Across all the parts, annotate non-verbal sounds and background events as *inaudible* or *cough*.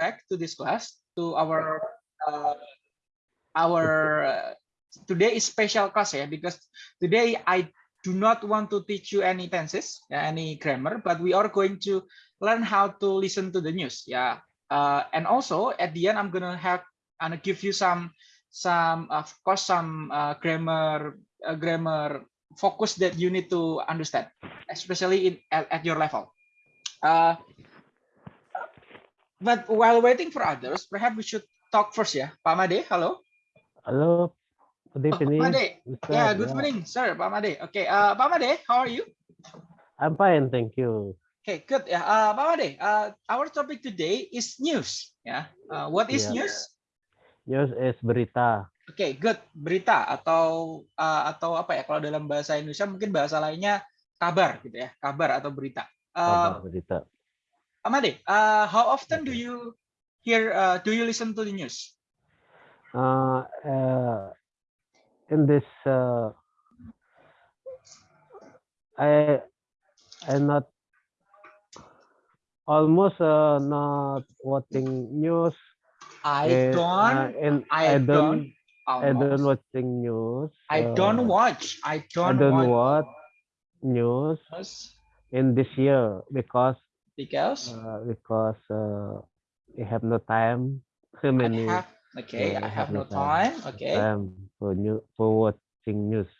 back to this class to our uh, our uh, today is special class yeah because today I do not want to teach you any tenses yeah, any grammar but we are going to learn how to listen to the news yeah. Uh, and also at the end I'm gonna have and give you some some of course some uh, grammar uh, grammar focus that you need to understand especially in at, at your level. Uh, but while waiting for others perhaps we should talk first ya Pak Made halo Halo, good oh, evening. Pak Made Mr. yeah good Yeah, morning sir Pak Made okay uh, Pak Made how are you I'm fine, thank you. okay good ya uh, Pak Made uh, our topic today is news ya uh, what is Yeah. news News is berita. Oke, good. Berita atau uh, atau apa ya? Kalau dalam bahasa Indonesia mungkin bahasa lainnya kabar gitu ya, kabar atau berita. Kabar Uh, berita. Amade, uh, how often do you hear? Uh, do you listen to the news? Uh, uh, in this, uh, I I not almost uh, not watching news. I eh, don't. uh, and I I don't. I don't watching news. I uh, don't watch. I I don't, don't watch watch news in this year because because uh, because uh, we have no time. Too many have. Okay, Yeah, I I have have no no time. Okay, time for new for watching news.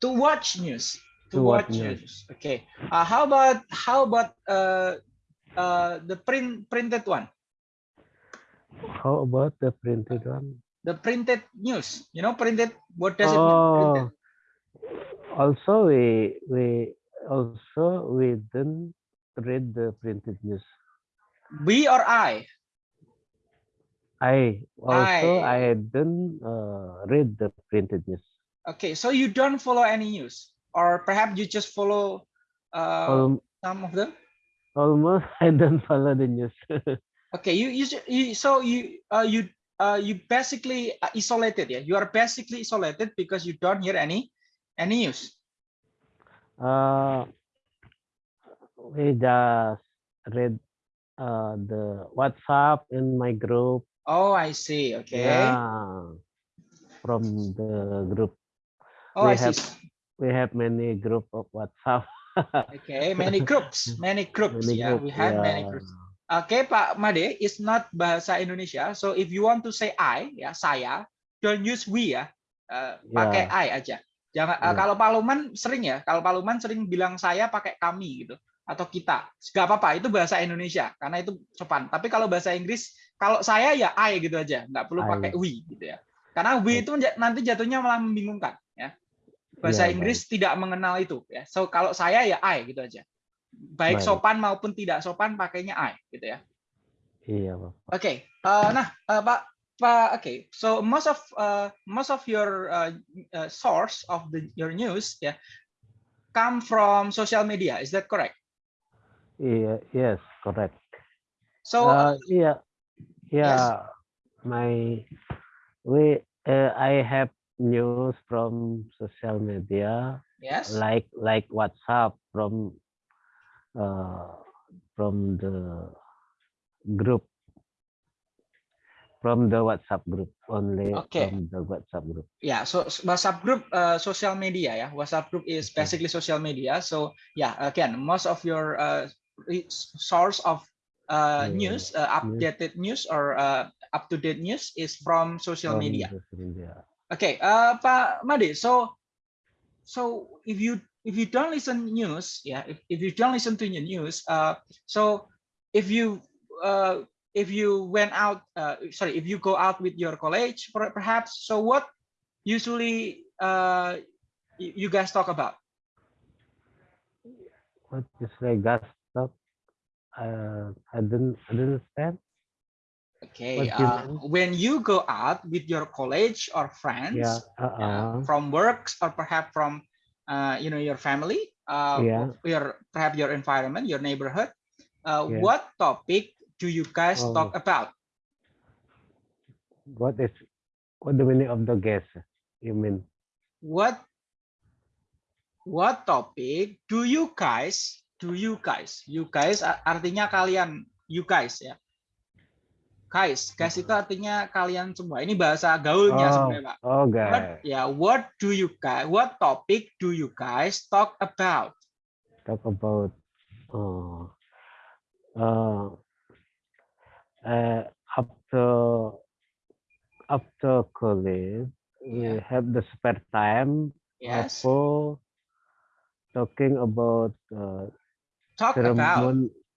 to watch news. To, To watch watch news. news. Okay. Uh, how about how about uh, uh, the print printed one? How about the printed one? the printed news you know printed what does it mean printed? Oh, also we we also we didn't read the printed news. we or i? I. Also I- I didn't uh, read the printed news. okay so you don't follow any news? Or perhaps you just follow uh, Al- some of them? almost *laughs* I don't follow the news. *laughs* okay you you, you so you uh, you uh, you basically uh, isolated yeah? You are basically isolated because you don't hear any any news? Uh, we just read uh, the WhatsApp in my group. oh i see okay Yeah, from the group. oh i we see have- We have many group of WhatsApp. *laughs* okay many groups many groups Many yeah group, we have many yeah. groups Oke Pak Made, it's not bahasa Indonesia. So if you want to say I, ya saya, don't use we ya. Eh, pakai Ya. I aja. Jangan eh, Ya. kalau Paluman sering ya. Kalau Paluman sering bilang saya pakai kami gitu atau kita. Gak apa-apa, itu bahasa Indonesia karena itu sopan. Tapi kalau bahasa Inggris, kalau saya ya I gitu aja, nggak perlu I. pakai we gitu ya. Karena we itu nanti jatuhnya malah membingungkan ya. Bahasa Ya, Inggris tidak mengenal itu ya. So kalau saya ya I gitu aja. Baik Baik. sopan maupun tidak sopan pakainya I gitu ya. Iya, Pak. Oke, uh, nah uh, Pak Pak oke, so most of uh, most of your uh, uh, source of the your news ya come from social media, is that correct? Iya, yes, correct. So Uh, iya, yeah, my we uh, I have news from social media yes, like like WhatsApp from uh, from the group from the WhatsApp group only Okay. from the WhatsApp group. yeah. So WhatsApp group, uh, social media Yeah, WhatsApp group is basically social media. So yeah, again, most of your uh, source of uh, news, uh, updated news or uh, up to date news is from social media. Okay, uh, Pak Made. So, so if you if you don't listen news, yeah, if, if you don't listen to your news, uh, so if you uh, if you went out, uh, sorry, if you go out with your college, perhaps. So what usually uh, you guys talk about? What is like gas stop? Uh, I didn't I didn't understand. Okay, What do you uh, when you go out with your college or friends, Yeah, yeah, uh-uh. from works or perhaps from uh, you know your family uh, Yeah. your perhaps your environment your neighborhood uh, Yeah. what topic do you guys Oh. talk about What is what the meaning of the gas? You mean? what what topic do you guys do you guys you guys artinya kalian you guys ya guys. Guys itu artinya kalian semua. Ini bahasa gaulnya Oh, sebenarnya, Pak. oh, What, guys. ya, what do you guys? What topic do you guys talk about? Talk about uh, uh, uh, after after college, we Yeah. have the spare time Yes. for talking about uh, Talk about.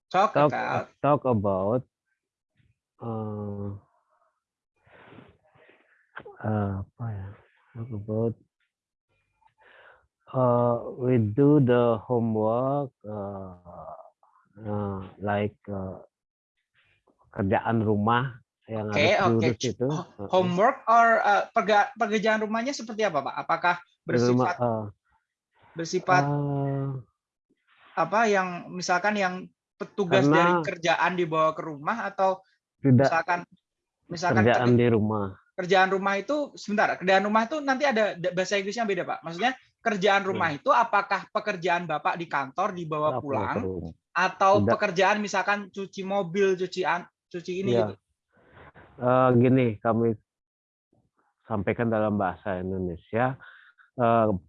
Talk talk about. talk about uh, uh, apa ya? Talk about uh, we do the homework uh, uh, like uh, kerjaan rumah yang Oke, harus diurus itu. Uh, Homework or uh, pekerjaan rumahnya seperti apa, Pak? Apakah di rumah, bersifat uh, bersifat uh, apa yang misalkan yang petugas dari Karena- kerjaan dibawa ke rumah atau tidak misalkan misalkan kerjaan kerja- di rumah. kerjaan rumah itu sebentar kerjaan rumah itu nanti ada da- bahasa Inggrisnya beda pak maksudnya kerjaan rumah itu apakah pekerjaan bapak di kantor dibawa ke pulang atau Tidak. pekerjaan misalkan cuci mobil cuci an cuci ini Iya. gitu Eh, gini kami sampaikan dalam bahasa Indonesia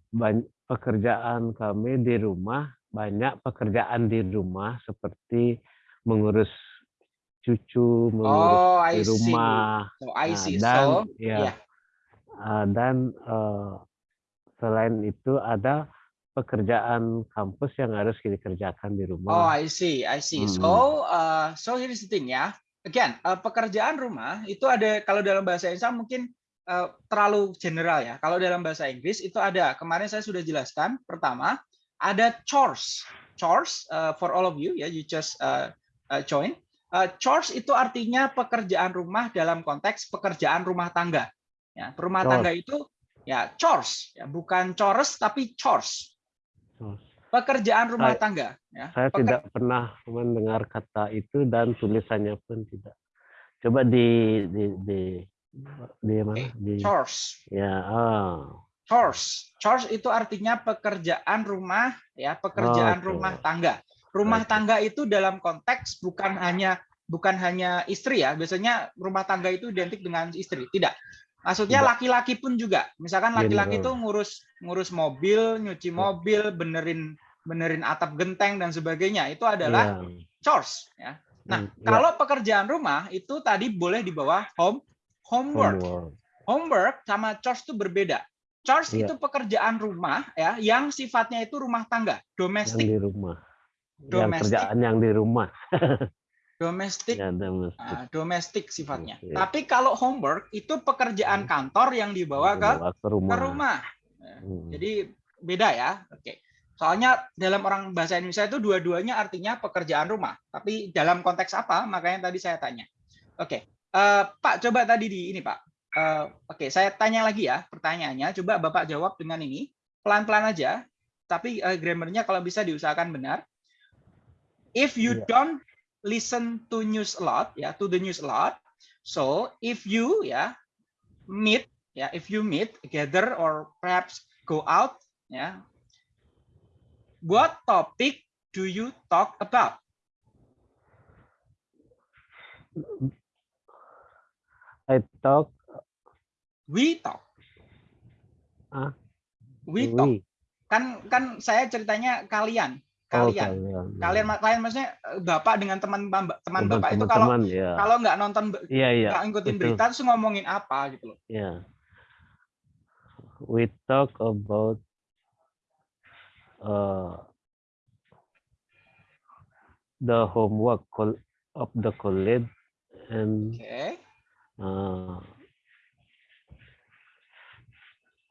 ban- pekerjaan kami di rumah banyak pekerjaan di rumah seperti mengurus cucu mengurus oh di see. rumah. So I Nah, dan so ya iya. eh, dan eh, selain itu ada pekerjaan kampus yang harus dikerjakan di oh rumah I see I see. Hmm. so uh, so here's the thing ya. Again uh, pekerjaan rumah itu ada kalau dalam bahasa Indonesia mungkin uh, terlalu general ya. Kalau dalam bahasa Inggris itu ada kemarin saya sudah jelaskan pertama ada chores chores uh, for all of you ya you just uh, uh, join Uh, chores itu artinya pekerjaan rumah dalam konteks pekerjaan rumah tangga ya rumah Chores. tangga itu ya chores ya bukan chores tapi chores pekerjaan rumah Saya- tangga ya Saya Peker- tidak pernah mendengar kata itu dan tulisannya pun tidak. Coba di di di di mana? Di chores ya ah. Chores chores itu artinya pekerjaan rumah ya pekerjaan Oke. rumah tangga rumah Oke. tangga itu dalam konteks bukan hanya bukan hanya istri ya biasanya rumah tangga itu identik dengan istri tidak maksudnya laki-laki pun juga misalkan laki-laki itu General. ngurus ngurus mobil nyuci mobil benerin benerin atap genteng dan sebagainya itu adalah Ya. chores ya nah Hmm, ya. kalau pekerjaan rumah itu tadi boleh di bawah home homework Homework. homework sama chores itu berbeda. Chores Iya. itu pekerjaan rumah ya yang sifatnya itu rumah tangga, yang domestik, di rumah. Yang Domestik. kerjaan yang di rumah. *laughs* domestik, Ya, domestik. domestik sifatnya. Iya. Tapi kalau homework itu pekerjaan kantor yang dibawa ke ke rumah. ke rumah. Hmm. Jadi beda ya. Oke. Soalnya dalam orang bahasa Indonesia itu dua-duanya artinya pekerjaan rumah. Tapi dalam konteks apa? Makanya tadi saya tanya. Oke. Eh, Pak, coba tadi di ini, Pak. Eh, Oke, saya tanya lagi ya pertanyaannya. Coba Bapak jawab dengan ini. Pelan-pelan aja. Tapi eh, grammarnya kalau bisa diusahakan benar. If you Iya. don't listen to news a lot, ya, to the news a lot. So, if you ya meet ya, if you meet, gather or perhaps go out, ya. What topic do you talk about? I talk We talk. Ah, We talk. we. Kan kan saya ceritanya kalian, Oh, kalian. kalian. Kalian kalian maksudnya eh, Bapak dengan teman teman Bapak itu kalau ya. kalau nggak nonton Iya, iya. nggak ngikutin berita terus ngomongin apa gitu loh. Yeah. We talk about uh, the homework of the college and Oke. uh,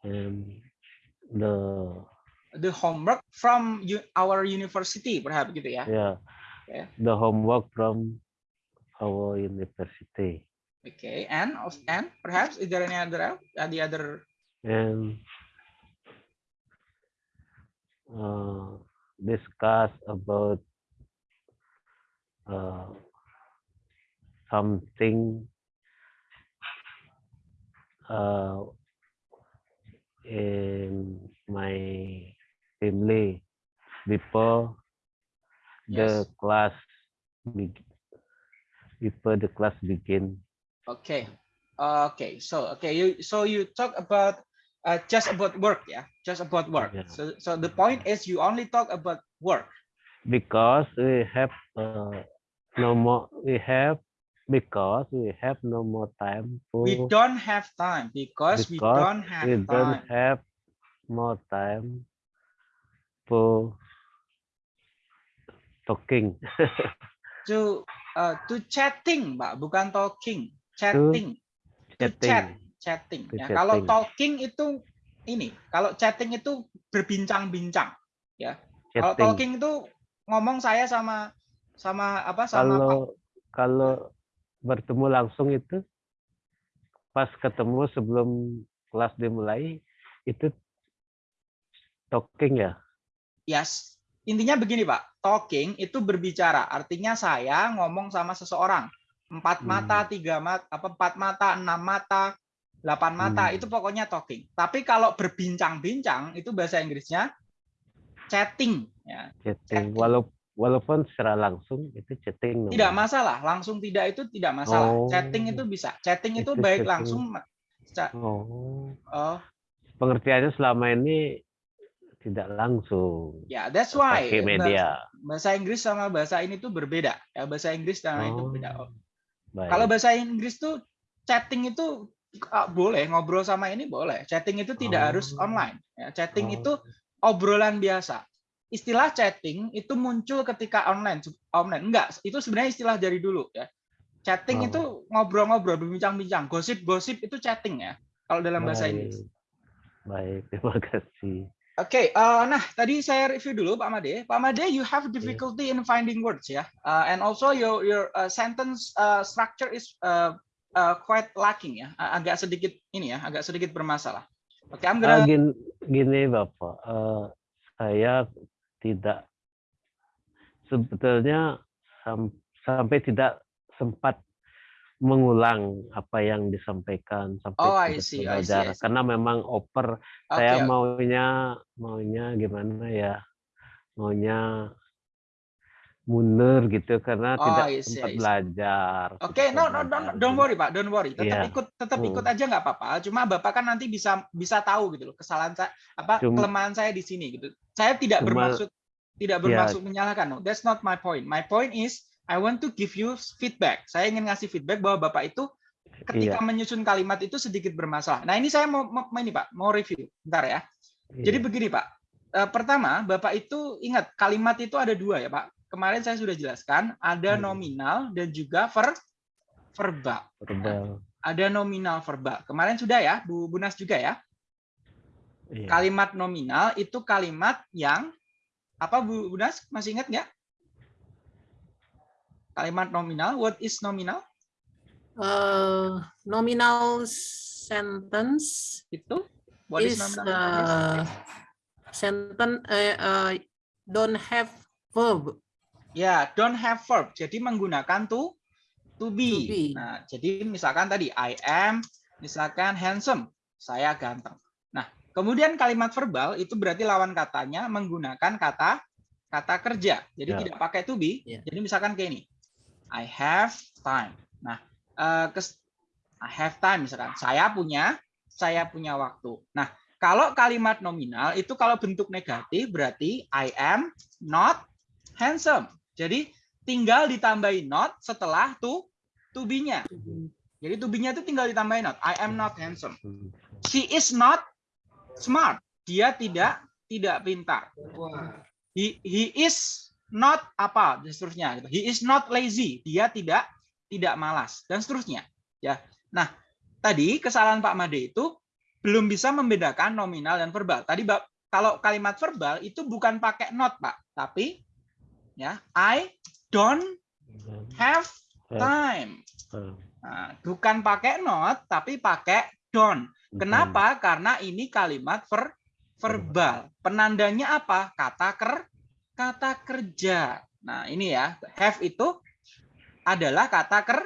and the The homework from our university perhaps gitu ya. yeah Okay. the homework from our university Okay, and of and perhaps is there any other uh, the other and uh, discuss about uh, something uh, in my family before the class before the class begin. Okay. Okay. So okay, you so you talk about uh, just about work, yeah, just about work. Yeah. So so the point is you only talk about work. because we have uh, no more we have because we have no more time for We don't have time because, we Because don't have we time. don't have more time for talking *laughs* to uh, to chatting, Pak, bukan talking. Chatting. To chat, chatting chatting. To Ya, kalau chatting. talking itu ini, kalau chatting itu berbincang-bincang. Kalau chatting talking itu ngomong saya sama sama apa sama Pak. kalau kalau bertemu langsung itu pas ketemu sebelum kelas dimulai itu talking ya Yes. Intinya begini, Pak. Talking itu berbicara. Artinya saya ngomong sama seseorang. Empat Hmm. mata, tiga mata, apa empat mata, enam mata, delapan mata, Hmm. itu pokoknya talking. Tapi kalau berbincang-bincang itu bahasa Inggrisnya chatting. Ya, chatting Chatting. walau walaupun secara langsung itu chatting tidak namanya. masalah. Langsung tidak itu tidak masalah. Oh. Chatting itu bisa. Chatting itu Itu baik chatting. langsung. oh Oh, pengertiannya selama ini tidak langsung ya, that's why pakai media bahasa Inggris sama bahasa ini tuh berbeda. Ya, bahasa Inggris itu Oh, beda. baik. Kalau bahasa Inggris tuh chatting itu ah, boleh ngobrol sama ini boleh. Chatting itu tidak Oh. harus online. Ya, chatting Oh. itu obrolan biasa. Istilah chatting itu muncul ketika online. Online enggak, itu sebenarnya istilah dari dulu ya. Chatting Oh. itu ngobrol-ngobrol, berbincang-bincang, gosip-gosip itu chatting ya. Kalau dalam bahasa Inggris. baik terima kasih Oke, eh, nah tadi saya review dulu Pak Made. Pak Made, you have difficulty in finding words ya, Uh, and also your your uh, sentence uh, structure is uh, uh, quite lacking ya, Uh, agak sedikit ini ya, agak sedikit bermasalah. Oke, I'm Ah, gonna gini, gini bapak eh, saya tidak sebetulnya sam- sampai tidak sempat mengulang apa yang disampaikan sampai Oh, I see, I see, belajar I see. karena memang oper oke, saya maunya maunya gimana ya maunya mundur gitu karena Oh, tidak see, sempat see. belajar Oke, tidak no, sempat no, don't, Jadi, worry Pak, don't worry. Tetap Iya. ikut, tetap Hmm. ikut aja nggak apa-apa. Cuma Bapak kan nanti bisa bisa tahu gitu loh kesalahan saya, apa Cuma- kelemahan saya di sini gitu. Saya tidak Cuma- bermaksud tidak Iya. bermaksud menyalahkan. No, that's not my point. My point is I want to give you feedback. Saya ingin ngasih feedback bahwa Bapak itu ketika Iya. menyusun kalimat itu sedikit bermasalah. Nah, ini saya mau, mau ini Pak, mau review. Bentar ya. Jadi iya. begini Pak. Eh, pertama, Bapak itu ingat kalimat itu ada dua ya Pak. Kemarin saya sudah jelaskan, ada Hmm. nominal dan juga ver verbal. verbal Ada nominal verbal. Kemarin sudah ya, Bu Bunas juga ya. iya. Kalimat nominal itu kalimat yang apa Bu Bunas masih ingat nggak? Kalimat nominal, what is nominal? uh, nominal sentence Itu what is is nominal? uh, sentence uh, uh, don't have verb. Ya, don't have verb. Jadi menggunakan to to be. To be. Nah, jadi misalkan tadi I am, misalkan handsome, saya ganteng. Nah, kemudian kalimat verbal itu berarti lawan katanya menggunakan kata kata kerja. Jadi Ya. tidak pakai to be. Ya. Jadi misalkan kayak ini. I have time. Nah, eh, kes- I have time misalkan. Saya punya saya punya waktu. Nah, kalau kalimat nominal itu kalau bentuk negatif berarti I am not handsome. Jadi tinggal ditambahin not setelah to to be-nya. Jadi to be-nya itu tinggal ditambahin not. I am not handsome. She is not smart. Dia tidak tidak pintar. He, he is not apa dan seterusnya. gitu. He is not lazy. Dia tidak tidak malas dan seterusnya. Ya. Nah, tadi kesalahan Pak Made itu belum bisa membedakan nominal dan verbal. Tadi kalau kalimat verbal itu bukan pakai not, Pak, tapi ya I don't have Have time. Nah, bukan pakai not tapi pakai don't. Kenapa? Karena ini kalimat ver verbal. Penandanya apa? Kata ker kata kerja. Nah, ini ya, have itu adalah kata ker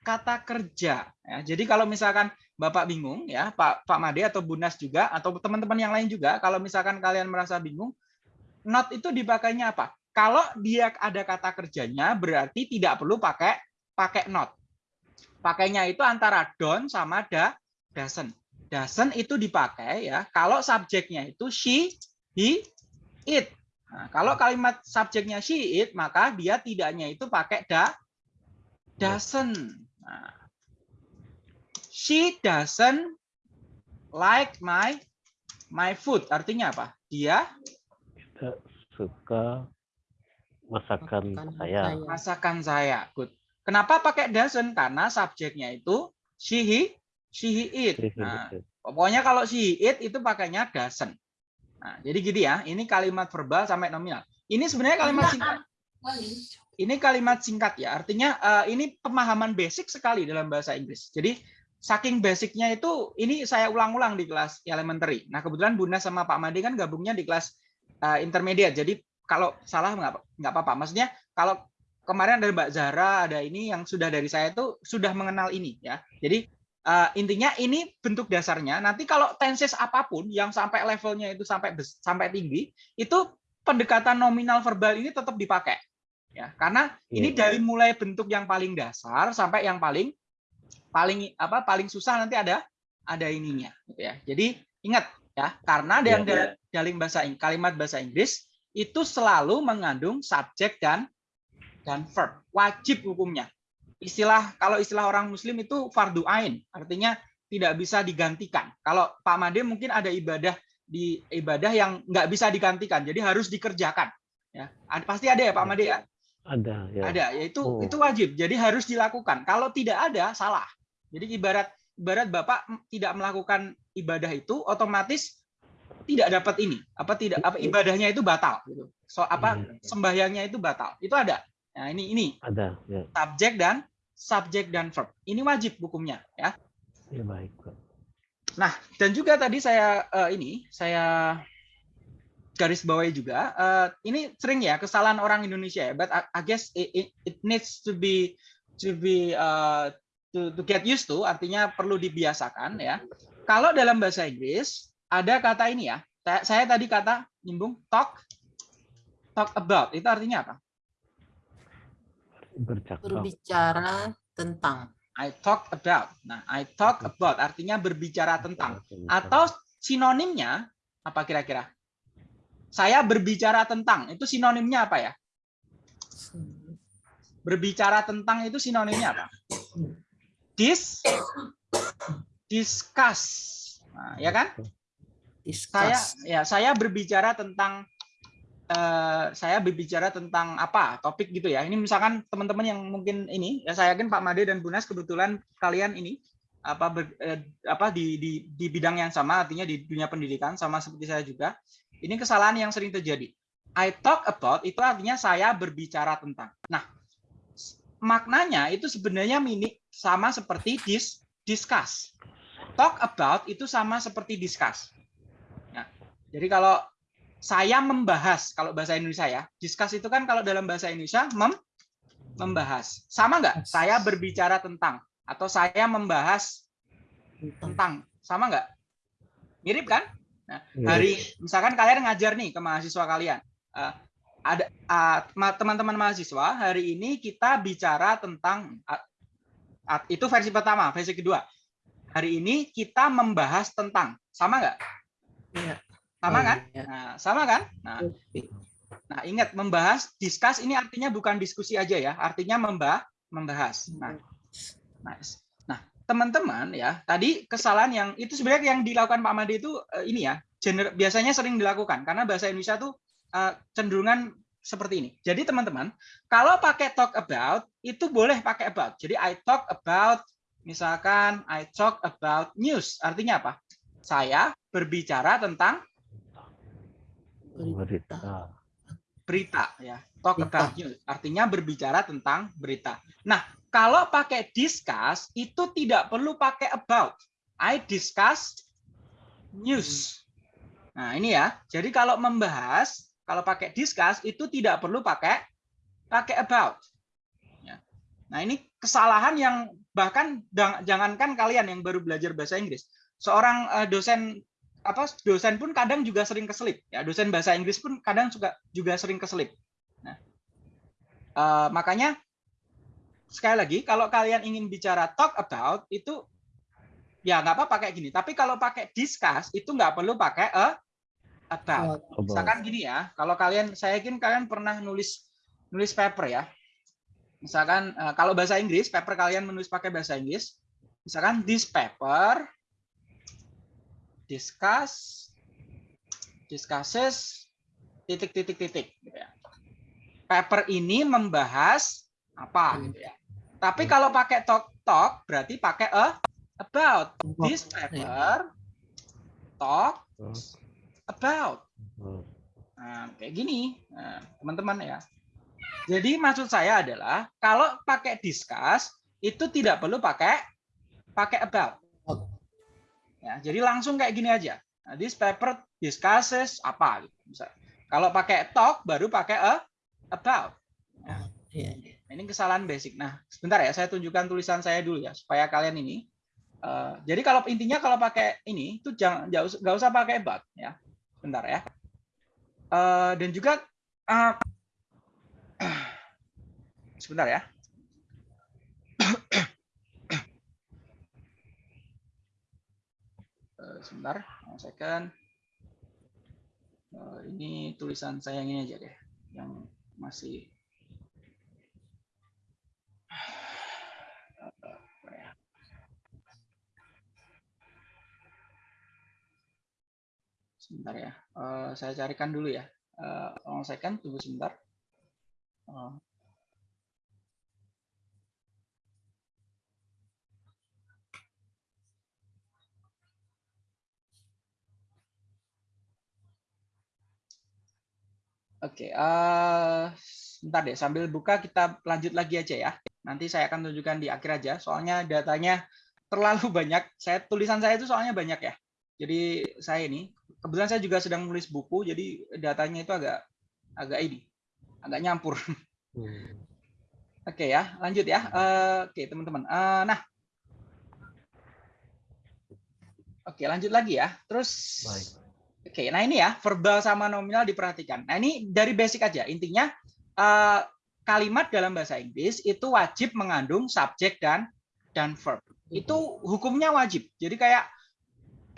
kata kerja. Ya, jadi kalau misalkan Bapak bingung ya, Pak Pak Made atau Bunas juga atau teman-teman yang lain juga, kalau misalkan kalian merasa bingung, not itu dipakainya apa? Kalau dia ada kata kerjanya berarti tidak perlu pakai pakai not. Pakainya itu antara don't sama da, doesn't. Doesn't itu dipakai ya kalau subjeknya itu she, he, it. Nah, kalau kalimat subjeknya she, it, maka dia tidaknya itu pakai da, doesn't. Nah, she doesn't like my my food. Artinya apa? Dia Tidak suka masakan saya. masakan saya. Good. Kenapa pakai doesn't? Karena subjeknya itu she, he, she, he, it. Nah, pokoknya kalau she, he, it itu pakainya doesn't. Nah, jadi gitu ya. Ini kalimat verbal sampai nominal. Ini sebenarnya kalimat singkat. Ini kalimat singkat ya. Artinya eh, ini pemahaman basic sekali dalam bahasa Inggris. Jadi saking basicnya itu ini saya ulang-ulang di kelas elementary. Nah kebetulan Bunda sama Pak Made kan gabungnya di kelas eh, intermediate. Jadi kalau salah nggak apa-apa. Maksudnya kalau kemarin ada Mbak Zahra, ada ini yang sudah dari saya itu sudah mengenal ini ya. Jadi eh, intinya ini bentuk dasarnya. Nanti kalau tenses apa pun yang sampai levelnya itu sampai sampai tinggi, itu pendekatan nominal verbal ini tetap dipakai. Ya, karena ini Iya. dari mulai bentuk yang paling dasar sampai yang paling paling apa paling susah nanti ada ada ininya gitu ya. Jadi ingat ya, karena Iya. yang da- dalam bahasa kalimat bahasa Inggris itu selalu mengandung subjek dan dan verb. Wajib hukumnya. Istilah kalau istilah orang muslim itu fardu ain, artinya tidak bisa digantikan. Kalau Pak Made mungkin ada ibadah di ibadah yang nggak bisa digantikan, jadi harus dikerjakan. Ya, pasti ada ya Pak Made ya. Ada ya. Ada, yaitu Oh. itu wajib. Jadi harus dilakukan. Kalau tidak ada, salah. Jadi ibarat ibarat Bapak tidak melakukan ibadah itu otomatis tidak dapat ini. Apa tidak apa ibadahnya itu batal gitu. So apa Iya. sembahyangnya itu batal. Itu ada. Nah, ini ini Ada ya. subjek dan subjek dan verb. Ini wajib hukumnya ya. Ya baik. Nah, dan juga tadi saya eh, ini saya garis bawahi juga. eh, ini sering ya kesalahan orang Indonesia ya, but I, I guess it, it, it needs to be to be uh, to, to get used to, artinya perlu dibiasakan ya. Kalau dalam bahasa Inggris ada kata ini ya. Saya, tadi kata nyambung talk talk about itu artinya apa? Bercakap. Berbicara tentang. I talk about. Nah, I talk about artinya berbicara tentang. Atau sinonimnya apa kira-kira? Saya berbicara tentang. Itu sinonimnya apa ya? Berbicara tentang itu sinonimnya apa? Dis discuss. Nah, ya kan? Saya ya saya berbicara tentang eh, saya berbicara tentang apa? Topik gitu ya. Ini misalkan teman-teman yang mungkin ini ya saya yakin Pak Made dan Bunas kebetulan kalian ini apa ber- eh, apa di, di di bidang yang sama artinya di dunia pendidikan sama seperti saya juga. Ini kesalahan yang sering terjadi. I talk about itu artinya saya berbicara tentang. Nah, maknanya itu sebenarnya mini sama seperti dis discuss. Talk about itu sama seperti discuss. Jadi kalau saya membahas kalau bahasa Indonesia ya, discuss itu kan kalau dalam bahasa Indonesia mem membahas. Sama nggak? Saya berbicara tentang atau saya membahas tentang. Sama nggak? Mirip kan? Nah, hari misalkan kalian ngajar nih ke mahasiswa kalian Eh, ada ma- teman-teman mahasiswa hari ini kita bicara tentang ah, ah, itu versi pertama versi kedua hari ini kita membahas tentang sama nggak Iya. Sama Oh, kan iya. nah sama kan nah nah ingat membahas discuss ini artinya bukan diskusi aja ya artinya membah membahas nah Nice. Nah, teman-teman ya, tadi kesalahan yang itu sebenarnya yang dilakukan Pak Made itu eh, ini ya, gener, biasanya sering dilakukan karena bahasa Indonesia tuh eh, cenderungan seperti ini. Jadi teman-teman, kalau pakai talk about itu boleh pakai about. Jadi I talk about misalkan I talk about news. Artinya apa? Saya berbicara tentang Berita. berita ya. Talk Berita. about news. Artinya berbicara tentang berita. Nah, kalau pakai discuss itu tidak perlu pakai about. I discuss news. Nah, ini ya. Jadi kalau membahas, kalau pakai discuss itu tidak perlu pakai pakai about. Ya. Nah, ini kesalahan yang bahkan jangankan kalian yang baru belajar bahasa Inggris. Seorang eh, dosen apa dosen pun kadang juga sering keselip. Ya, dosen bahasa Inggris pun kadang juga juga sering keselip. Nah, eh, makanya sekali lagi kalau kalian ingin bicara talk about itu ya nggak apa pakai gini. Tapi kalau pakai discuss itu nggak perlu pakai a about. About. Misalkan gini ya, kalau kalian saya yakin kalian pernah nulis nulis paper ya. Misalkan eh, kalau bahasa Inggris, paper kalian menulis pakai bahasa Inggris. Misalkan this paper discuss discusses titik titik titik gitu ya. Paper ini membahas apa gitu ya. Tapi kalau pakai talk talk berarti pakai a about. This paper talk about. oh. Nah, kayak gini, Nah, teman-teman ya. Jadi maksud saya adalah kalau pakai discuss itu tidak perlu pakai pakai about. Ya, jadi langsung kayak gini aja. Nah, this paper discusses apa gitu. Kalau pakai talk baru pakai a about. Iya. Ini kesalahan basic. Nah, sebentar ya, saya tunjukkan tulisan saya dulu ya supaya kalian ini. eh, jadi kalau intinya kalau pakai ini itu jangan nggak usah, nggak usah pakai about ya. Sebentar ya. Eh, dan juga eh, *clears throat* sebentar ya. Eh, sebentar, one second. Eh, ini tulisan saya ini aja deh, yang masih? Sebentar ya, Eh, saya carikan dulu ya. Eh, one second, tunggu sebentar. Eh, Oke, eh sebentar deh sambil buka kita lanjut lagi aja ya. Nanti saya akan tunjukkan di akhir aja, soalnya datanya terlalu *laughs* banyak. Saya tulisan saya itu soalnya banyak ya. Jadi saya ini kebetulan saya juga sedang menulis buku, jadi datanya itu agak agak ini, agak nyampur. *laughs* Hmm. Oke ya, lanjut ya. Eh, Oke teman-teman. Eh, nah, oke lanjut lagi ya. Terus Baik. Oke, nah ini ya verbal sama nominal diperhatikan. Nah ini dari basic aja. Intinya eh, kalimat dalam bahasa Inggris itu wajib mengandung subjek dan dan verb. Itu hukumnya wajib. Jadi kayak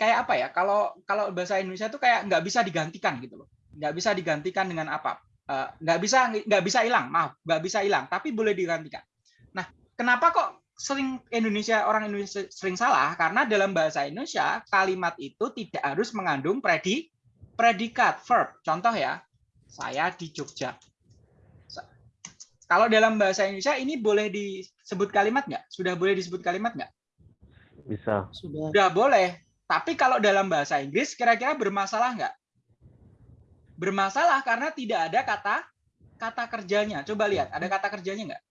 kayak apa ya? Kalau kalau bahasa Indonesia itu kayak nggak bisa digantikan gitu loh. Nggak bisa digantikan dengan apa? Eh, nggak bisa nggak bisa hilang. Maaf, nggak bisa hilang. Tapi boleh digantikan. Nah, kenapa kok sering Indonesia orang Indonesia sering salah karena dalam bahasa Indonesia kalimat itu tidak harus mengandung predi predikat verb. Contoh ya, saya di Jogja. Kalau dalam bahasa Indonesia ini boleh disebut kalimat nggak? Sudah boleh disebut kalimat nggak? Bisa. Sudah. Sudah boleh. Tapi kalau dalam bahasa Inggris kira-kira bermasalah nggak? Bermasalah karena tidak ada kata kata kerjanya. Coba lihat, ada kata kerjanya nggak?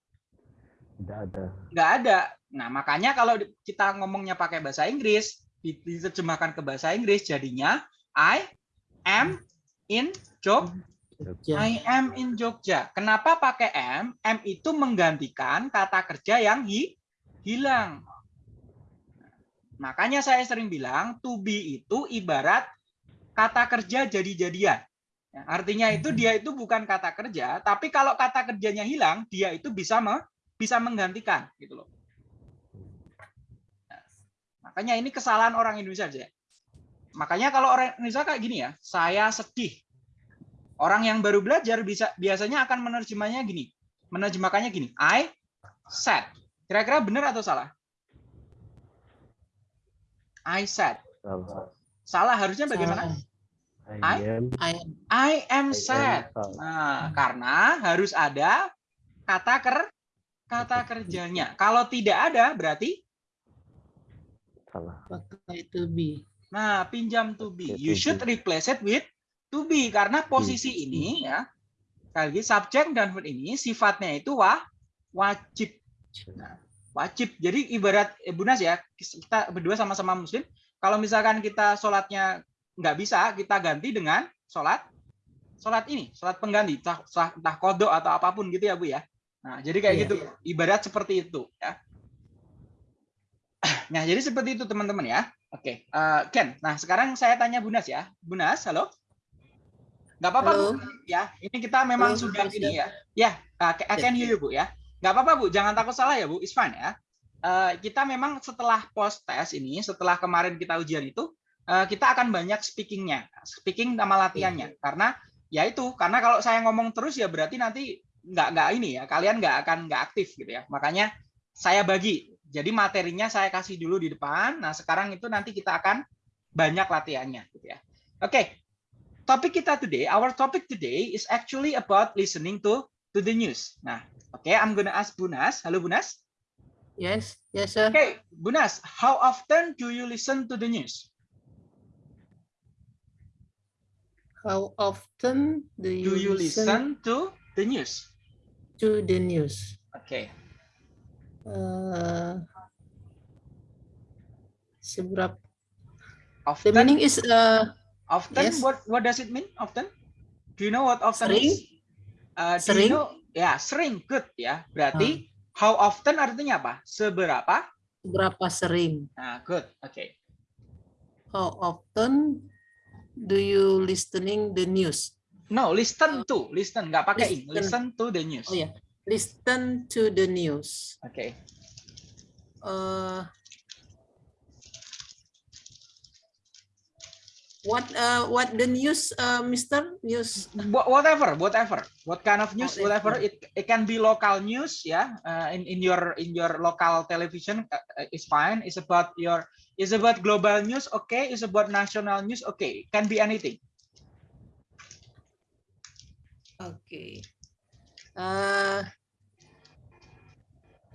Tidak ada. nggak ada. Nah, makanya kalau kita ngomongnya pakai bahasa Inggris, di- diterjemahkan ke bahasa Inggris jadinya I am in Jog Jogja. I am in Jogja. Kenapa pakai am? Am itu menggantikan kata kerja yang hi- hilang. Makanya saya sering bilang to be itu ibarat kata kerja jadi-jadian. Ya, artinya itu dia itu bukan kata kerja, tapi kalau kata kerjanya hilang, dia itu bisa me- bisa menggantikan gitu loh. Nah, makanya ini kesalahan orang Indonesia aja. Makanya kalau orang Indonesia kayak gini ya, saya sedih. Orang yang baru belajar bisa biasanya akan menerjemahnya gini. Menerjemahkannya gini, I said. Kira-kira benar atau salah? I said. Salah. Salah harusnya bagaimana? Salah. I I- am. I am I am sad. Nah, karena harus ada kata ker kata kerjanya. Kalau tidak ada berarti Salah. pakai to be. nah pinjam to be. You should replace it with to be karena posisi be. ini ya. Sekali lagi subjek dan verb ini sifatnya itu wah wajib. Nah, wajib. Jadi ibarat eh, Bu Nas ya, kita berdua sama-sama muslim. Kalau misalkan kita sholatnya nggak bisa, kita ganti dengan sholat sholat ini, sholat pengganti, entah, entah- entah kodok atau apa pun gitu ya Bu ya. Nah, jadi kayak Iya. gitu, ibarat seperti itu ya. *clears throat* Nah, jadi seperti itu teman-teman ya. Oke, eh, Ken. Nah, sekarang saya tanya Bu Nas ya. Bu Nas, halo? Nggak apa-apa, Bu. Ya, ini kita memang Halo, sudah ini ya. Ya, I can hear you, Bu ya. nggak apa-apa Bu, jangan takut salah ya Bu, it's fine ya. Eh, kita memang setelah post test ini, setelah kemarin kita ujian itu, eh, kita akan banyak speakingnya, speaking sama latihannya. Karena ya itu, karena kalau saya ngomong terus ya berarti nanti nggak nggak ini ya, kalian nggak akan nggak aktif gitu ya. Makanya saya bagi. Jadi materinya saya kasih dulu di depan. Nah sekarang itu nanti kita akan banyak latihannya gitu ya. Oke, topik kita today, our topic today is actually about listening to to the news. Nah, oke, I'm gonna ask Bunas. Halo Bunas. Yes, yes, sir. Oke, Bunas, how often do you listen to the news? How often do you, Do you listen to the news? To the news? Oke, Uh, seberapa? The often. meaning is uh, Often, yes. what what does it mean? Often? Do you know what often Sering? is? Uh, do you Sering? know? Ya, sering. Good ya. Berarti how often artinya apa? Seberapa? seberapa sering? Nah, good. Oke. How often do you listening the news? No, listen to, listen, nggak pakai in. Listen. Listen to the news. Oh ya, listen to the news. Oke. Uh, what uh what the news, uh, Mister News? Wha- Whatever, whatever, what kind of news, whatever. It it can be local news, ya. Uh, in in your in your local television uh, is fine. It's about your is about global news, okay. It's about national news, okay. Can be anything. Okay. Uh,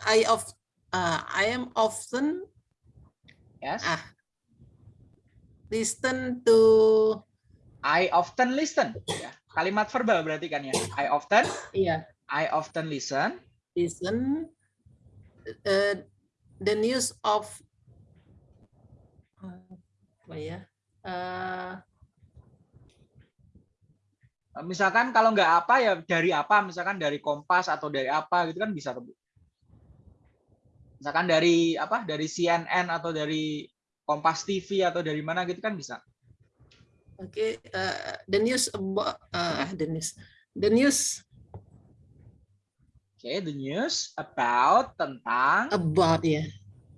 I of uh, I am often Yes. ah listen to I often listen. Ya. Kalimat verbal berarti kan ya. I often, yeah I often listen. listen uh, the news of uh, apa ya uh, Misalkan kalau nggak apa ya dari apa, misalkan dari Kompas atau dari apa gitu kan bisa tuh. Misalkan dari apa? Dari CNN atau dari Kompas TV atau dari mana gitu kan bisa. okay uh, the news about uh, the news the news Oke, the news about tentang. about ya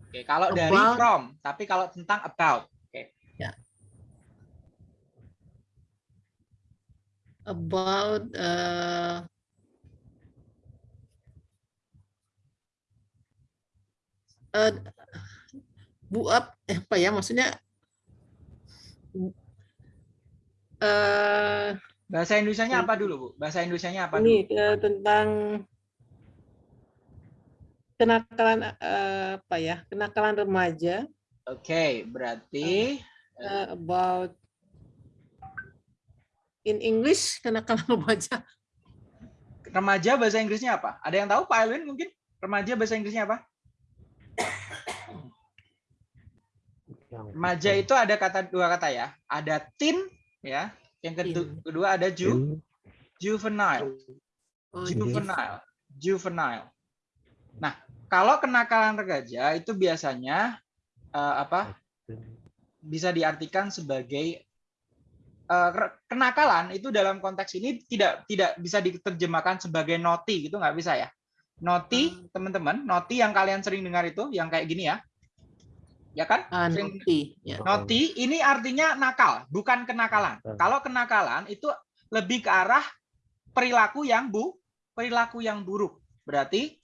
Oke, kalau dari About. from, tapi kalau tentang about. About uh, uh, bu ap- eh, apa ya maksudnya eh Bahasa Indonesianya apa dulu, Bu? Bahasa Indonesianya apa ini dulu? eh, tentang kenakalan eh, apa ya kenakalan remaja Oke, berarti eh, about in English kenakalan *laughs* remaja remaja bahasa Inggrisnya apa? Ada yang tahu Pak Elwin mungkin? Remaja bahasa Inggrisnya apa? Remaja itu ada kata dua kata ya. Ada teen ya. Yang kedu- Teen. kedua ada ju, Ju- juvenile. oh, Juvenile. Juvenile. Nah, kalau kenakalan remaja itu biasanya eh, apa? Bisa diartikan sebagai kenakalan itu dalam konteks ini tidak tidak bisa diterjemahkan sebagai naughty gitu nggak bisa ya. Naughty, teman-teman, naughty yang kalian sering dengar itu yang kayak gini ya. Ya kan? Sering- naughty, ya. Naughty ini artinya nakal, bukan kenakalan. Hmm. Kalau kenakalan itu lebih ke arah perilaku yang bu, perilaku yang buruk. Berarti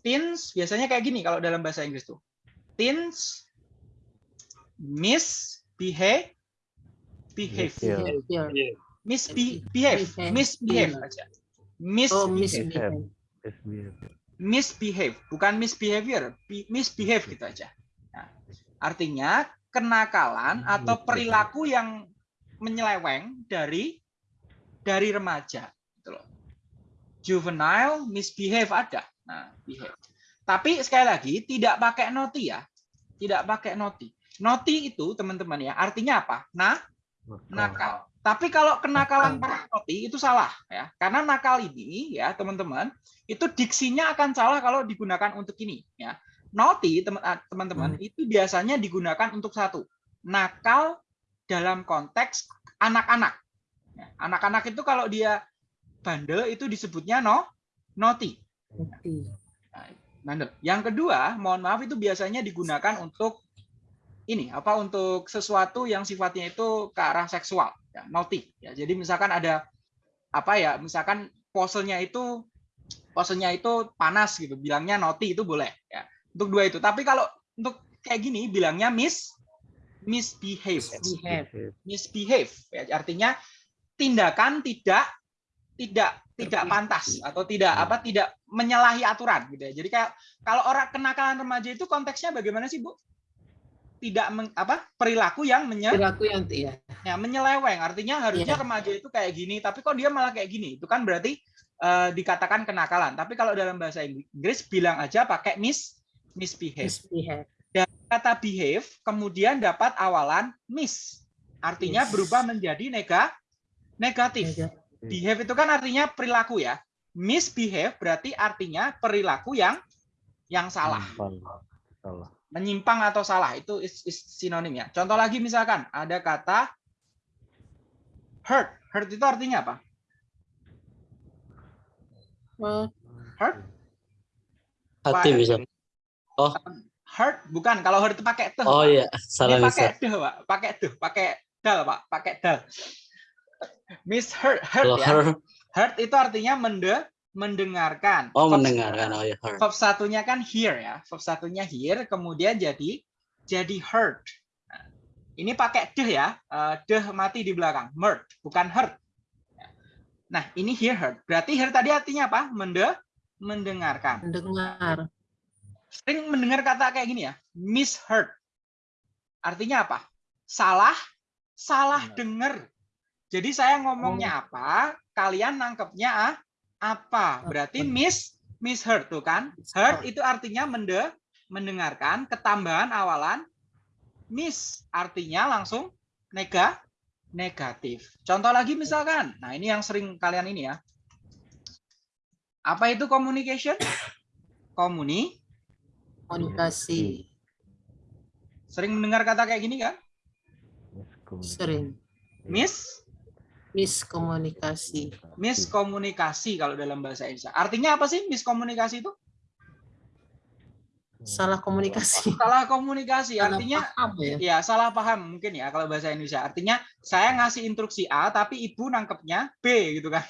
teens biasanya kayak gini kalau dalam bahasa Inggris tuh. Teens misbehave behave. Misbehave. Misbehave, Behave. misbehave aja. Oh, Misbehave, misbehave. misbehave, bukan misbehavior, misbehave gitu aja. Nah, artinya kenakalan atau perilaku yang menyeleweng dari dari remaja gitu loh. Juvenile misbehave ada. Nah, behave. Tapi sekali lagi tidak pakai noti ya. Tidak pakai noti. Noti itu teman-teman ya, artinya apa? Nah, nakal. Tapi kalau kenakalan noti itu salah ya. Karena nakal ini ya, teman-teman, itu diksinya akan salah kalau digunakan untuk ini ya. Naughty ah, teman-teman itu biasanya digunakan untuk satu. Nakal dalam konteks anak-anak. Ya, Anak-anak itu kalau dia bandel itu disebutnya no. Naughty. Bandel. Yang kedua, mohon maaf itu biasanya digunakan untuk ini apa untuk sesuatu yang sifatnya itu ke arah seksual, ya, naughty. Ya, jadi misalkan ada apa ya, misalkan posenya itu posenya itu panas gitu, bilangnya naughty itu boleh ya. Untuk dua itu. Tapi kalau untuk kayak gini bilangnya miss misbehave. Behave. Misbehave ya, artinya tindakan tidak tidak tidak pantas atau tidak apa tidak menyalahi aturan gitu ya. Jadi kayak kalau orang kenakalan remaja itu konteksnya bagaimana sih, Bu? Tidak meng- apa perilaku yang menye, Perilaku yang ya. ya, menyeleweng. Artinya harusnya Iya. remaja itu kayak gini, tapi kok dia malah kayak gini. Itu kan berarti eh, dikatakan kenakalan. Tapi kalau dalam bahasa Inggris bilang aja pakai mis misbehave. Misbehave. Kata behave kemudian dapat awalan mis. Artinya Yes. berubah menjadi nega negatif. Behave itu kan artinya perilaku ya. Misbehave berarti artinya perilaku yang yang salah. Salah. Menyimpang atau salah itu is, is sinonim ya. Contoh lagi misalkan ada kata hurt. Hurt itu artinya apa? Oh, Hurt? Hati Pak. bisa. Hurt bukan kalau hurt itu pakai tuh. Oh iya, Ini salah pakai bisa. duh, Pak. Pakai duh, pakai dal, Pak. Pakai dal. Miss hurt, hurt Kalau ya. her, Hurt itu artinya mende mendengarkan. oh Verb- mendengarkan, oh ya her. verb satunya kan hear ya. Verb satunya hear, kemudian jadi jadi heard. Nah, ini pakai deh ya, eh, deh mati di belakang, murd, bukan heard. Nah, ini hear heard. Berarti hear tadi artinya apa? Mende mendengarkan. mendengar. Sering mendengar kata kayak gini ya, misheard. Artinya apa? Salah, salah dengar. Jadi saya ngomongnya apa, kalian nangkepnya ah, apa? Berarti miss misheard tuh kan? Heard itu artinya mende mendengarkan, ketambahan awalan miss artinya langsung nega negatif. Contoh lagi misalkan, nah ini yang sering kalian ini ya. Apa itu communication? Komuni, Komunikasi. sering mendengar kata kayak gini kan? Sering. Miss, Miskomunikasi. miskomunikasi kalau dalam bahasa Indonesia. Artinya apa sih miskomunikasi itu? Salah komunikasi. *laughs* Salah komunikasi. Salah Artinya paham ya. ya salah paham mungkin ya kalau bahasa Indonesia. Artinya saya ngasih instruksi A tapi ibu nangkepnya B gitu kan.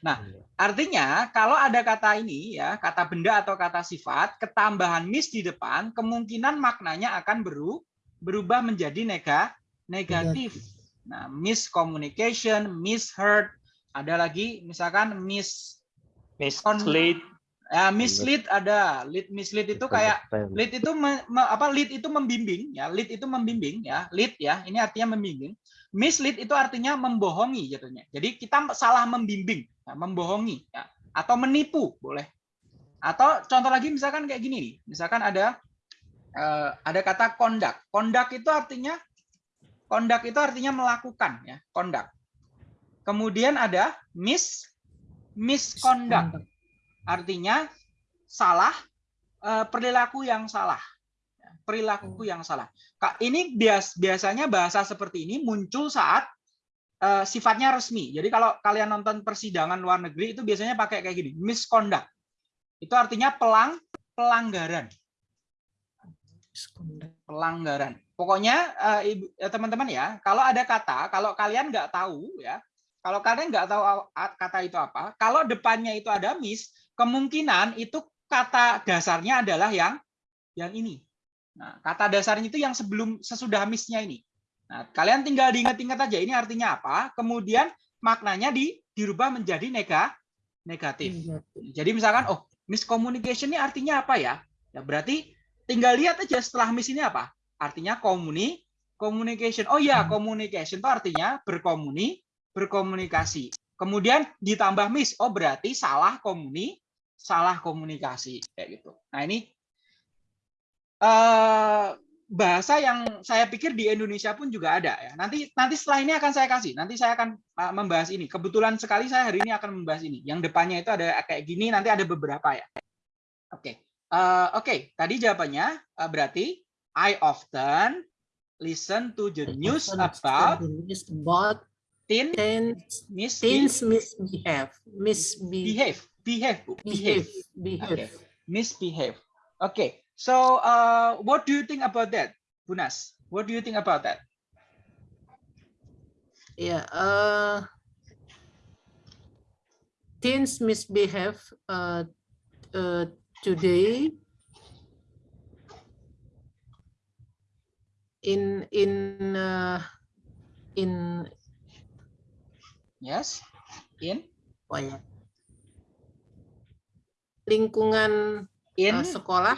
Nah, Iya. artinya kalau ada kata ini ya, kata benda atau kata sifat, ketambahan mis di depan, kemungkinan maknanya akan beru, berubah menjadi nega, negatif. Nah, miscommunication, misheard, ada lagi misalkan mis mislead. Ya, mislead ada, lead mislead itu kayak lead itu me- me- apa lead itu membimbing ya. Lead itu membimbing ya. Lead ya. Ini artinya membimbing. Mislead itu artinya membohongi jatuhnya. Jadi kita salah membimbing ya, membohongi ya. atau menipu boleh. Atau contoh lagi misalkan kayak gini nih. Misalkan ada eh, ada kata kondak kondak itu artinya kondak itu artinya melakukan ya kondak. Kemudian ada mis misconduct artinya salah eh, perilaku yang salah Ya, perilaku yang salah. Kak, ini bias biasanya bahasa seperti ini muncul saat eh, sifatnya resmi. Jadi kalau kalian nonton persidangan luar negeri itu biasanya pakai kayak gini misconduct itu artinya pelang pelanggaran pelanggaran. Pokoknya eh, eh, teman-teman ya, kalau ada kata, kalau kalian nggak tahu ya, kalau kalian nggak tahu kata itu apa, kalau depannya itu ada miss, kemungkinan itu kata dasarnya adalah yang yang ini. Nah, kata dasarnya itu yang sebelum sesudah missnya ini. Nah, kalian tinggal diingat-ingat aja ini artinya apa, kemudian maknanya di dirubah menjadi nega negatif. Jadi misalkan, oh, miscommunication ini artinya apa ya? Ya berarti tinggal lihat aja setelah miss ini apa? Artinya komuni, communication. Oh ya, communication itu artinya berkomuni, berkomunikasi. Kemudian ditambah miss, oh berarti salah komuni, salah komunikasi kayak gitu. Nah ini eh bahasa yang saya pikir di Indonesia pun juga ada ya. Nanti nanti setelah ini akan saya kasih. Nanti saya akan uh, membahas ini. Kebetulan sekali saya hari ini akan membahas ini. Yang depannya itu ada kayak gini, nanti ada beberapa ya. Oke. Eh, Oke, tadi jawabannya uh, berarti I often listen to the news about news about teen teens misbehave. teens misbehave misbehave Behave. behave, Bu. behave, Okay. behave. Misbehave. Okay. So, uh, what do you think about that, Bunas? What do you think about that? Yeah, uh, teens misbehave uh, uh, today in in uh, in Yes. In apa ya, lingkungan in uh, sekolah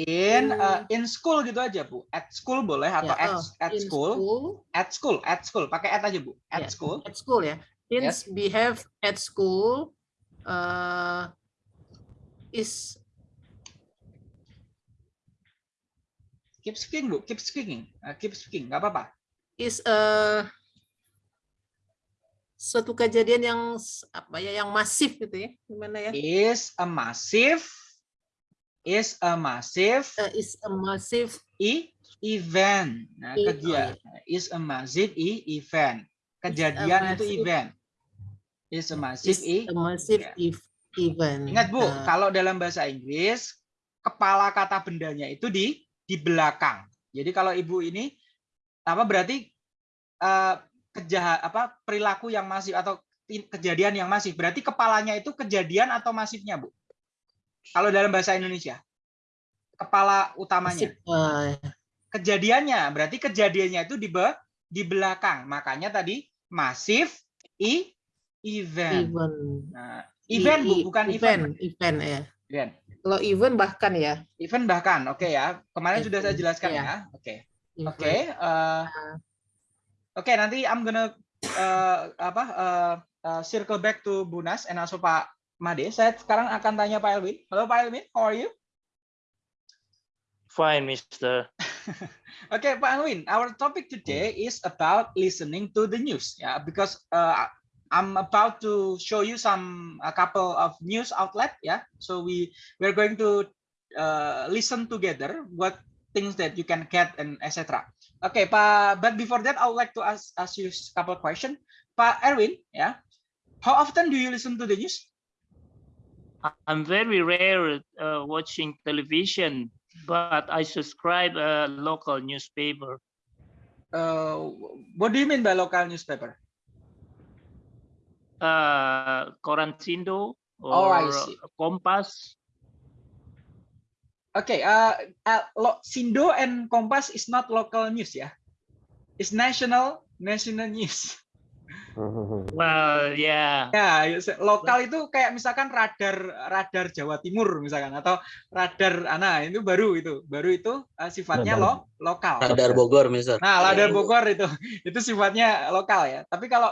in uh, in- in school gitu aja, Bu. At school boleh atau ya, at, oh, at in school. At school, at school. Pakai at aja, Bu. At Ya. school. at school ya teens behave at school uh, is Keep speaking, Bu. Keep speaking. Uh, keep speaking. Nggak apa-apa. is uh, suatu kejadian yang apa ya yang masif gitu ya gimana ya Is a massive is a massive Uh, is a massive e event. Nah, I- oh, kegiatan is a massive e event. Kejadian itu massive- event. Is a massive is e. a massive ya. ev- event Ingat Bu, Uh, kalau dalam bahasa Inggris kepala kata bendanya itu di di belakang. Jadi kalau Ibu ini apa berarti eh kejahat apa perilaku yang masif atau kejadian yang masif. Berarti kepalanya itu kejadian atau masifnya, Bu? Kalau dalam bahasa Indonesia. Kepala utamanya. uh, Kejadiannya berarti kejadiannya itu di be- di belakang. Makanya tadi masif i event. event Nah, event Bu, bukan event. event event ya Event. kalau event bahkan ya Event bahkan, oke ya. Kemarin sudah saya Event, jelaskan iya. ya. Oke, event. oke. eh, Oke, nanti I'm gonna eh, apa eh, eh, circle back to Bunas and also Pak Made. Saya sekarang akan tanya Pak Elvin. Halo Pak Elvin, how are you? Fine, Mister. *laughs* Okay, Pak Elvin, our topic today is about listening to the news. Yeah, because uh, I'm about to show you some a couple of news outlet. Yeah, so we we're going to uh, listen together what things that you can get and etc. Okay, Pak. But before that, I would like to ask ask you a couple of questions. Pak Erwin, yeah, how often do you listen to the news? I'm very rare uh, watching television, but I subscribe a local newspaper. Uh, what do you mean by local newspaper? Uh, Koran Sindo Oh, or see. Kompas. Okay, uh, uh, lo- Sindo and Kompas is not local news ya. It's national national news. *laughs* Well, yeah. Ya, lokal itu kayak misalkan radar radar Jawa Timur misalkan atau radar ana itu baru itu. Baru itu uh, sifatnya Radar. lo lokal. Radar Bogor, Mister. Nah, radar Bogor itu itu sifatnya lokal ya. Tapi kalau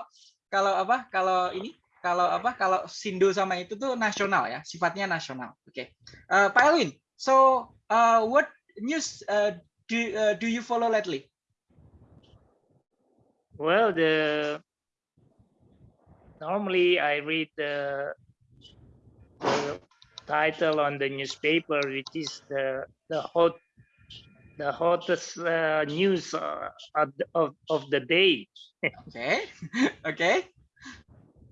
kalau apa? Kalau ini kalau apa? Kalau Sindo sama itu tuh nasional ya, sifatnya nasional. Oke. Eh, Pak Elwin, so uh, what news uh, do uh, do you follow lately? Well, the normally I read the, the title on the newspaper, which is the the hot the hottest uh, news uh, of, of of the day. Okay, *laughs* okay.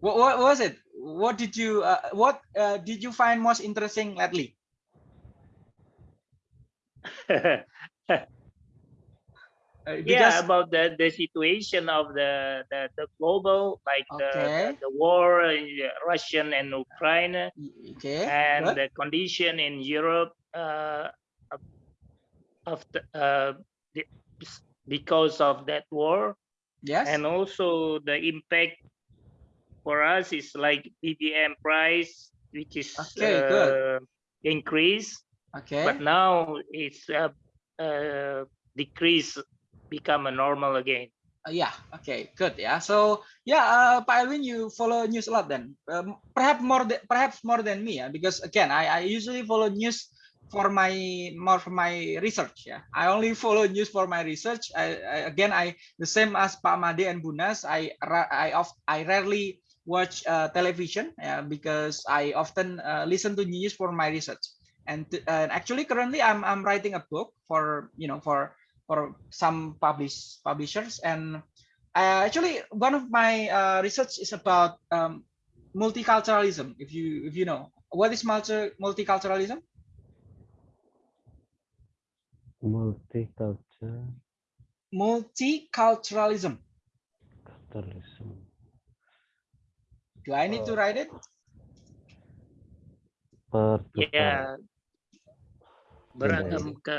What, what was it? What did you uh, what uh, did you find most interesting lately? *laughs* Uh, yeah, about the, the situation of the, the, the global, like Okay. the, the war in Russian and Ukraine, okay. and good. the condition in Europe uh, the, uh, the- because of that war, yes. and also the impact for us is like BBM price, which is Okay, good. uh, increase, okay. but now it's a, uh, decrease, become a normal again. Uh, yeah okay good yeah so yeah uh, Pak Elwin you follow news a lot then um, perhaps more than perhaps more than me yeah because again I, I usually follow news for my more for my research yeah I only follow news for my research. I, I again I the same as Pak Made and Bunas I I of I rarely watch uh, television yeah, because I often uh, listen to news for my research. And actually currently I'm I'm writing a book for you know for for some publish publishers. And uh, actually one of my uh, research is about um, multiculturalism if you if you know. What is multi multiculturalism? Multicultural Multiculturalism. capitalism. Do I need to write it? Pertukaran. Ya, beragam ke,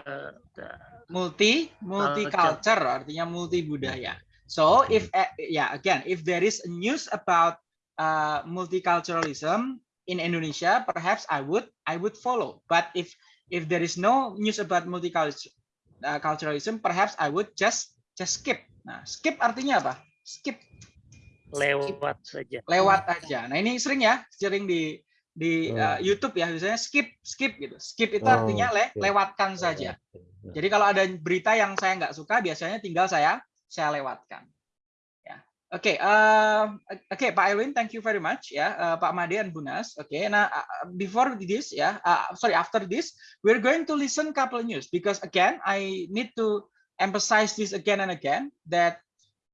multi multi culture. artinya multi budaya so if yeah again if there is news about uh, multiculturalism in Indonesia perhaps I would I would follow. But if if there is no news about multiculturalism perhaps I would just just skip nah skip artinya apa skip lewat saja. lewat aja nah ini sering ya sering di di Oh. uh, YouTube ya biasanya skip skip gitu skip itu Oh, artinya le- lewatkan saja Oke. Jadi kalau ada berita yang saya nggak suka, biasanya tinggal saya saya lewatkan. Oke, eh, oke Pak Elwin, thank you very much ya, Eh, Pak Made dan Bunas. Oke, nah uh, before this ya, uh, sorry after this, we're going to listen couple news because again I need to emphasize this again and again that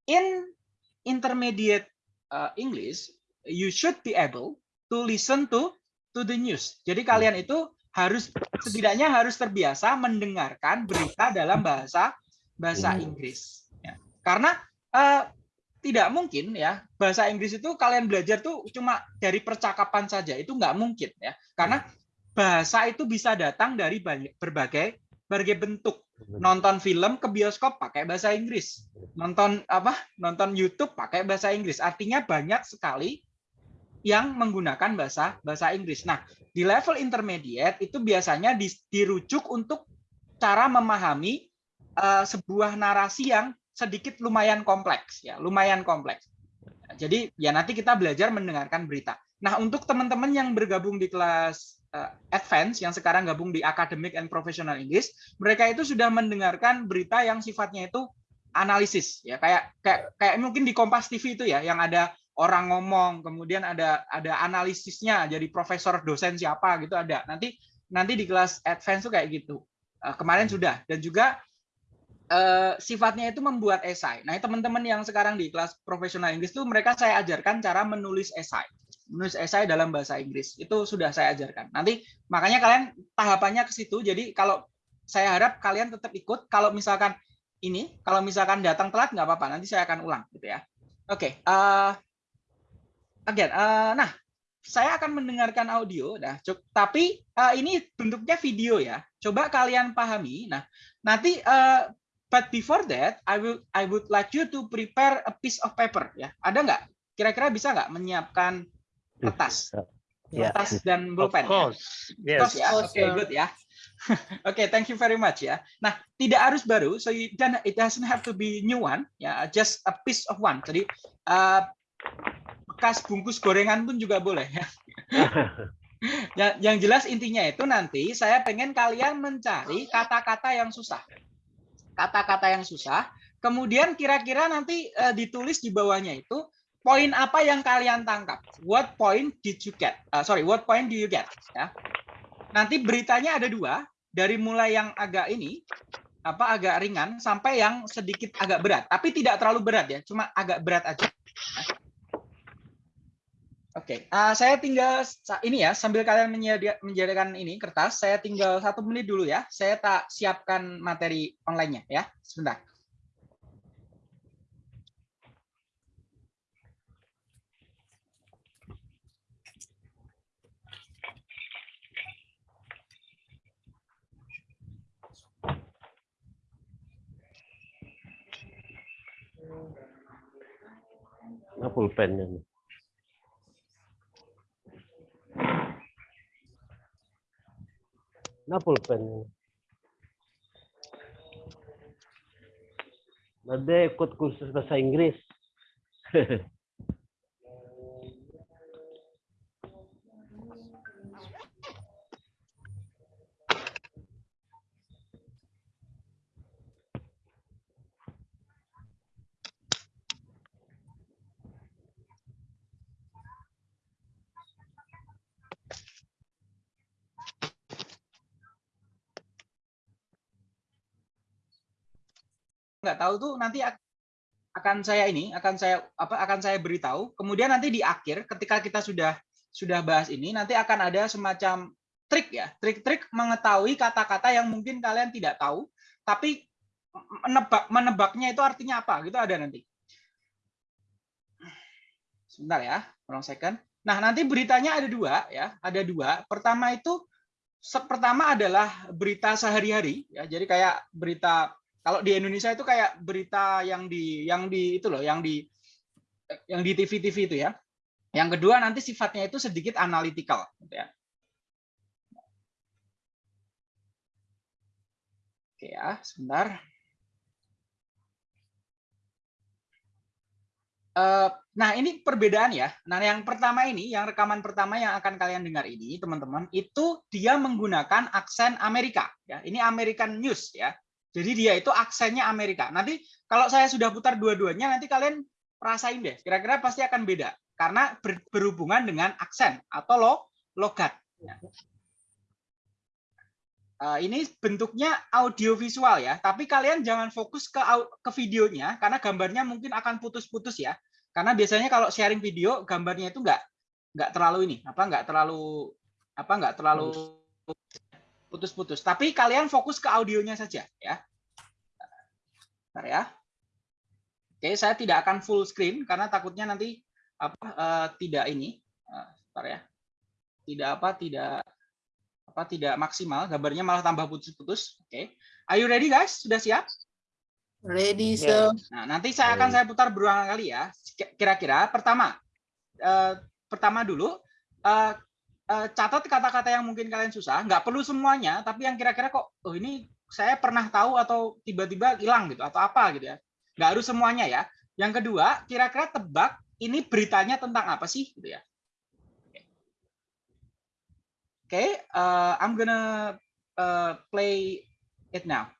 in intermediate uh, English you should be able to listen to to the news. Jadi kalian itu harus setidaknya harus terbiasa mendengarkan berita dalam bahasa bahasa Hmm. Inggris. Ya. Karena eh, tidak mungkin ya bahasa Inggris itu kalian belajar tuh cuma dari percakapan saja itu nggak mungkin ya. Karena bahasa itu bisa datang dari banyak- berbagai berbagai bentuk. Nonton film ke bioskop pakai bahasa Inggris. Nonton apa? Nonton YouTube pakai bahasa Inggris. Artinya banyak sekali yang menggunakan bahasa bahasa Inggris. Nah, di level intermediate itu biasanya di- dirujuk untuk cara memahami eh, sebuah narasi yang sedikit lumayan kompleks ya, lumayan kompleks. Jadi ya nanti kita belajar mendengarkan berita. Nah, untuk teman-teman yang bergabung di kelas eh, advance yang sekarang gabung di academic and professional English, mereka itu sudah mendengarkan berita yang sifatnya itu analisis ya, kayak kayak kayak mungkin di Kompas TV itu ya yang ada orang ngomong, kemudian ada ada analisisnya, jadi profesor dosen siapa gitu ada. Nanti nanti di kelas advance tuh kayak gitu. Eh, kemarin sudah dan juga eh, sifatnya itu membuat esai. Nah, teman-teman yang sekarang di kelas profesional Inggris tuh mereka saya ajarkan cara menulis esai. Menulis esai dalam bahasa Inggris. Itu sudah saya ajarkan. Nanti makanya kalian tahapannya ke situ. Jadi kalau saya harap kalian tetap ikut. Kalau misalkan ini, kalau misalkan datang telat nggak apa-apa. Nanti saya akan ulang gitu ya. Oke, eh, again, eh, nah saya akan mendengarkan audio, nah, tapi eh, ini bentuknya video ya. Coba kalian pahami. Nah, nanti, eh, but before that, I will, I would like you to prepare a piece of paper ya. Ada nggak? Kira-kira bisa nggak menyiapkan kertas, Ya. kertas dan Of bolpen? ya? course, Kertas yes. ya. Oke, Awesome. good ya. *laughs* Oke, thank you very much ya. Nah, tidak harus baru, so you dan it doesn't have to be new one, ya, just a piece of one. Jadi eh, bekas bungkus gorengan pun juga boleh ya. *laughs* yang, yang jelas intinya itu nanti saya pengen kalian mencari kata-kata yang susah. Kata-kata yang susah, kemudian kira-kira nanti eh, ditulis di bawahnya itu poin apa yang kalian tangkap. What point did you get? Uh, sorry, what point do you get? Ya. Nanti beritanya ada dua, dari mulai yang agak ini apa agak ringan sampai yang sedikit agak berat, tapi tidak terlalu berat ya, cuma agak berat aja. Oke, ah, saya tinggal ini ya sambil kalian menyediakan ini kertas, saya tinggal satu menit dulu ya. Saya tak siapkan materi online-nya ya, sebentar. Pulpennya nih. Nah, pulpennya. Nanti ikut kursus bahasa Inggris. *laughs* nggak tahu tuh nanti ak- akan saya ini akan saya apa akan saya beritahu kemudian nanti di akhir ketika kita sudah sudah bahas ini, nanti akan ada semacam trik ya, trik-trik mengetahui kata-kata yang mungkin kalian tidak tahu, tapi menebak menebaknya itu artinya apa gitu ada nanti. Sebentar ya, one second. Nah nanti beritanya ada dua ya, ada dua. Pertama itu pertama adalah berita sehari-hari ya, jadi kayak berita kalau di Indonesia itu kayak berita yang di yang di itu loh, yang di yang di TV-TV itu ya. Yang kedua nanti sifatnya itu sedikit analytical gitu ya. Oke ya, sebentar. Eh, Nah, ini perbedaan ya. Nah, yang pertama ini, yang rekaman pertama yang akan kalian dengar ini, teman-teman, itu dia menggunakan aksen Amerika. Ya, ini American News ya. Jadi dia itu aksennya Amerika. Nanti kalau saya sudah putar dua-duanya, nanti kalian rasain deh. Kira-kira pasti akan beda karena ber- berhubungan dengan aksen atau lo logat. Eh, ini bentuknya audiovisual ya, tapi kalian jangan fokus ke ke videonya karena gambarnya mungkin akan putus-putus ya. Karena biasanya kalau sharing video gambarnya itu nggak nggak terlalu ini, apa nggak terlalu apa nggak terlalu putus-putus. Tapi kalian fokus ke audionya saja ya. Bentar ya. Oke, saya tidak akan full screen karena takutnya nanti apa eh, tidak ini. Eh, bentar ya. Tidak apa tidak apa tidak maksimal, gambarnya malah tambah putus-putus. Oke. Are you ready guys? Sudah siap? Ready, Yeah. so Nah, nanti saya akan saya putar berulang kali ya. Kira-kira pertama, eh, pertama dulu eh, catat kata-kata yang mungkin kalian susah. Nggak perlu semuanya, tapi yang kira-kira kok, oh ini saya pernah tahu atau tiba-tiba hilang gitu atau apa gitu ya. Nggak harus semuanya ya. Yang kedua, kira-kira tebak ini beritanya tentang apa sih gitu ya. Oke, eh, I'm gonna eh, play it now.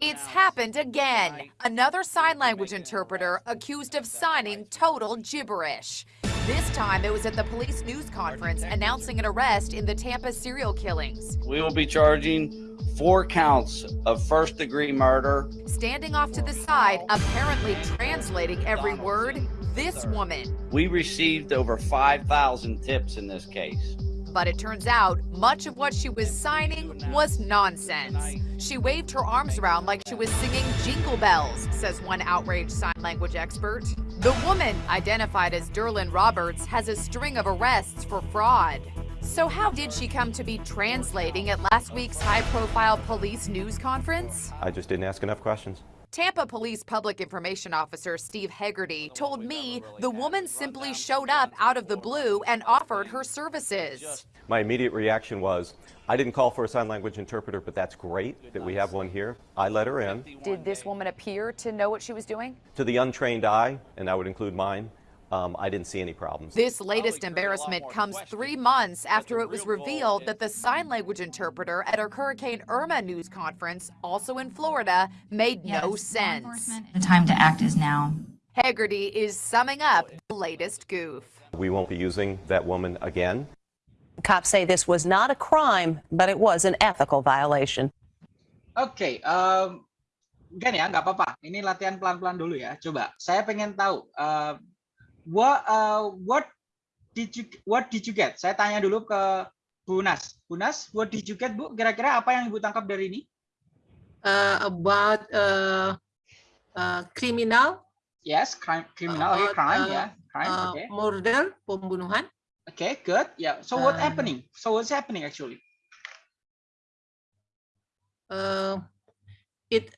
It's happened again. Another sign language interpreter accused of signing total gibberish. This time it was at the police news conference announcing an arrest in the Tampa serial killings. We will be charging four counts of first degree murder. Standing off to the side, apparently translating every word, this woman. We received over 5,000 tips in this case. But it turns out much of what she was signing was nonsense. She waved her arms around like she was singing jingle bells, says one outraged sign language expert. The woman, identified as Derlin Roberts, has a string of arrests for fraud. So, how did she come to be translating at last week's high profile police news conference? I just didn't ask enough questions. Tampa Police Public Information Officer Steve Hegarty told me the woman simply showed up out of the blue and offered her services. My immediate reaction was, I didn't call for a sign language interpreter, but that's great that we have one here. I let her in. Did this woman appear to know what she was doing? To the untrained eye, and that would include mine, um, I didn't see any problems. This latest embarrassment comes three months after it was revealed that the sign language interpreter at a Hurricane Irma news conference, also in Florida, made Yes, no sense. enforcement, The time to act is now. Hegarty is summing up the latest goof. We won't be using that woman again. Cops say this was not a crime, but it was an ethical violation. Okay, em, kan ya, nggak apa-apa. Ini latihan pelan-pelan dulu ya. Coba, saya pengen tahu, eh, what uh, what did you what did you get? Saya tanya dulu ke Bu Nas. Bu Nas, what did you get, Bu? Kira-kira apa yang Ibu tangkap dari ini? uh, about uh, uh, criminal, Yes, crime, criminal, Uh, crime uh, ya, crime, uh, oke, murder, pembunuhan. oke, good, ya. So what Um, happening? So what's happening actually? Uh, it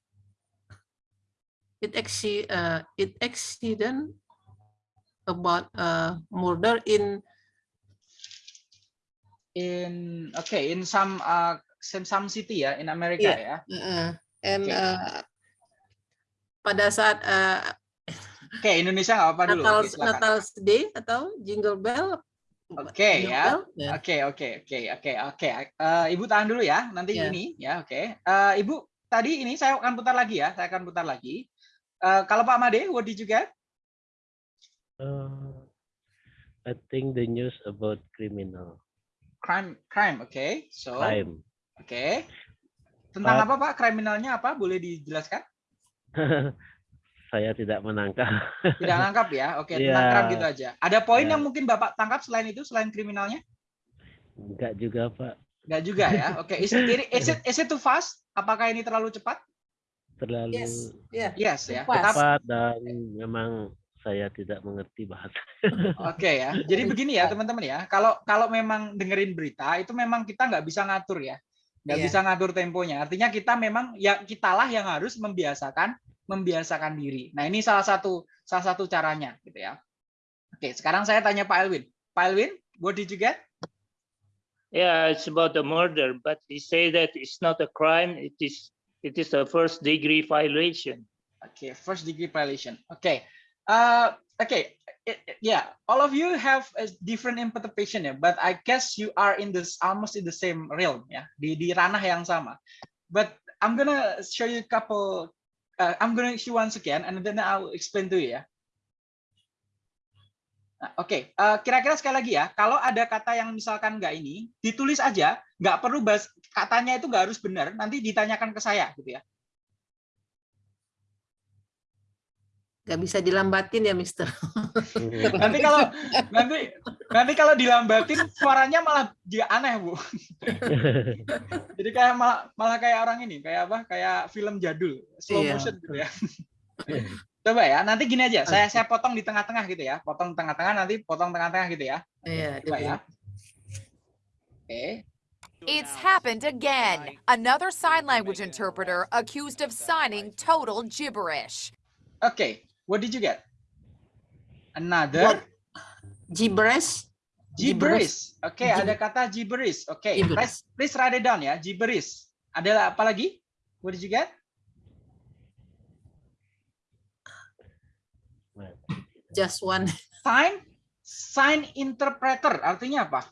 it acci- uh, it accident about uh, murder in In okay, in some uh some some city ya, in America ya. uh, and Oke. uh, pada saat uh, Oke, Indonesia nggak apa-apa dulu. Natal silakan. Natal Day atau Jingle Bell. Oke Jingle ya. Ya. Oke, oke, oke, oke, oke. Eh, Ibu tahan dulu ya, nanti Ya. ini ya, oke. Eh, Ibu, tadi ini saya akan putar lagi ya, saya akan putar lagi. Eh, kalau Pak Made, what did you get? Uh, I think the news about criminal Crime, crime, oke. So, crime. oke. Tentang But- apa Pak? Kriminalnya apa? Boleh dijelaskan? *laughs* saya tidak menangkap. Tidak *laughs* nangkap ya. Oke, Iya. tangkap gitu aja. Ada poin Ya. yang mungkin Bapak tangkap selain itu, selain kriminalnya? Enggak juga, Pak. Enggak juga ya. *laughs* Oke, is, it, is it is it too fast? Apakah ini terlalu cepat? Terlalu Yes. Yeah. Yes ya. Tetap cepat dan memang saya tidak mengerti bahasa. Oke ya. *laughs* Jadi begini ya teman-teman ya. Kalau kalau memang dengerin berita itu memang kita nggak bisa ngatur ya. Nggak Iya. bisa ngatur temponya. Artinya kita memang ya kitalah yang harus membiasakan membiasakan diri. Nah ini salah satu salah satu caranya gitu ya. Oke sekarang saya tanya Pak Elwin. Pak Elwin, what did you get? Yeah, it's about the murder, but he say that it's not a crime. It is it is a first degree violation. Okay, first degree violation. Okay, uh, okay, I- I- yeah. All of you have a different interpretation ya, but I guess you are in this almost in the same realm ya, di di ranah yang sama. But I'm gonna show you a couple. Uh, I'm gonna show once again, and then I'll explain to you ya. Nah, Oke, uh, kira-kira sekali lagi ya, kalau ada kata yang misalkan nggak ini, ditulis aja, nggak perlu bahas katanya itu nggak harus benar, nanti ditanyakan ke saya gitu ya. Nggak bisa dilambatin ya, Mister. nanti kalau nanti nanti kalau dilambatin suaranya malah dia aneh bu *laughs* jadi kayak malah malah kayak orang ini kayak apa kayak film jadul slow Iya. motion gitu ya coba ya nanti gini aja saya saya potong di tengah-tengah gitu ya potong tengah-tengah nanti potong tengah-tengah gitu ya Iya, coba ya dia oke It's happened again. Another sign language interpreter accused of signing total gibberish. oke what did you get? Another What? gibberish. gibberish. Oke Gib- ada kata gibberish. Oke Gibberish. please please write it down ya. Gibberish. Ada apa lagi? What did you get? Just one. Sign sign interpreter. Artinya apa?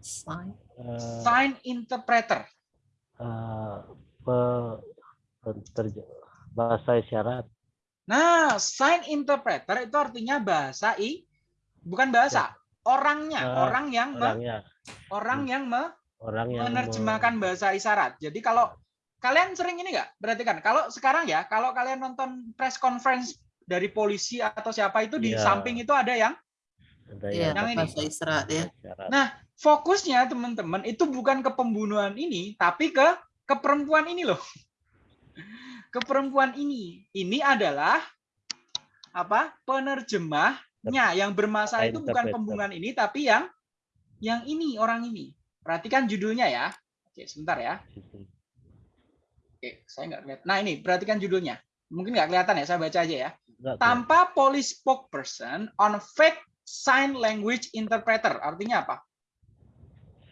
Sign. Eh, sign interpreter. eh, pe- bahasa isyarat. Nah sign interpreter itu artinya bahasa i bukan bahasa orangnya Eh, orang yang me- Orangnya, orang yang me- orang yang me- menerjemahkan bahasa isyarat jadi kalau kalian sering ini nggak perhatikan kalau sekarang ya kalau kalian nonton press conference dari polisi atau siapa itu di Iya. samping itu ada yang ada Iya, yang ini. bahasa isyarat ya. Nah, fokusnya teman-teman itu bukan ke pembunuhan ini, tapi ke ke perempuan ini loh. Ke perempuan ini. Ini adalah apa? Penerjemahnya yang bermasalah itu bukan pembunuhan ini, tapi yang yang ini orang ini. Perhatikan judulnya ya. Oke, sebentar ya. Oke, saya nggak lihat. Nah ini, perhatikan judulnya. Mungkin nggak kelihatan ya, saya baca aja ya. Tanpa police spokesperson on fake sign language interpreter. Artinya apa?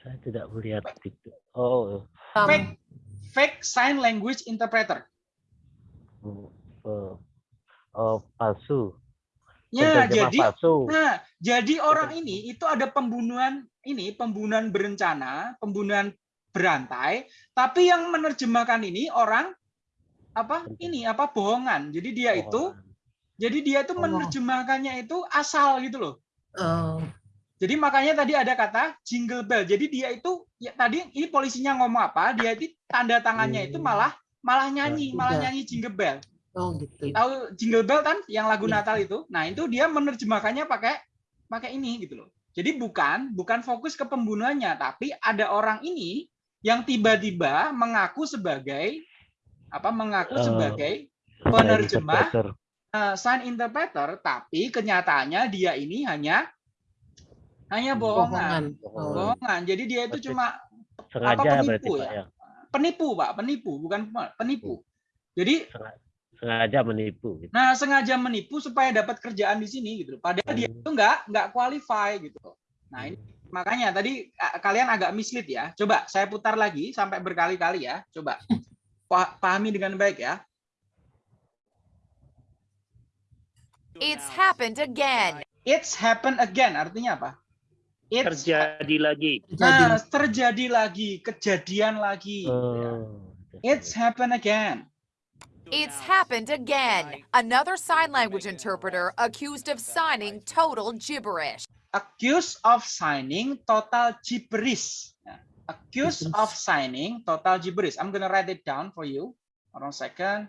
saya tidak melihat itu. Oh, fake fake sign language interpreter. Eh, oh palsu. Ya, Penterjemah jadi palsu. nah, jadi orang ini itu ada pembunuhan ini, pembunuhan berencana, pembunuhan berantai, tapi yang menerjemahkan ini orang apa? Ini apa bohongan. Jadi dia itu jadi dia itu Oh. menerjemahkannya itu asal gitu loh. oh, Jadi makanya tadi ada kata jingle bell. Jadi dia itu ya tadi ini polisinya ngomong apa, dia itu tanda tangannya itu malah malah nyanyi, malah nyanyi jingle bell. oh gitu. tahu Jingle Bell kan yang lagu Iya. Natal itu. Nah, itu dia menerjemahkannya pakai pakai ini gitu loh. Jadi bukan bukan fokus ke pembunuhannya, tapi ada orang ini yang tiba-tiba mengaku sebagai apa mengaku Eh, sebagai penerjemah interpreter. eh, sign interpreter, tapi kenyataannya dia ini hanya hanya bohongan. Bohongan. Oh, Bohongan. Jadi dia itu cuma Sengaja penipu berarti Pak ya? Penipu, Pak, penipu, bukan penipu. Jadi Sengaja menipu. gitu. Nah, sengaja menipu supaya dapat kerjaan di sini gitu. Padahal dia Hmm. itu nggak nggak qualify gitu. Nah, ini makanya tadi kalian agak mislead ya. Coba saya putar lagi sampai berkali-kali ya. Coba Pa- pahami dengan baik ya. It's happened again. It's happened again artinya apa? It's Terjadi lagi. Nah, terjadi lagi, kejadian lagi. Oh, It's happened again. It's happened again. Another sign language interpreter accused of signing total gibberish. accused of signing total gibberish. Ya, Accused of signing total gibberish. I'm gonna write it down for you. Hold on a second.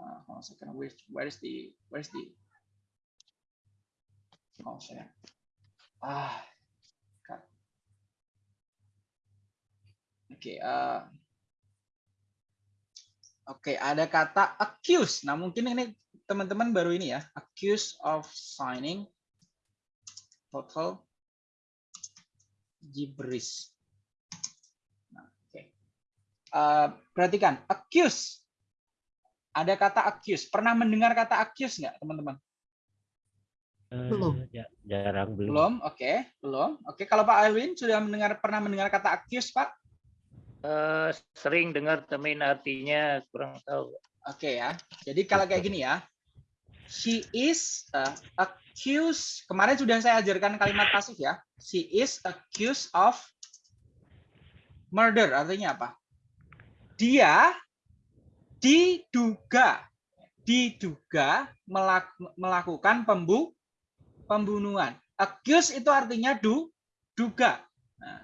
uh, hold on a second. Where, where is the where is the oh saya ah. Oke, uh, Oke, ada kata accuse. Nah, mungkin ini teman-teman baru ini ya, accuse of signing total gibberish. Nah, oke. Uh, perhatikan, accuse. Ada kata accuse. Pernah mendengar kata accuse nggak, teman-teman? Belum. Eh, ja- jarang belum. Belum, oke, belum. Oke, kalau Pak Alwin sudah mendengar pernah mendengar kata accuse, Pak? Eh, sering dengar temen artinya kurang tahu. Oke ya. Jadi kalau kayak gini ya. She is uh, accused. Kemarin sudah saya ajarkan kalimat pasif ya. She is accused of murder. Artinya apa? Dia diduga diduga melak- melakukan pembu pembunuhan. Accuse itu artinya du duga. Nah,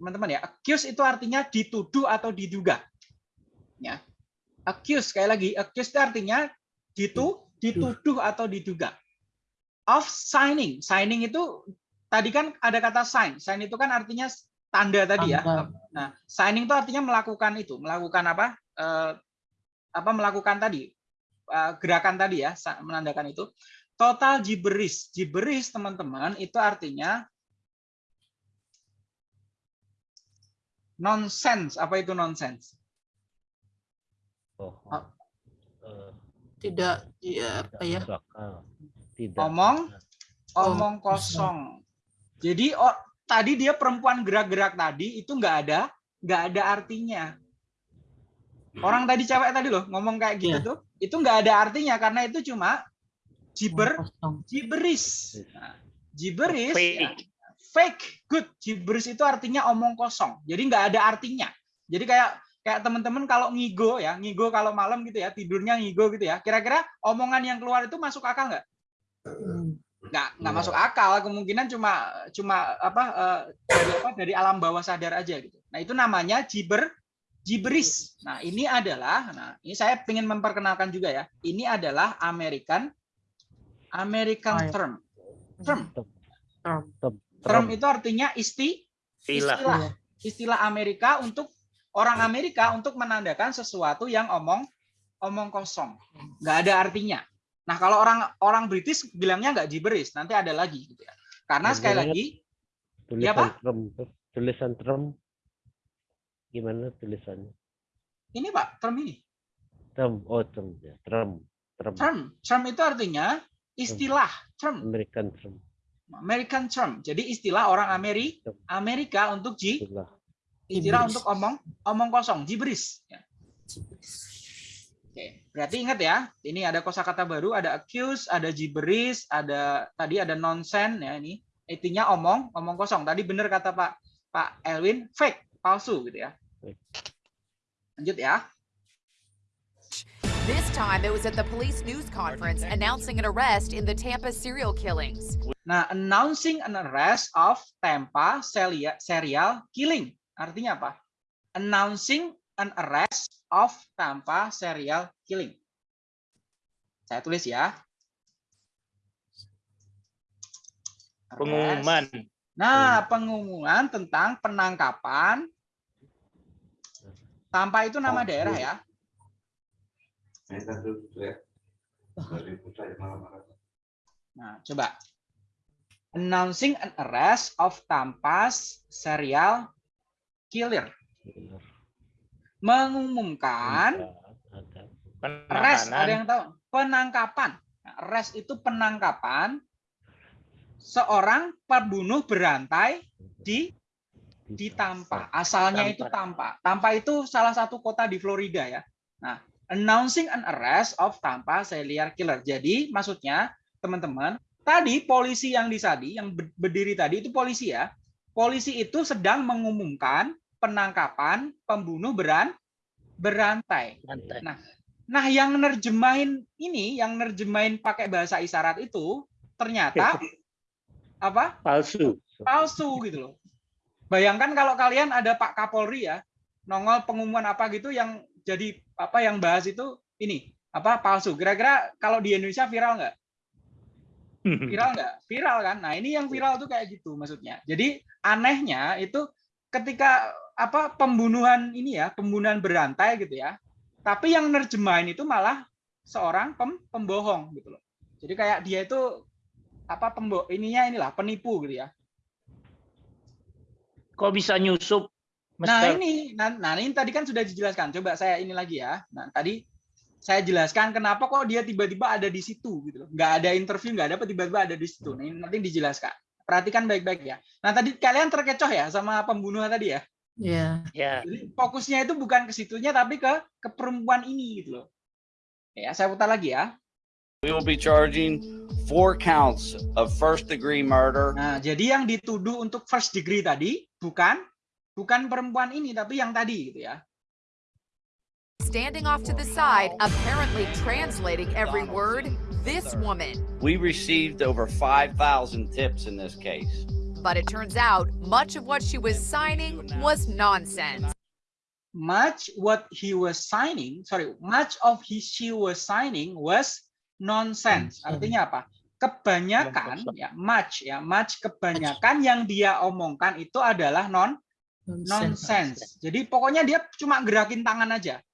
teman-teman ya, accuse itu artinya dituduh atau diduga. Ya. Accuse sekali lagi, accuse itu artinya ditu dituduh atau diduga. Of signing, signing itu tadi kan ada kata sign. Sign itu kan artinya tanda tadi ya. Nah, signing itu artinya melakukan itu, melakukan apa? Eh, apa melakukan tadi eh, gerakan tadi ya, menandakan itu. Total gibberish, gibberish teman-teman itu artinya nonsense. Apa itu nonsense? Oh, Ah. eh, Tidak ya apa ya? Tidak. Omong? Oh, Omong kosong. Jadi oh, tadi dia perempuan gerak-gerak tadi itu nggak ada nggak ada artinya. Orang tadi cewek tadi loh ngomong kayak gitu Iya. tuh, itu nggak ada artinya karena itu cuma Nah, gibberish Fake. ya, fake. Good. Gibberish itu artinya omong kosong. Jadi nggak ada artinya. Jadi kayak kayak teman-teman kalau ngigo ya, ngigo kalau malam gitu ya, tidurnya ngigo gitu ya. Kira-kira omongan yang keluar itu masuk akal nggak? Nggak nggak masuk akal. Kemungkinan cuma cuma apa eh, dari apa dari alam bawah sadar aja gitu. Nah itu namanya giber gibberish nah ini adalah nah ini saya ingin memperkenalkan juga ya. Ini adalah American American Oh, ya. term. Term. Term. term. Itu artinya isti Istilah. istilah. Istilah Amerika untuk orang Amerika untuk menandakan sesuatu yang omong omong kosong. Nggak ada artinya. Nah kalau orang orang British bilangnya nggak gibberish nanti ada lagi gitu ya. Karena Nah, sekali lagi tulisan Pak? Trump tuh. tulisan Trump gimana tulisannya? Ini pak term ini. Trump oh Trump ya Trump Trump term. Term itu artinya istilah term American Trump American term jadi istilah orang Ameri Amerika untuk itulah istilah untuk omong omong kosong gibberish ya. Oke, berarti ingat ya, ini ada kosakata baru, ada accuse, ada gibberish, ada tadi ada nonsense ya ini. Intinya omong, omong kosong. Tadi benar kata Pak Pak Elwin, fake, palsu gitu ya. Lanjut ya. This time it was at the police news conference announcing an arrest in the Tampa serial killings. Nah, announcing an arrest of Tampa seria- serial killing. Artinya apa? Announcing an arrest of Tampa serial killing. Saya tulis ya. Arrest. Pengumuman. Nah, pengumuman tentang penangkapan Tampa itu nama daerah ya. Nah, coba. Announcing an arrest of Tampa's serial killer. Mengumumkan ada arrest, ada yang tahu? Penangkapan. Nah, Arrest itu penangkapan seorang pembunuh berantai di di Tampa. Asalnya itu Tampa. Tampa itu salah satu kota di Florida ya. Nah, announcing an arrest of Tampa serial killer. Jadi maksudnya teman-teman, tadi polisi yang di tadi yang ber- berdiri tadi itu polisi ya. Polisi itu sedang mengumumkan penangkapan pembunuh beran berantai. Lantai. Nah, yang nerjemahin ini, yang nerjemahin pakai bahasa isyarat itu ternyata *laughs* apa? Palsu. palsu gitu loh. Bayangkan kalau kalian ada Pak Kapolri ya, nongol pengumuman apa gitu yang jadi apa yang bahas itu ini apa palsu. Kira-kira kalau di Indonesia viral nggak? *laughs* Viral nggak? Viral kan? Nah ini yang viral tuh kayak gitu maksudnya. Jadi anehnya itu ketika apa pembunuhan ini ya, pembunuhan berantai gitu ya. Tapi yang nerjemahin itu malah seorang pem, pembohong gitu loh. Jadi kayak dia itu apa pembo ininya inilah penipu gitu ya. Kok bisa nyusup? Nah Mister? ini, nah, nah ini tadi kan sudah dijelaskan. Coba saya ini lagi ya. Nah tadi saya jelaskan kenapa kok dia tiba-tiba ada di situ gitu loh. Nggak ada interview, nggak ada apa tiba-tiba ada di situ. Nah, ini nanti dijelaskan. Perhatikan baik-baik ya. Nah tadi kalian terkecoh ya sama pembunuh tadi ya. Ya. Ya. Jadi fokusnya itu bukan ke situnya tapi ke ke perempuan ini gitu loh. Ya, saya putar lagi ya. We will be charging four counts of first degree murder. Nah, jadi yang dituduh untuk first degree tadi bukan bukan perempuan ini tapi yang tadi gitu ya. Standing off to the side, apparently translating every word, this woman. We received over 5,000 tips in this case. But it turns out much of what she was signing was nonsense. Much what he was signing, sorry, much of his she was signing was nonsense. Artinya apa? Kebanyakan ya, much ya, much kebanyakan yang dia omongkan itu adalah non nonsense. Jadi pokoknya dia cuma gerakin tangan aja.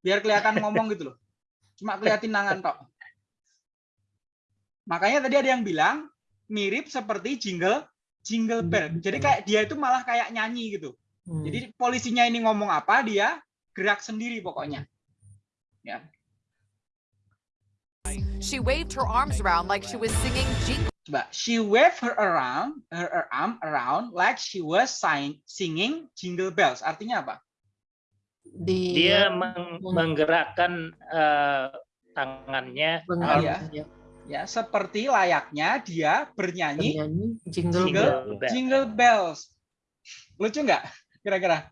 Biar kelihatan ngomong gitu loh. Cuma kelihatin tangan tok. Makanya tadi ada yang bilang mirip seperti jingle jingle bell. Jadi kayak dia itu malah kayak nyanyi gitu. Jadi polisinya ini ngomong apa, dia gerak sendiri pokoknya. Ya. She waved her arms around like she was singing jingle. Coba, she waved her around, her, her arm around like she was sign, singing jingle bells. Artinya apa? Dia meng- menggerakkan eh, tangannya ya. Ya, seperti layaknya dia bernyanyi jingle, jingle, bell. jingle bells. Lucu nggak? Kira-kira?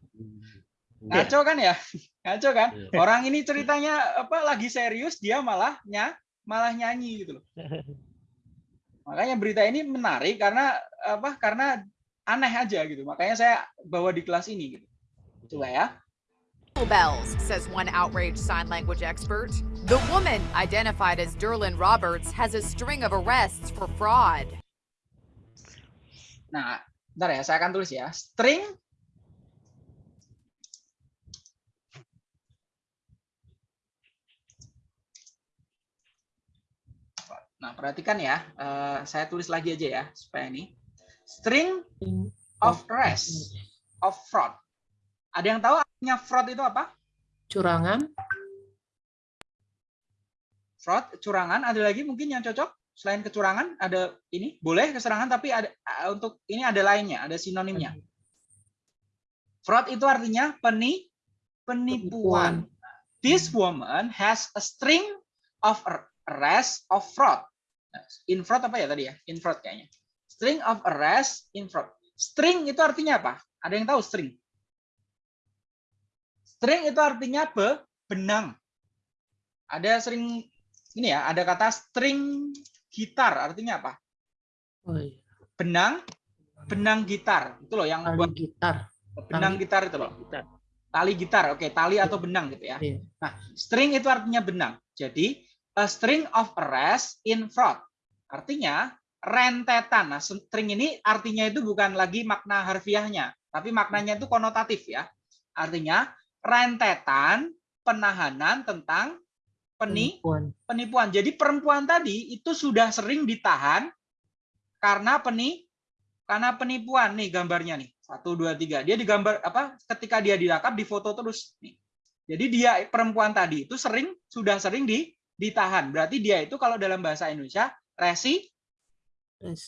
Ngaco kan ya? Ngaco kan? Orang ini ceritanya apa lagi serius, dia malah nya, malah nyanyi gitu loh. *laughs* Makanya berita ini menarik karena apa? Karena aneh aja gitu. Makanya saya bawa di kelas ini gitu. Coba ya. bells, says one outraged sign language expert. The woman, identified as Derlin Roberts, has a string of arrests for fraud. Nah, bentar ya, saya akan tulis ya. String Nah, perhatikan ya. eh, saya tulis lagi aja ya supaya ini. String of arrest of fraud. Ada yang tahu artinya fraud itu apa? Curangan. Fraud, curangan. Ada lagi mungkin yang cocok selain kecurangan? Ada ini boleh keserangan tapi ada eh, untuk ini ada lainnya, ada sinonimnya. Fraud itu artinya peni penipuan. This woman has a string of arrest of fraud. In fraud apa ya tadi ya? In fraud kayaknya. String of arrest in fraud. String itu artinya apa? Ada yang tahu string? String itu artinya be, benang. Ada sering ini ya, ada kata string gitar artinya apa? Oh, iya. Benang, benang gitar. Itu loh yang Tali buat gitar. benang Tali. gitar itu loh. Tali gitar, oke, tali atau benang gitu ya. Iya. Nah, string itu artinya benang. Jadi, a string of arrest in fraud. Artinya rentetan. Nah, string ini artinya itu bukan lagi makna harfiahnya, tapi maknanya itu konotatif ya. Artinya rentetan penahanan tentang peni Penipuan. penipuan. Jadi perempuan tadi itu sudah sering ditahan karena peni karena penipuan nih gambarnya nih satu dua tiga dia digambar apa ketika dia ditangkap difoto terus nih jadi dia perempuan tadi itu sering sudah sering di ditahan berarti dia itu kalau dalam bahasa Indonesia resi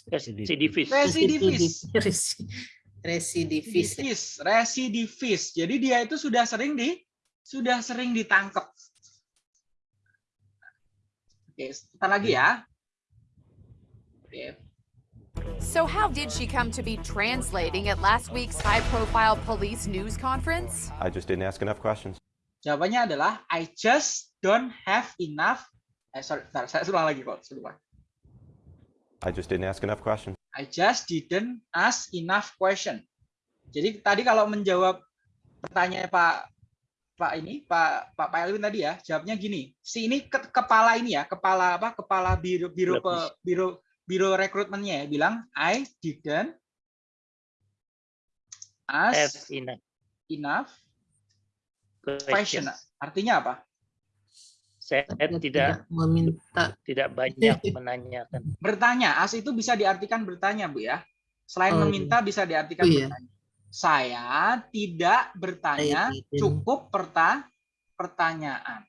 Residivis. residivis Resi- Residivis. residivis residivis jadi dia itu sudah sering di sudah sering ditangkap oke sebentar lagi ya oke So, how did she come to be translating at last week's high profile police news conference? I just didn't ask enough questions. Jawabannya adalah I just don't have enough. Eh sorry, bentar, saya ulang lagi kok, saya lupa. I just didn't ask enough questions. I just didn't ask enough question. Jadi tadi kalau menjawab pertanyaan Pak Pak ini Pak Pak Pak Elwin tadi ya jawabnya gini si ini ke- kepala ini ya kepala apa kepala biro biro pe- biro biro rekrutmennya ya bilang I didn't ask enough enough question questions. artinya apa Saya Saya tidak meminta tidak banyak menanyakan. *laughs* bertanya as itu bisa diartikan bertanya bu ya selain Oh, meminta bisa diartikan Oh, iya. bertanya saya tidak bertanya Saya tidak. cukup perta pertanyaan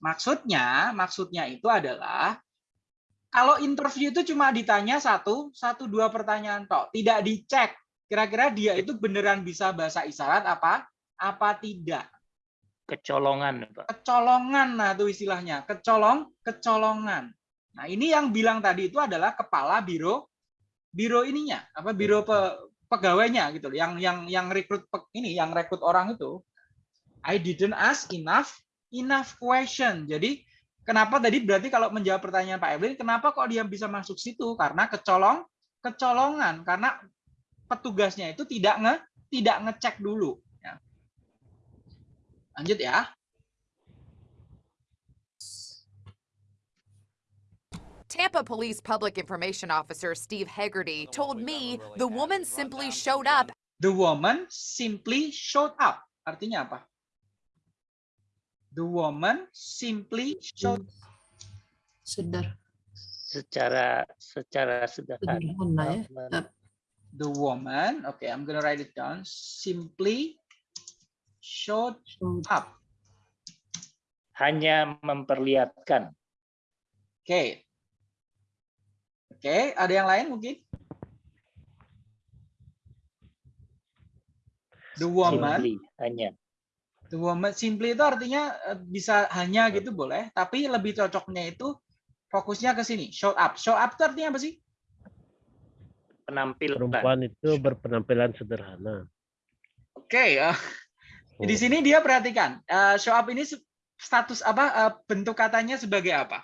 maksudnya maksudnya itu adalah kalau interview itu cuma ditanya satu satu dua pertanyaan tok tidak dicek kira-kira dia itu beneran bisa bahasa isyarat apa apa tidak Kecolongan, Pak. kecolongan nah itu istilahnya. Kecolong kecolongan. Nah ini yang bilang tadi itu adalah kepala biro biro ininya apa biro pe- pegawainya gitu yang yang yang rekrut ini yang rekrut orang itu I didn't ask enough enough question. Jadi kenapa tadi berarti kalau menjawab pertanyaan Pak Evelyn kenapa kok dia bisa masuk situ? Karena kecolong kecolongan. Karena petugasnya itu tidak nge tidak ngecek dulu. Lanjut ya Tampa Police Public Information Officer Steve Hegarty told me the woman simply showed up The woman simply showed up. Artinya apa? The woman simply showed sedar Secara secara sederhana. ya. The woman. Okay, I'm gonna write it down. Simply showed up. Hanya memperlihatkan. Oke. Oke, ada yang lain mungkin? The woman, Simply, hanya. the woman simply itu artinya eh, bisa hanya gitu boleh, tapi lebih cocoknya itu fokusnya ke sini. Show up. Show up itu artinya apa sih? Penampilan. Perempuan itu berpenampilan sederhana. Oke, ya. Di sini dia perhatikan eh, show up ini status apa eh, bentuk katanya sebagai apa?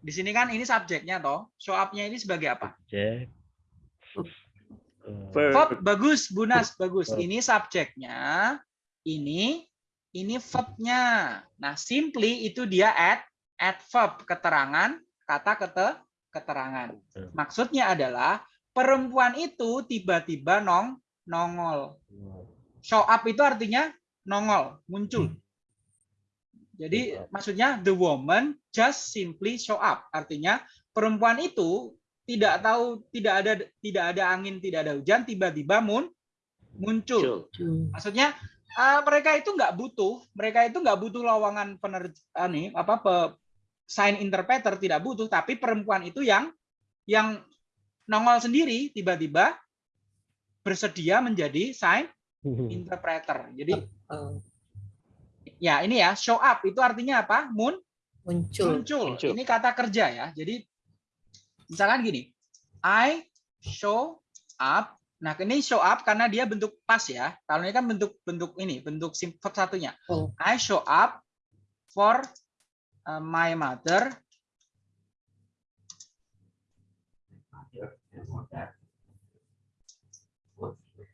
Di sini kan ini subjeknya toh. Show up-nya ini sebagai apa? Cek. Verb. Verb bagus, Bunas bagus. Verb. Ini subjeknya, ini ini verbnya. Nah, simply itu dia add adverb keterangan, kata kete keterangan. Maksudnya adalah perempuan itu tiba-tiba nong nongol. Show up itu artinya nongol, muncul. Jadi Show up. maksudnya the woman just simply show up. Artinya perempuan itu tidak tahu tidak ada tidak ada angin, tidak ada hujan, tiba-tiba mun, muncul. Maksudnya eh, mereka itu nggak butuh, mereka itu nggak butuh lowongan pener eh, nih, apa pe, sign interpreter tidak butuh, tapi perempuan itu yang yang nongol sendiri tiba-tiba bersedia menjadi sign interpreter. Jadi Eh, ya ini ya show up itu artinya apa? Mun muncul. muncul. Muncul. Ini kata kerja ya. Jadi misalkan gini, I show up. Nah, ini show up karena dia bentuk pas ya. Kalau ini kan bentuk bentuk ini, bentuk sim- verb satunya. Oh. I show up for uh, my mother.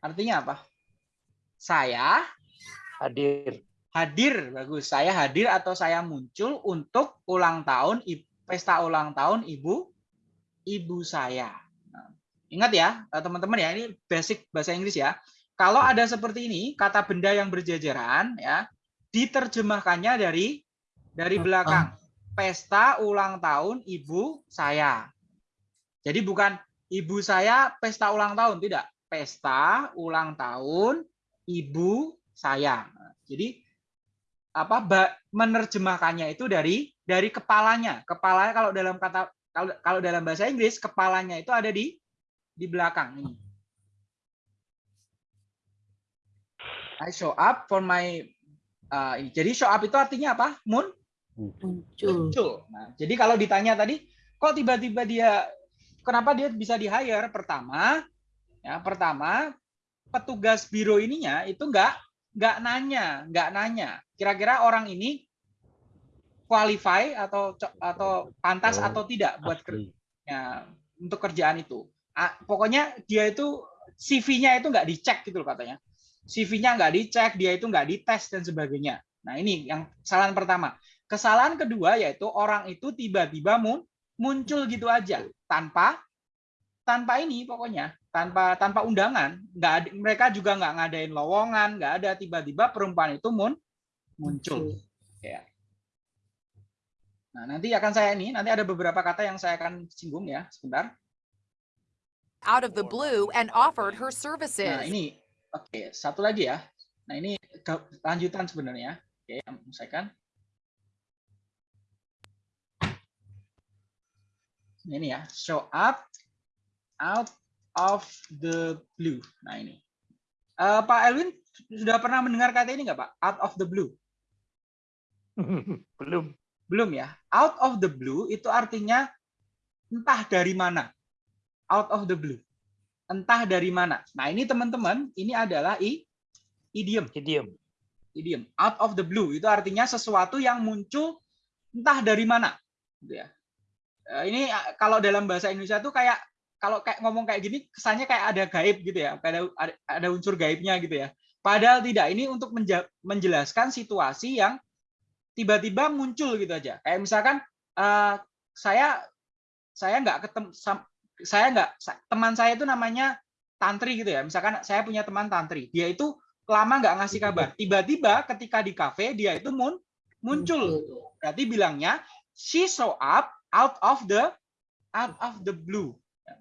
Artinya apa? Saya Hadir. hadir bagus. Saya hadir atau saya muncul untuk ulang tahun pesta ulang tahun ibu ibu saya. Nah, ingat ya eh, teman-teman ya ini basic bahasa Inggris ya. Kalau ada seperti ini kata benda yang berjajaran ya diterjemahkannya dari dari belakang. Pesta ulang tahun ibu saya. Jadi bukan ibu saya pesta ulang tahun tidak. Pesta ulang tahun ibu saya jadi apa menerjemahkannya itu dari dari kepalanya. Kepalanya kalau dalam kata kalau kalau dalam bahasa Inggris kepalanya itu ada di di belakang ini. I show up for my uh, ini. Jadi show up itu artinya apa? Mun Muncul. muncul. Nah, jadi kalau ditanya tadi kok tiba-tiba dia kenapa dia bisa di hire? Pertama, ya pertama petugas biro ininya itu enggak nggak nanya, nggak nanya. Kira-kira orang ini qualify atau atau pantas Oh, atau tidak buat kerja untuk kerjaan itu. Ah, pokoknya dia itu CV-nya itu nggak dicek gitu loh katanya. CV-nya nggak dicek, dia itu nggak dites dan sebagainya. Nah ini yang kesalahan pertama. Kesalahan kedua yaitu orang itu tiba-tiba muncul gitu aja tanpa tanpa ini pokoknya tanpa tanpa undangan. Nggak ada, mereka juga nggak ngadain lowongan nggak ada. Tiba-tiba perempuan itu mun muncul. Ya nah nanti akan saya ini nanti ada beberapa kata yang saya akan singgung ya sebentar. Out of the blue and offered her services. nah ini oke satu lagi ya. Nah ini lanjutan sebenarnya. Oke misalkan ini ya show up out of the blue. Nah ini. Uh, Pak Elwin sudah pernah mendengar kata ini nggak Pak? Out of the blue. *laughs* Belum. Belum ya? Out of the blue itu artinya entah dari mana. Out of the blue. Entah dari mana. Nah ini teman-teman ini adalah i, idiom. Idiom. Idiom. Out of the blue itu artinya sesuatu yang muncul entah dari mana. Gitu ya. Ini kalau dalam bahasa Indonesia tuh kayak kalau kayak ngomong kayak gini kesannya kayak ada gaib gitu ya ada ada unsur gaibnya gitu ya. Padahal tidak ini untuk menjelaskan situasi yang tiba-tiba muncul gitu aja. Kayak misalkan uh, saya saya nggak ketemu saya nggak teman saya itu namanya tantri gitu ya. Misalkan saya punya teman tantri dia itu lama nggak ngasih kabar. Tiba-tiba ketika di kafe dia itu mun muncul. Berarti bilangnya she show up out of the out of the blue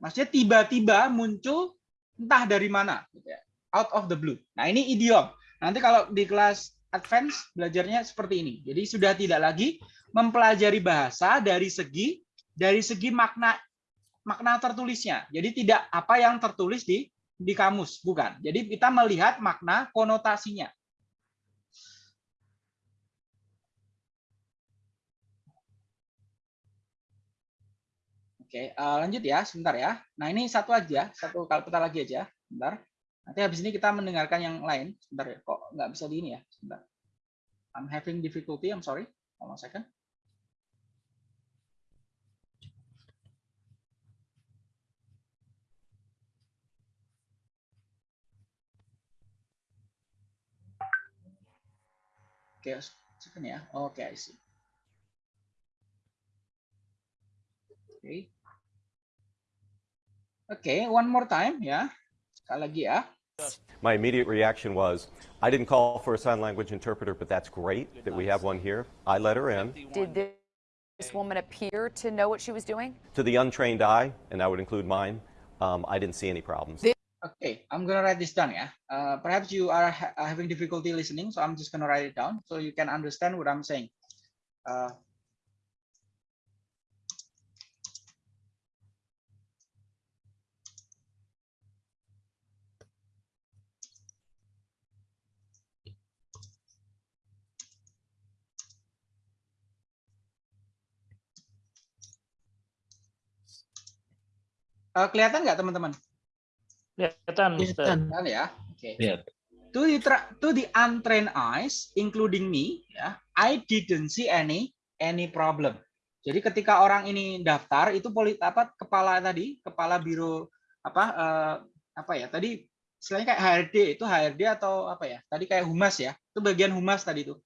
maksudnya tiba-tiba muncul entah dari mana gitu ya. out of the blue. Nah ini idiom. Nanti kalau di kelas advance belajarnya seperti ini. Jadi sudah tidak lagi mempelajari bahasa dari segi dari segi makna makna tertulisnya. Jadi tidak apa yang tertulis di di kamus bukan. Jadi kita melihat makna konotasinya Oke, uh, lanjut ya, sebentar ya. Nah ini satu aja, satu kali putar lagi aja, sebentar. Nanti habis ini kita mendengarkan yang lain. Sebentar ya, kok nggak bisa di ini ya, sebentar. I'm having difficulty, I'm sorry. Hold on a second. Oke, okay, second ya. Oke, okay, I see. Oke. Okay. Okay, one more time, ya. Sekali lagi ya. My immediate reaction was, I didn't call for a sign language interpreter, but that's great that we have one here. I let her in. Did this woman appear to know what she was doing? To the untrained eye, and that would include mine, um, I didn't see any problems. Okay, I'm gonna write this down, yeah. Uh, perhaps you are ha having difficulty listening, so I'm just gonna write it down so you can understand what I'm saying. Uh, Uh, kelihatan nggak teman-teman? Kelihatan, Kelihatan ya. Oke. Okay. To the to the untrained eyes, including me, ya, I didn't see any any problem. Jadi ketika orang ini daftar itu polit apa kepala tadi kepala biro apa uh, apa ya tadi istilahnya kayak HRD itu HRD atau apa ya tadi kayak humas ya itu bagian humas tadi itu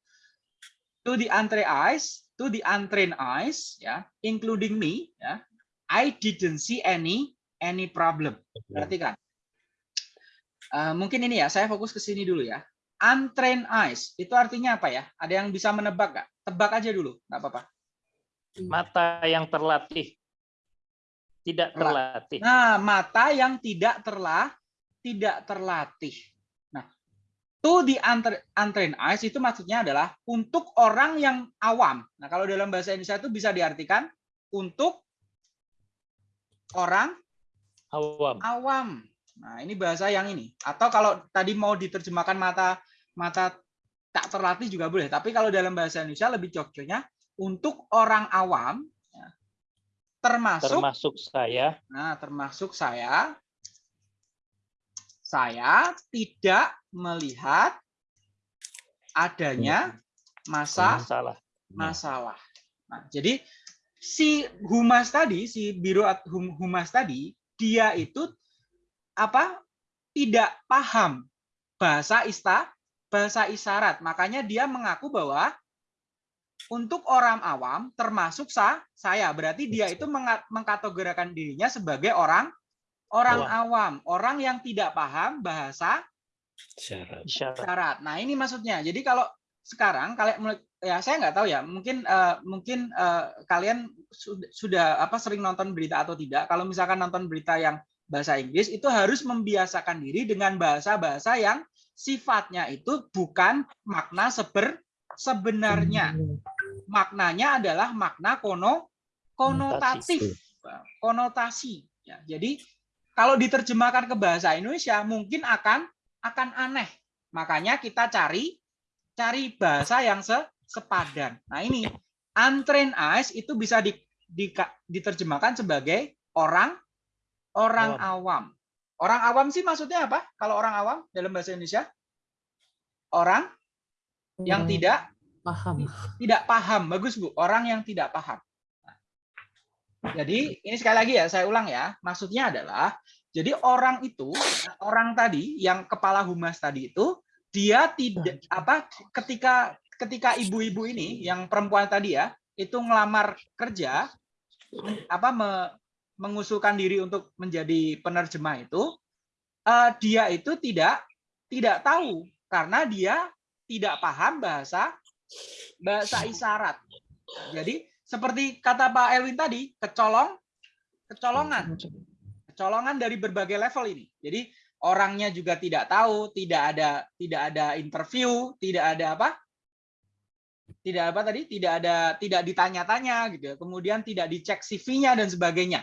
to the untrained eyes to the untrained eyes ya including me ya I didn't see any any problem. Perhatikan. Uh, mungkin ini ya, saya fokus ke sini dulu ya. Untrained eyes, itu artinya apa ya? Ada yang bisa menebak nggak? Tebak aja dulu, nggak apa-apa. Mata yang terlatih. Tidak terlatih. Nah, mata yang tidak terlah, tidak terlatih. Nah, to the untrained eyes itu maksudnya adalah untuk orang yang awam. Nah, kalau dalam bahasa Indonesia itu bisa diartikan untuk orang awam. Awam. Nah, ini bahasa yang ini. Atau kalau tadi mau diterjemahkan mata mata tak terlatih juga boleh. Tapi kalau dalam bahasa Indonesia lebih cocoknya untuk orang awam ya, termasuk termasuk saya. Nah, termasuk saya saya tidak melihat adanya masa masalah. Masalah. Nah, jadi si humas tadi, si biro humas tadi dia itu apa tidak paham bahasa ista bahasa isyarat. Makanya dia mengaku bahwa untuk orang awam termasuk sa, saya berarti dia itu mengkategorikan dirinya sebagai orang orang awam, orang yang tidak paham bahasa Syarat. Isyarat. syarat. Nah, ini maksudnya. Jadi kalau sekarang kalian ya saya nggak tahu ya, mungkin eh, mungkin eh, kalian sudah, sudah apa sering nonton berita atau tidak. Kalau misalkan nonton berita yang bahasa Inggris itu harus membiasakan diri dengan bahasa-bahasa yang sifatnya itu bukan makna seber sebenarnya. Maknanya adalah makna kono konotatif, konotasi. Ya, jadi kalau diterjemahkan ke bahasa Indonesia mungkin akan akan aneh. Makanya kita cari cari bahasa yang se sepadan. Nah ini untrained eyes itu bisa di, di- diterjemahkan sebagai orang orang awam. Orang awam sih maksudnya apa? Kalau orang awam dalam bahasa Indonesia orang yang Hmm, tidak paham. tidak paham. Bagus Bu, orang yang tidak paham. Nah, Jadi ini sekali lagi ya saya ulang ya. Maksudnya adalah jadi orang itu orang tadi yang kepala humas tadi itu dia tidak apa ketika ketika ibu-ibu ini yang perempuan tadi ya itu ngelamar kerja apa me- mengusulkan diri untuk menjadi penerjemah itu eh, dia itu tidak tidak tahu karena dia tidak paham bahasa bahasa isyarat. Jadi seperti kata Pak Elwin tadi, kecolong, kecolongan, kecolongan dari berbagai level ini. Jadi orangnya juga tidak tahu, tidak ada tidak ada interview, tidak ada apa? Tidak apa tadi? Tidak ada tidak ditanya-tanya gitu. ya. Kemudian tidak dicek CV-nya dan sebagainya.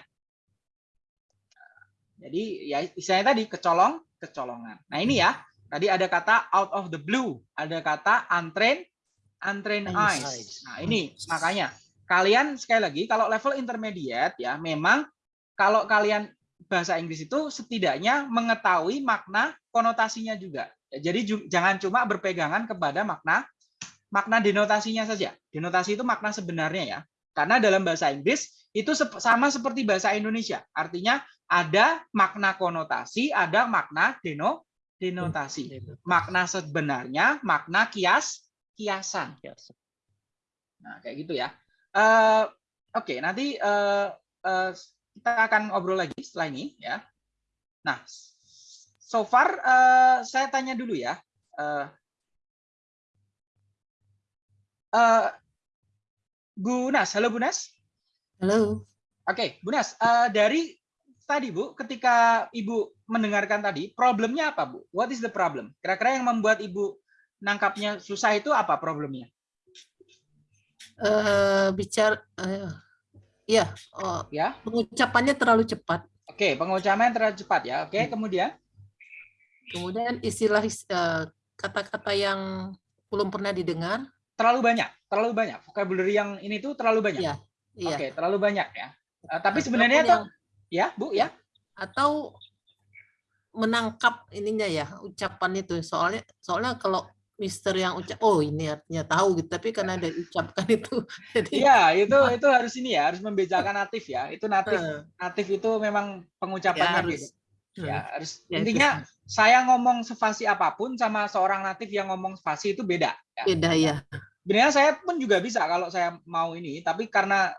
Jadi ya istilahnya tadi kecolong, kecolongan. Nah, ini ya. Tadi ada kata out of the blue, ada kata untrained untrained Eyes. Nah, ini makanya kalian sekali lagi kalau level intermediate ya memang kalau kalian bahasa Inggris itu setidaknya mengetahui makna konotasinya juga. Jadi jangan cuma berpegangan kepada makna makna denotasinya saja. Denotasi itu makna sebenarnya ya. Karena dalam bahasa Inggris itu sama seperti bahasa Indonesia. Artinya ada makna konotasi, ada makna deno denotasi. Makna sebenarnya, makna kias kiasan. Nah, kayak gitu ya. Eh, Oke, nanti eh, eh, kita akan ngobrol lagi setelah ini ya. Nah, so far eh, saya tanya dulu ya. Eh, eh, Bu Nas, halo Bu Nas. Halo. Oke, Bu Nas, eh, dari tadi Bu, ketika Ibu mendengarkan tadi, problemnya apa Bu? What is the problem? Kira-kira yang membuat Ibu nangkapnya susah itu apa problemnya? Eh, bicara eh, ya, oh, Ya. pengucapannya terlalu cepat. Oke, pengucapan terlalu cepat ya. Oke, kemudian Kemudian istilah eh, kata-kata yang belum pernah didengar. Terlalu banyak, terlalu banyak. Vocabulary yang ini tuh terlalu banyak. Iya, iya. Oke, terlalu banyak ya. Eh, tapi Ataupun sebenarnya tuh ya, Bu, ya. atau menangkap ininya ya ucapan itu soalnya soalnya kalau Mister yang ucap oh ini artinya tahu gitu tapi karena ada ucapkan itu *laughs* jadi Iya, itu itu harus ini ya, harus membedakan natif ya. Itu natif natif itu memang pengucapannya harus. beda. Ya, harus Ya, itu. Saya ngomong spasi apa pun sama seorang natif yang ngomong spasi itu beda. ya. beda ya Sebenarnya saya pun juga bisa kalau saya mau ini, tapi karena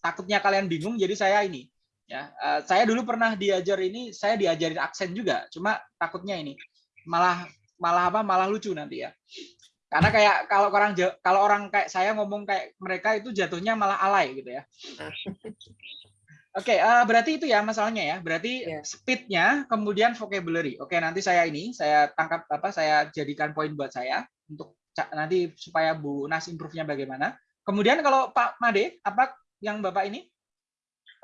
takutnya kalian bingung, jadi saya ini. Ya, eh, saya dulu pernah diajar ini, saya diajarin aksen juga, cuma takutnya ini malah malah apa? Malah lucu nanti ya. Karena kayak kalau orang kalau orang kayak saya ngomong kayak mereka itu jatuhnya malah alay gitu ya. Oke, eh, berarti itu ya masalahnya ya. Berarti Ya. speednya, kemudian vocabulary. Oke, nanti saya ini saya tangkap apa? Saya jadikan poin buat saya untuk nanti supaya Bu Nas improve-nya bagaimana. Kemudian kalau Pak Made, apa yang Bapak ini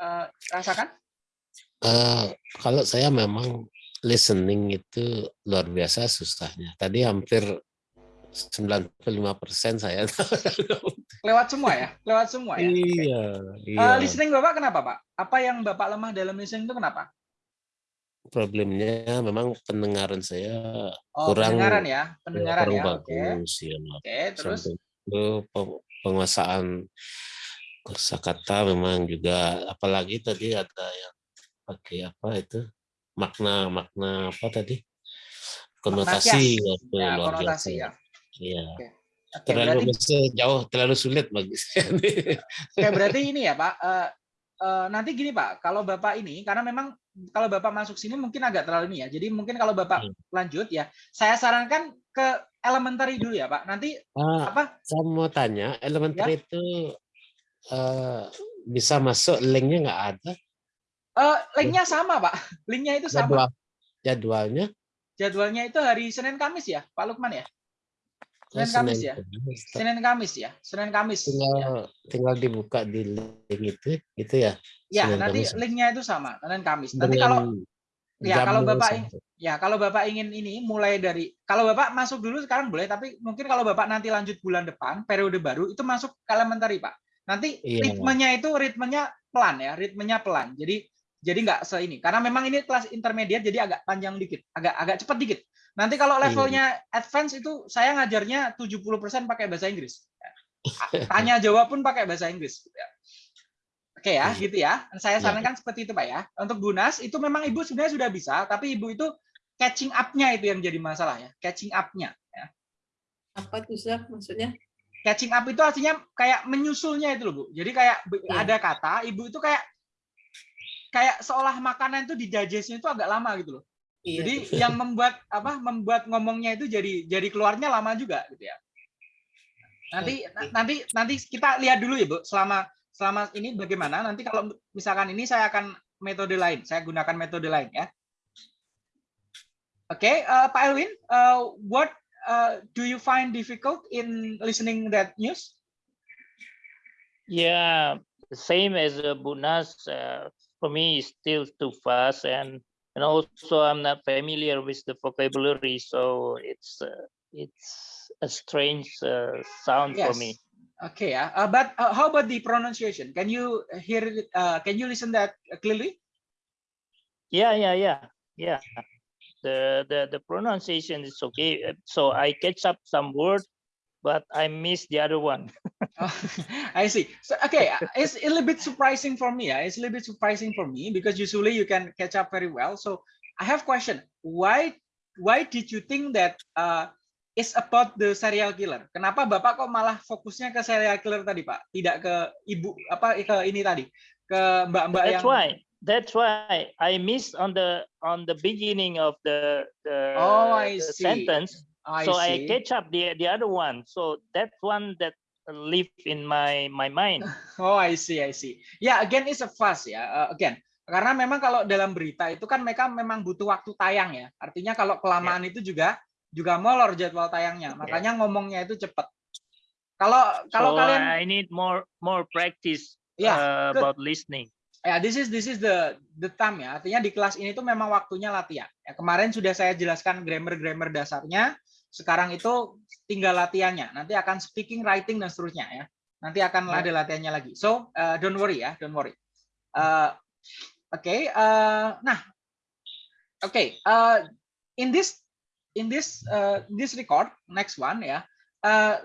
eh, rasakan? Eh, kalau saya memang listening itu luar biasa susahnya. Tadi hampir 95% saya *laughs* Lewat semua ya? Lewat semua ya? Iya, Eh, iya. listening Bapak kenapa Pak? Apa yang Bapak lemah dalam listening itu kenapa? Problemnya memang pendengaran saya Oh, kurang pendengaran ya, pendengaran kurang ya. Oke. bagus ya. Oke, terus Sampai itu peng- penguasaan kosakata memang juga apalagi tadi ada yang pakai apa itu makna makna apa tadi konotasi waktu Ya, luar konotasi biasa. ya. Iya. Oke, Terlalu berarti jauh, terlalu sulit bagi saya. Oke, berarti ini ya Pak. eh, eh, nanti gini Pak, kalau Bapak ini, karena memang kalau Bapak masuk sini mungkin agak terlalu ini ya. Jadi mungkin kalau Bapak Hmm. lanjut ya, saya sarankan ke elementary dulu ya Pak. Nanti Ah, apa? saya mau tanya, Ya. elementary itu eh, bisa masuk linknya nggak ada? eh, linknya sama Pak. Linknya itu sama. Jadwal, jadwalnya? Jadwalnya itu hari Senin Kamis ya, Pak Lukman ya. Oh, Senin Kamis ya. Senin Kamis ya. Senin Kamis. Ya, Tinggal, tinggal dibuka di link itu, gitu ya? ya Senin nanti Kamis. linknya itu sama. Senin Kamis. Nanti Dengan kalau ya kalau Bapak sama. Ya, kalau Bapak ingin ini mulai dari kalau Bapak masuk dulu sekarang boleh, tapi mungkin kalau Bapak nanti lanjut bulan depan, periode baru itu masuk ke elementary, Pak. Nanti Iya. ritmenya itu ritmenya pelan ya, ritmenya pelan. Jadi jadi nggak se ini. Karena memang ini kelas intermediate jadi agak panjang dikit, agak agak cepat dikit. Nanti kalau Iya. levelnya advance itu saya ngajarnya 70% pakai bahasa Inggris. *laughs* Tanya jawab pun pakai bahasa Inggris. Oke ya, Iya. gitu ya. Saya Iya. sarankan seperti itu, Pak ya. Untuk Bunas itu memang Ibu sebenarnya sudah bisa, tapi Ibu itu catching up-nya itu yang jadi masalah ya. Catching up-nya. ya. Apa tuh Zak maksudnya? Catching up itu artinya kayak menyusulnya itu loh, Bu. Jadi kayak Iya. ada kata, Ibu itu kayak kayak seolah makanan itu didigestnya itu agak lama gitu loh. Iya. Jadi yang membuat apa? Membuat ngomongnya itu jadi jadi keluarnya lama juga gitu ya. Nanti na- nanti nanti kita lihat dulu ya, Bu, selama selama ini bagaimana. Nanti kalau misalkan ini saya akan metode lain, saya gunakan metode lain ya. Oke, eh, Pak Elwin, eh, what uh, do you find difficult in listening that news? Yeah, same as uh, Bunas. Uh, for me, is still too fast, and and also I'm not familiar with the vocabulary, so it's uh, it's a strange uh, sound for me. Okay, yeah. Uh, but uh, how about the pronunciation? Can you hear it? Uh, can you listen that clearly? Yeah, yeah, yeah, yeah. The the the pronunciation is okay. uh, So I catch up some word, but I miss the other one. *laughs* Oh, *laughs* I see. So okay, it's a little bit surprising for me. Yeah, it's a little bit surprising for me because usually you can catch up very well. So I have question. Why why did you think that uh, it's about the serial killer? Kenapa Bapak kok malah fokusnya ke serial killer tadi, Pak? Tidak ke ibu apa ke ini tadi, ke mbak-mbak That's yang why. That's why I missed on the on the beginning of the the, Oh, I the see. sentence. I so I see. catch up the the other one. So that one that live in my my mind. *laughs* Oh, I see, I see. Ya, again it's a fuss ya. Uh, again, karena memang kalau dalam berita itu kan mereka memang butuh waktu tayang ya. Artinya kalau kelamaan itu juga juga molor jadwal tayangnya. Makanya ngomongnya itu cepat. Kalau kalau so kalian I need more more practice Yeah, uh, good. about listening. ya this is this is the the time ya. Artinya di kelas ini tuh memang waktunya latihan. Ya, kemarin sudah saya jelaskan grammar-grammar dasarnya. Sekarang itu tinggal latihannya. Nanti akan speaking, writing dan seterusnya ya. Nanti akan ada latihannya lagi. So uh, don't worry ya, don't worry. Uh, Oke, uh, nah, oke. uh, in this in this uh, this record next one ya, uh,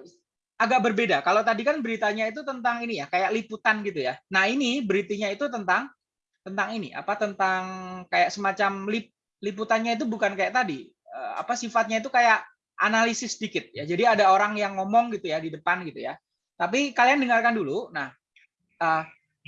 agak berbeda. Kalau tadi kan beritanya itu tentang ini ya, kayak liputan gitu ya. Nah ini beritanya itu tentang tentang ini apa tentang kayak semacam lip, liputannya itu bukan kayak tadi Eh, apa sifatnya itu kayak analisis sedikit ya. Jadi ada orang yang ngomong gitu ya di depan gitu ya. Tapi kalian dengarkan dulu. Nah, eh,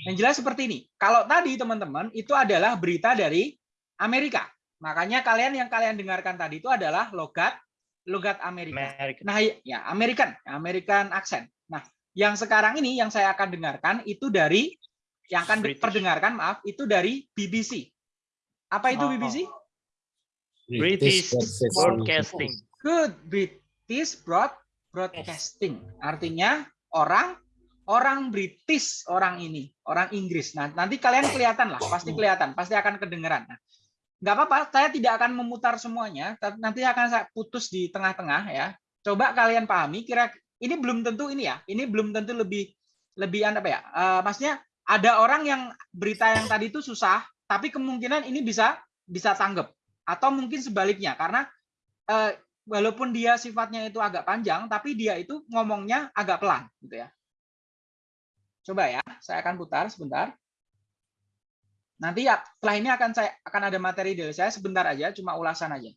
yang jelas seperti ini. Kalau tadi teman-teman itu adalah berita dari Amerika. Makanya kalian yang kalian dengarkan tadi itu adalah logat logat Amerika. American. Nah, ya American, American accent. Nah, yang sekarang ini yang saya akan dengarkan itu dari yang akan British. diperdengarkan, maaf, itu dari BBC. Apa itu Oh. BBC? British Broadcasting. Good British Broad Broadcasting. Artinya orang orang British orang ini, orang Inggris. Nah, nanti kalian kelihatan lah, pasti kelihatan, pasti akan kedengeran. Nah, nggak apa-apa, saya tidak akan memutar semuanya, nanti akan saya putus di tengah-tengah ya. Coba kalian pahami, kira ini belum tentu ini ya, ini belum tentu lebih lebih apa ya? Eh, maksudnya ada orang yang berita yang tadi itu susah, tapi kemungkinan ini bisa bisa tanggap atau mungkin sebaliknya karena eh, walaupun dia sifatnya itu agak panjang, tapi dia itu ngomongnya agak pelan, gitu ya. Coba ya, saya akan putar sebentar. Nanti ya, setelah ini akan saya akan ada materi dari saya sebentar aja, cuma ulasan aja.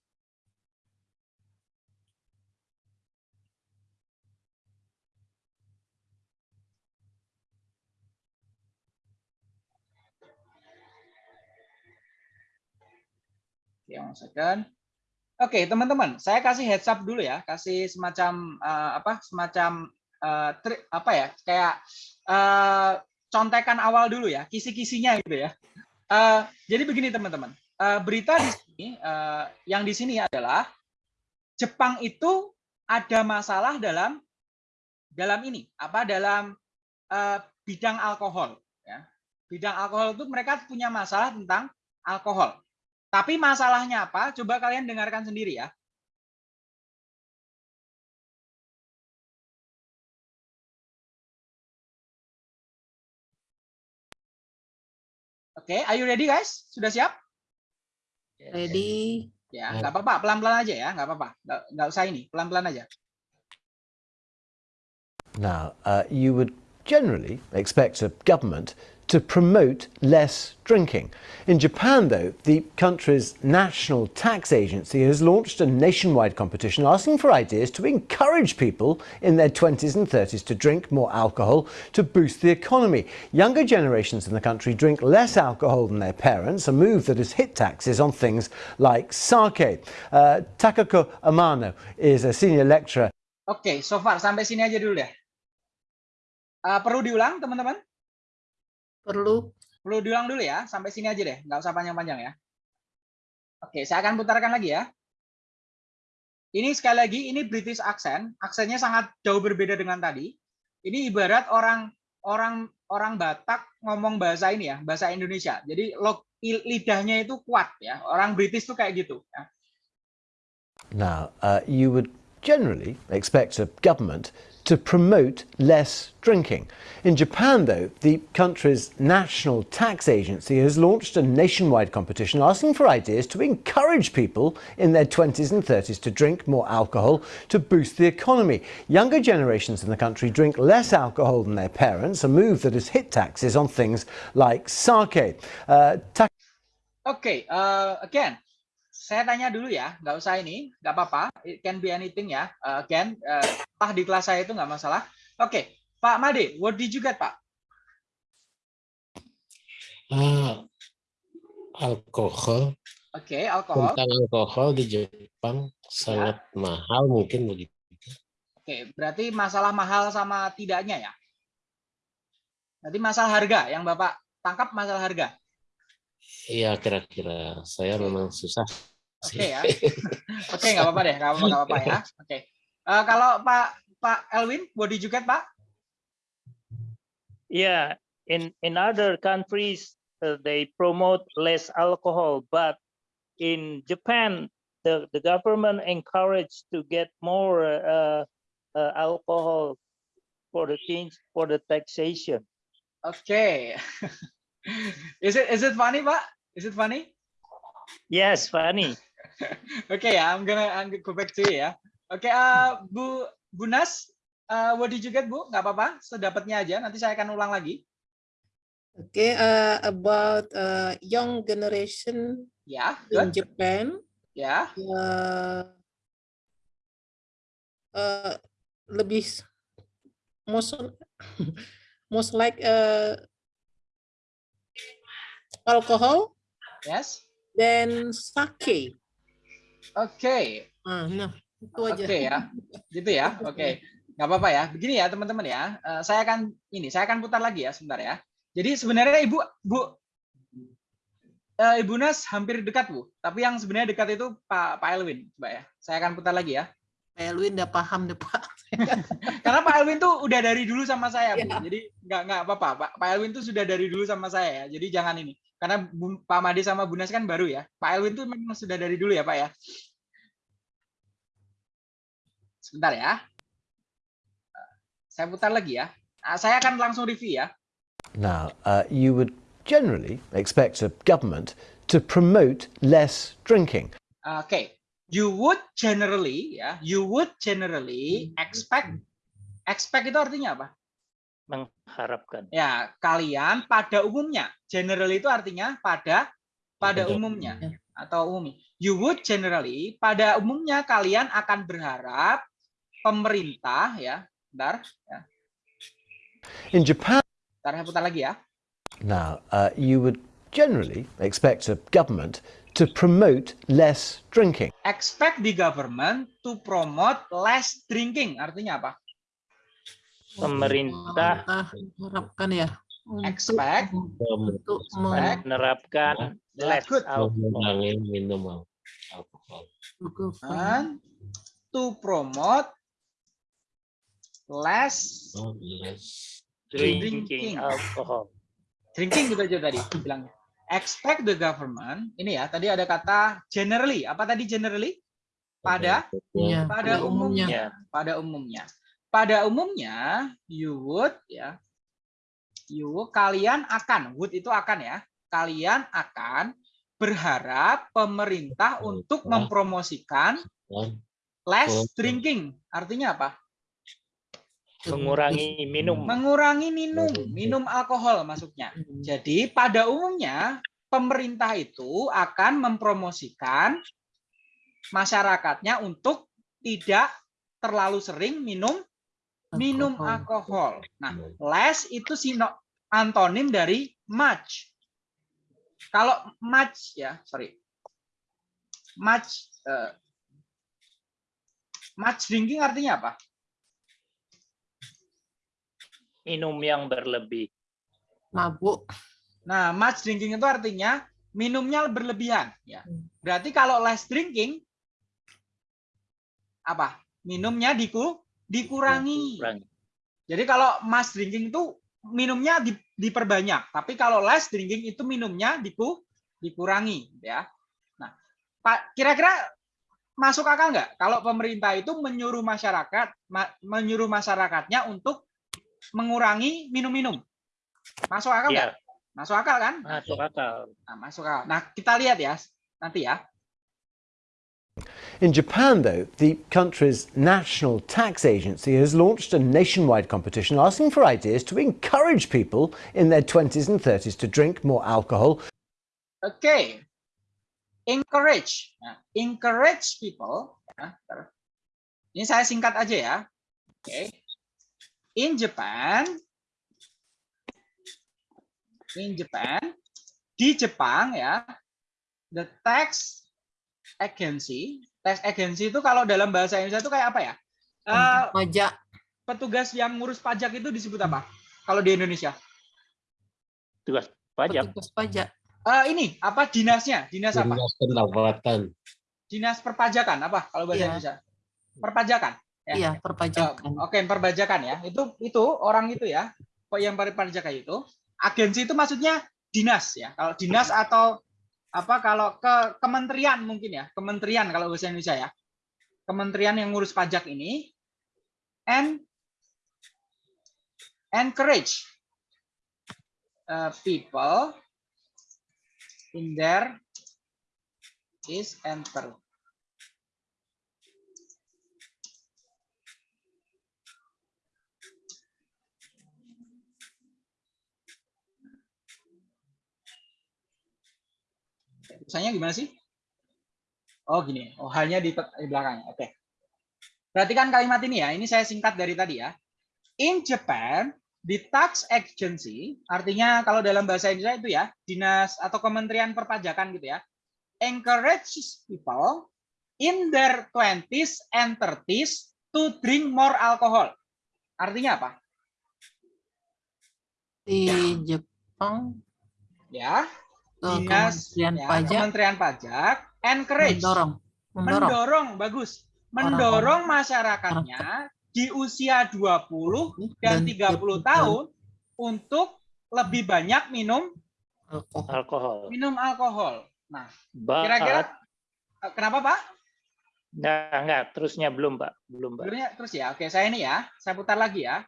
Oke, one second. Oke, teman-teman, saya kasih heads up dulu ya, kasih semacam eh, apa? Semacam eh, tri- apa ya? Kayak eh, contekan awal dulu ya, kisi-kisinya gitu ya. Eh, jadi begini teman-teman, Eh, berita di sini eh, yang di sini adalah Jepang itu ada masalah dalam dalam ini apa dalam eh, bidang alkohol ya. Bidang alkohol itu mereka punya masalah tentang alkohol. Tapi masalahnya apa? Coba kalian dengarkan sendiri ya. Oke, are you ready guys? Sudah siap? Ready? Ya, nggak apa-apa, pelan-pelan aja ya, nggak apa-apa, nggak, nggak usah ini, pelan-pelan aja. Now, uh, you would generally expect a government to promote less drinking. In Japan, though, the country's national tax agency has launched a nationwide competition asking for ideas to encourage people in their 20s and 30s to drink more alcohol to boost the economy. Younger generations in the country drink less alcohol than their parents, a move that has hit taxes on things like sake. Uh, Takako Amano is a senior lecturer Oke, so far sampai sini aja dulu deh. Eh, perlu diulang, teman-teman? Perlu. Perlu diulang dulu ya, sampai sini aja deh, nggak usah panjang-panjang ya. Oke, saya akan putarkan lagi ya. Ini sekali lagi, ini British accent, aksennya sangat jauh berbeda dengan tadi. Ini ibarat orang orang orang Batak ngomong bahasa ini ya, bahasa Indonesia. Jadi log, lidahnya itu kuat ya. Orang British tuh kayak gitu. Ya. Now, uh, you would generally expect a government to promote less drinking. In Japan, though, the country's national tax agency has launched a nationwide competition asking for ideas to encourage people in their 20s and 30s to drink more alcohol to boost the economy. Younger generations in the country drink less alcohol than their parents, a move that has hit taxes on things like sake. Uh, Oke, eh, again, saya tanya dulu ya, nggak usah ini, nggak apa-apa. It can be anything ya. Again, eh, tah di kelas saya itu nggak masalah. Oke, Pak Made, what did you get, Pak? Ah, alkohol Oke, alkohol. tentang alkohol di Jepang sangat mahal mungkin begitu. Oke, berarti masalah mahal sama tidaknya ya. Berarti masalah harga yang Bapak tangkap masalah harga. Iya kira-kira saya memang susah. Oke ya. *laughs* Oke, nggak apa-apa deh, nggak apa-apa, nggak apa-apa ya. *laughs* Oke. Eh, kalau Pak Pak Elwin, what did you get, Pak? Yeah, in in other countries uh, they promote less alcohol, but in Japan the the government encouraged to get more uh, uh, alcohol for the things for the taxation. Okay. *laughs* is it is it funny, Pak? Is it funny? Yes, funny. *laughs* Oke ya, I'm gonna I'm gonna go back to you ya. Oke, eh, Bu Bu Nas, eh, what did you get, Bu? Nggak apa-apa, sedapatnya aja. Nanti saya akan ulang lagi. Okay, uh, about uh, young generation Ya, in good. Japan, Ya, uh, uh, lebih most *laughs* most like uh, alcohol yes. dan sake. Oke. Ah, nah, itu aja. Oke ya, gitu ya. Oke, nggak apa-apa ya. Begini ya teman-teman ya. Eh, saya akan ini, saya akan putar lagi ya sebentar ya. Jadi sebenarnya ibu, bu, eh, ibu Nas hampir dekat bu. Tapi yang sebenarnya dekat itu Pak Pak Elwin, coba ya. Saya akan putar lagi ya. Pak Elwin udah paham deh Pak. *laughs* Karena Pak Elwin tuh udah dari dulu sama saya bu. Iya. Jadi nggak nggak apa-apa. Pak Pak Elwin tuh sudah dari dulu sama saya ya. Jadi jangan ini. Karena Bu- Pak Made sama Bu Nas kan baru ya. Pak Elwin tuh memang sudah dari dulu ya Pak ya. Sebentar ya. Saya putar lagi ya. Nah, saya akan langsung review ya. Now, uh, you would generally expect a government to promote less drinking. Oke. You would generally ya, you would generally expect expect itu artinya apa? Mengharapkan. Ya, kalian pada umumnya. Generally itu artinya pada pada umumnya atau umum. You would generally pada umumnya kalian akan berharap pemerintah ya, bentar ya. In Japan, Bentar, saya putar lagi ya. now, uh, you would generally expect a government to promote less drinking. Expect the government to promote less drinking. Artinya apa? Pemerintah harapkan ya Expect. untuk menerapkan alcohol. mengurangi minum alkohol. And to promote less Oh, less. Drinking. drinking alcohol. drinking gitu aja tadi bilangnya. Expect the government. Ini ya, tadi ada kata generally. Apa tadi generally? Pada Iya, pada umumnya. Ya, Pada umumnya. Pada umumnya you would ya. You would, kalian akan would itu akan ya. Kalian akan berharap pemerintah untuk mempromosikan less drinking. Artinya apa? mengurangi minum. Mengurangi minum, minum alkohol maksudnya. Jadi pada umumnya pemerintah itu akan mempromosikan masyarakatnya untuk tidak terlalu sering minum minum alkohol. Nah, less itu sino antonim dari much. Kalau much ya, sorry. Much eh, much drinking artinya apa? Minum yang berlebih. mabuk Nah, much drinking itu artinya minumnya berlebihan. Ya. Berarti kalau less drinking, apa? Minumnya diku, dikurangi. Kurang. Jadi kalau mass drinking itu minumnya di- diperbanyak, tapi kalau less drinking itu minumnya diku, dikurangi. Ya. Nah, Pak, kira-kira masuk akal nggak kalau pemerintah itu menyuruh masyarakat, ma- menyuruh masyarakatnya untuk mengurangi minum-minum? Masuk akal nggak? Iya, Masuk akal kan? masuk akal. Nah, masuk akal. Nah, kita lihat ya nanti ya. In Japan, though, the country's national tax agency has launched a nationwide competition asking for ideas to encourage people in their 20s and 30s to drink more alcohol. Okay, Encourage. Encourage people. Ini saya singkat aja ya. Oke. In Japan, in Japan, di Jepang ya, the tax agency, tax agency itu kalau dalam bahasa Indonesia itu kayak apa ya? Eh, pajak petugas yang ngurus pajak itu disebut apa? Kalau di Indonesia? Tugas pajak. petugas pajak Eh, ini apa dinasnya? Dinas apa? Dinas pendapatan. Dinas perpajakan apa kalau bahasa Iya. Indonesia? Perpajakan. Ya. iya perpajakan Oh, Oke, perpajakan ya. Itu itu orang itu ya. Kok yang perpajakan itu? Agensi itu maksudnya dinas ya. Kalau dinas atau apa kalau ke kementerian mungkin ya. Kementerian kalau bahasa Indonesia ya. Kementerian yang ngurus pajak ini and encourage uh, people in their is enter Tulisannya gimana sih? Oh gini, oh halnya di, di belakang. Oke. Perhatikan kalimat ini ya. Ini saya singkat dari tadi ya. In Japan, the tax agency, artinya kalau dalam bahasa Indonesia itu ya, dinas atau kementerian perpajakan gitu ya, encourages people in their 20s and 30s to drink more alcohol. Artinya apa? di Jepang Ya, ke dinas Kementerian ya, Pajak Kementerian Pajak encourage mendorong mendorong mendorong bagus mendorong masyarakatnya di usia 20 dan 30 tahun untuk lebih banyak minum alkohol Alkohol. minum alkohol. Nah, kira-kira eh, kenapa Pak? Enggak, enggak. Terusnya belum, Pak. Belum, Pak. Terus ya. Oke, saya ini ya. Saya putar lagi ya.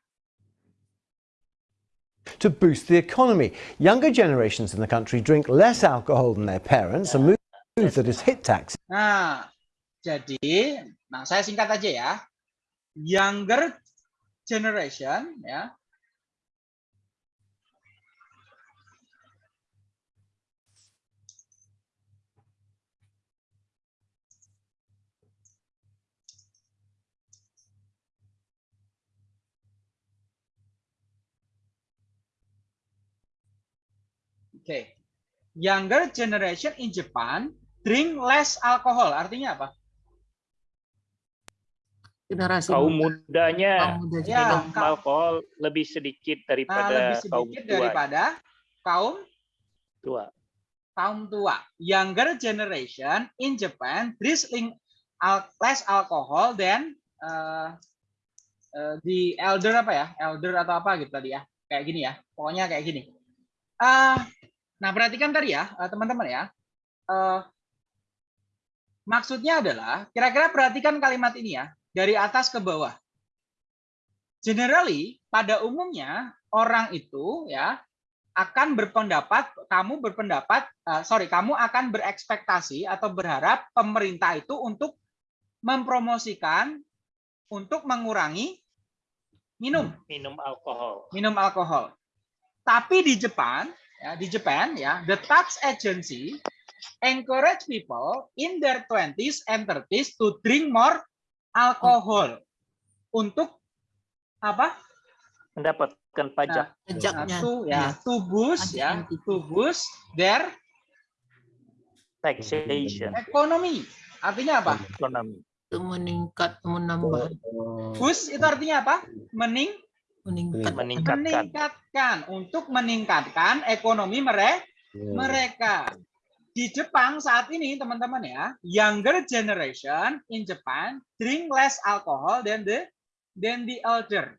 To boost the economy, younger generations in the country drink less alcohol than their parents, a move that has hit tax Nah, jadi nah saya singkat aja ya. Younger generation ya. Oke. Younger generation in Japan drink less alcohol. Artinya apa? Generasi Kaum muda. mudanya Kaum muda Ya, minum alkohol lebih sedikit Nah, daripada lebih kaum sedikit tua. daripada kaum tua. kaum tua. Younger generation in Japan drinking al- less alcohol than uh, uh, the elder apa ya? Elder atau apa gitu tadi ya? Kayak gini ya. Pokoknya kayak gini. Ah, nah, perhatikan tadi ya, eh, teman-teman ya. Eh, maksudnya adalah kira-kira perhatikan kalimat ini ya, dari atas ke bawah. Generally, pada umumnya orang itu ya akan berpendapat, kamu berpendapat, eh, sorry, kamu akan berekspektasi atau berharap pemerintah itu untuk mempromosikan untuk mengurangi minum, Minum alkohol. minum alkohol. Tapi di Jepang, ya, di Jepang ya, the tax agency encourage people in their 20s and 30s to drink more alcohol untuk apa? Mendapatkan pajak. Nah, Pajaknya. to ya, to boost ya, to boost their taxation. ekonomi. Artinya apa? Ekonomi. Itu meningkat, menambah, Boost itu artinya apa? Mening meningkat. Meningkatkan. meningkatkan untuk meningkatkan ekonomi mere- mereka. Di Jepang saat ini teman-teman ya, younger generation in Japan drink less alcohol than the than the elder.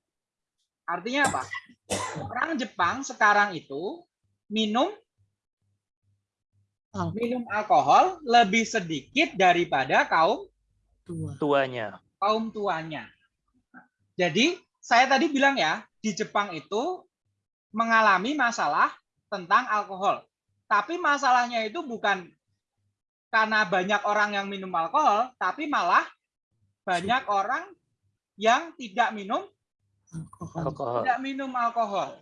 Artinya apa? Orang Jepang sekarang itu minum Alkohol. minum alkohol lebih sedikit daripada kaum Tua. Tuanya. kaum tuanya. Jadi saya tadi bilang ya, di Jepang itu mengalami masalah tentang alkohol. Tapi masalahnya itu bukan karena banyak orang yang minum alkohol, tapi malah banyak orang yang tidak minum Alkohol. Tidak minum alkohol.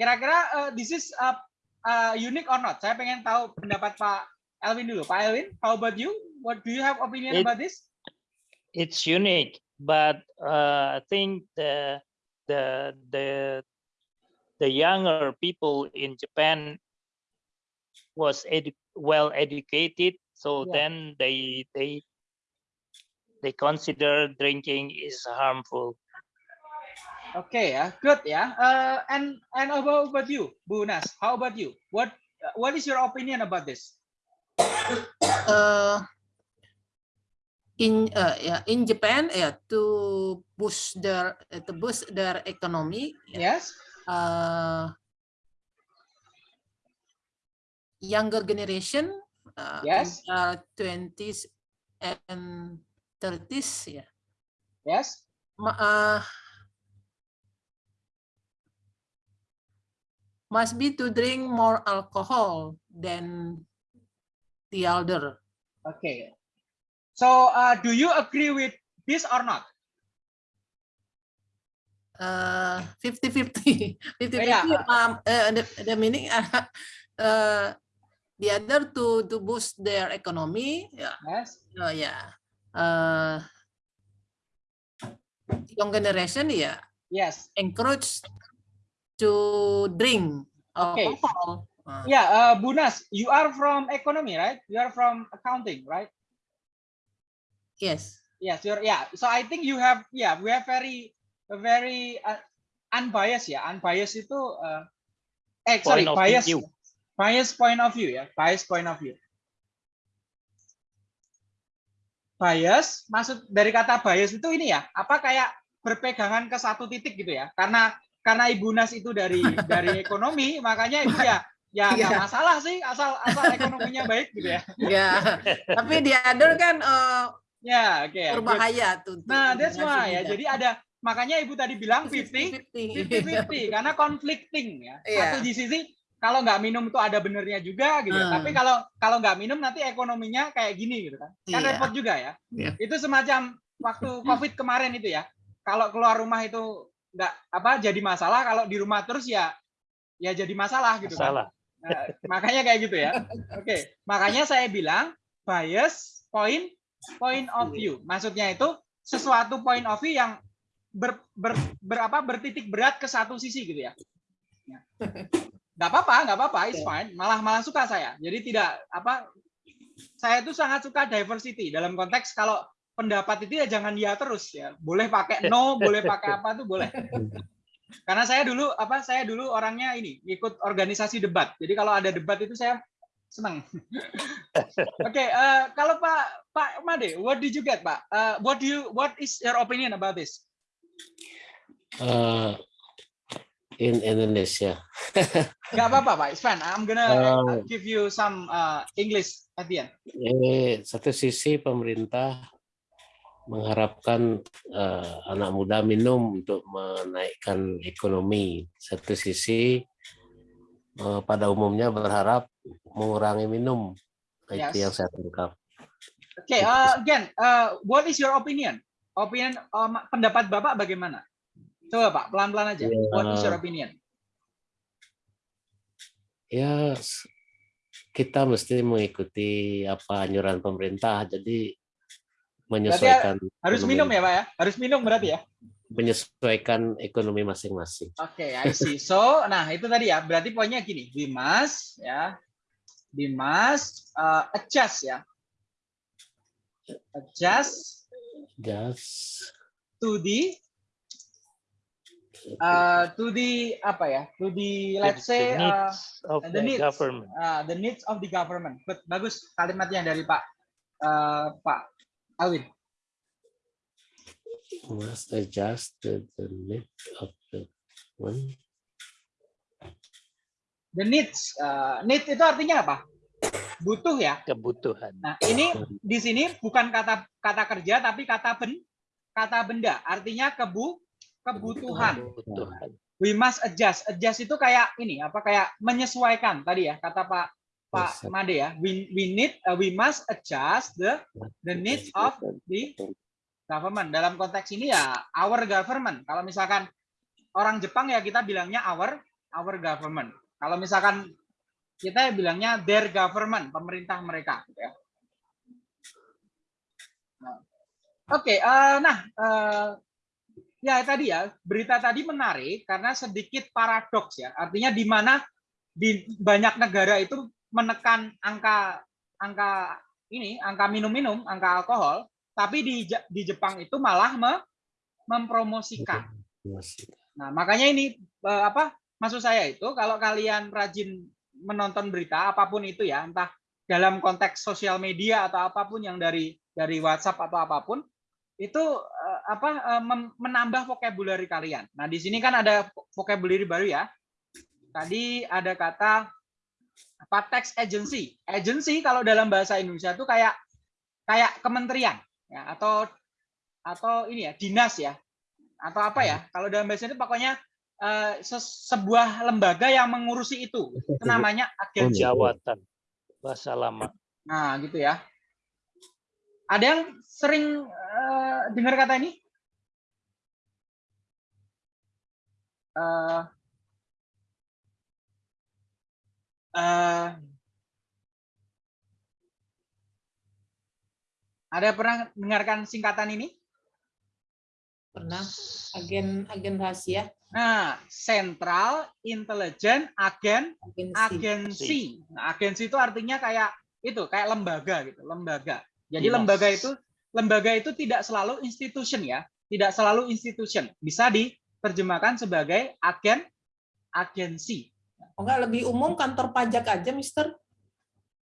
Kira-kira uh, this is uh, uh, unique or not? Saya pengen tahu pendapat Pak Elvin dulu. Pak Elvin, how about you? What do you have opinion It- about this? It's unique, but uh, I think the the the the younger people in Japan was edu well educated, so Yeah. then they they they consider drinking is harmful. Okay, ya, good yeah. Uh, and and about, about you, Bu Nas, how about you? What what is your opinion about this? uh, in uh, yeah, in Japan yeah, to boost their uh, to boost their economy yeah, Yes. uh, younger generation uh, Yes. 20s and 30s yeah Yes. ma- uh, must be to drink more alcohol than the elder Okay. So uh, do you agree with this or not? uh 50 50 50 Yeah. um uh, the, the meaning uh, *laughs* uh the other to to boost their economy yeah Yes. oh yeah uh young generation yeah Yes. encourage to drink Okay. alcohol Uh, Yeah, uh, Bu Nas, you are from economy, right? You are from accounting, right? Yes Yes, you're yeah. So I think you have yeah, we have very very uh, unbiased ya. Unbiased itu uh, eh sorry, Point bias. view. Bias point of view ya, bias point of view. Bias maksud dari kata bias itu ini ya, apa kayak berpegangan ke satu titik gitu ya. Karena karena Ibu Nas itu dari *laughs* dari ekonomi, makanya itu ya ya nggak Iya. masalah sih asal asal ekonominya baik gitu ya. ya *laughs* tapi other kan uh, Ya, oke. ya, good. berbahaya tuh Nah, that's why ya. Jadi ada makanya Ibu tadi bilang 50 50-50 *laughs* karena conflicting ya. Iya. Satu di sisi kalau nggak minum itu ada benernya juga gitu. ya. Hmm. Tapi kalau kalau nggak minum nanti ekonominya kayak gini gitu kan. Kan Iya. repot juga ya. Iya. Itu semacam waktu Covid kemarin itu ya. Kalau keluar rumah itu nggak apa jadi masalah, kalau di rumah terus ya ya jadi masalah gitu kan. Masalah. Nah, makanya kayak gitu ya. *laughs* Oke, makanya saya bilang bias point point of view. Maksudnya itu sesuatu point of view yang ber, ber, berapa bertitik berat ke satu sisi gitu ya. Ya. nggak apa-apa, nggak apa-apa, it's fine. Malah malah suka saya. Jadi tidak apa, saya itu sangat suka diversity dalam konteks kalau pendapat itu ya jangan ya terus ya. Boleh pakai no, boleh pakai apa tuh boleh. Karena saya dulu apa, saya dulu orangnya ini ikut organisasi debat. Jadi kalau ada debat itu saya senang. *laughs* Oke, eh, kalau Pak Pak Made, what did you get, Pak? Eh, what do you what is your opinion about this? Uh, in Indonesia. *laughs* Gak apa-apa, Pak. It's fine. I'm gonna Oh. give you some uh, English at the end. Eh, satu sisi pemerintah mengharapkan eh, anak muda minum untuk menaikkan ekonomi. Satu sisi eh, pada umumnya berharap mengurangi minum. Nah, Itu Yes. yang saya tangkap. Oke, uh, again, uh, what is your opinion? Opinion um, pendapat Bapak bagaimana? Coba Pak, pelan-pelan aja. What is your opinion? Ya, s- kita mesti mengikuti apa anjuran pemerintah. Jadi Berarti menyesuaikan harus ekonomi- minum ya, Pak ya? Harus minum berarti ya? menyesuaikan ekonomi masing-masing. Oke, I see. So, nah itu tadi ya. Berarti poinnya gini, we must ya, we must uh, adjust ya, adjust Just to the uh, to the apa ya, to the let's The say uh, needs of the the needs, government. uh, the needs of the government. But bagus kalimatnya dari Pak uh, Pak Awin. must adjust to the need of the one. The needs, uh, need itu artinya apa? Butuh ya. Kebutuhan. Nah, ini di sini bukan kata kata kerja tapi kata ben kata benda. Artinya kebu kebutuhan. Kebutuhan. We must adjust. Adjust itu kayak ini apa kayak menyesuaikan tadi ya kata Pak Pak. Made ya. We we need uh, we must adjust the the needs of the government. Dalam konteks ini ya our government. Kalau misalkan orang Jepang ya kita bilangnya our our government. Kalau misalkan kita ya bilangnya their government, pemerintah mereka. gitu ya. Nah, Oke, eh, nah eh, ya tadi ya berita tadi menarik karena sedikit paradoks ya. Artinya di mana di banyak negara itu menekan angka angka ini angka minum-minum, angka alkohol, tapi di di Jepang itu malah me- mempromosikan. Nah, makanya ini eh, apa? Maksud saya itu kalau kalian rajin menonton berita apa pun itu ya, entah dalam konteks sosial media atau apa pun yang dari dari WhatsApp atau apa pun itu eh, apa eh, menambah vocabulary kalian. Nah, di sini kan ada vocabulary baru ya. Tadi ada kata apa tax agency. Agency kalau dalam bahasa Indonesia itu kayak kayak kementerian ya atau atau ini ya dinas ya atau apa ya kalau dalam bahasa itu pokoknya eh, se- sebuah lembaga yang mengurusi itu. Itu namanya agensi Jawatan. Bahasa lama. nah gitu ya. Ada yang sering eh, dengar kata ini? Eh, eh, ada pernah dengarkan singkatan ini? Pernah. Agen agen rahasia Nah, Central Intelligence Agen agensi. agensi. Nah, agensi itu artinya kayak itu, kayak lembaga gitu, lembaga. Jadi Dinas. lembaga itu lembaga itu tidak selalu institution ya, tidak selalu institution. Bisa diterjemahkan sebagai agen agensi. Oh, enggak lebih umum kantor pajak aja, Mister.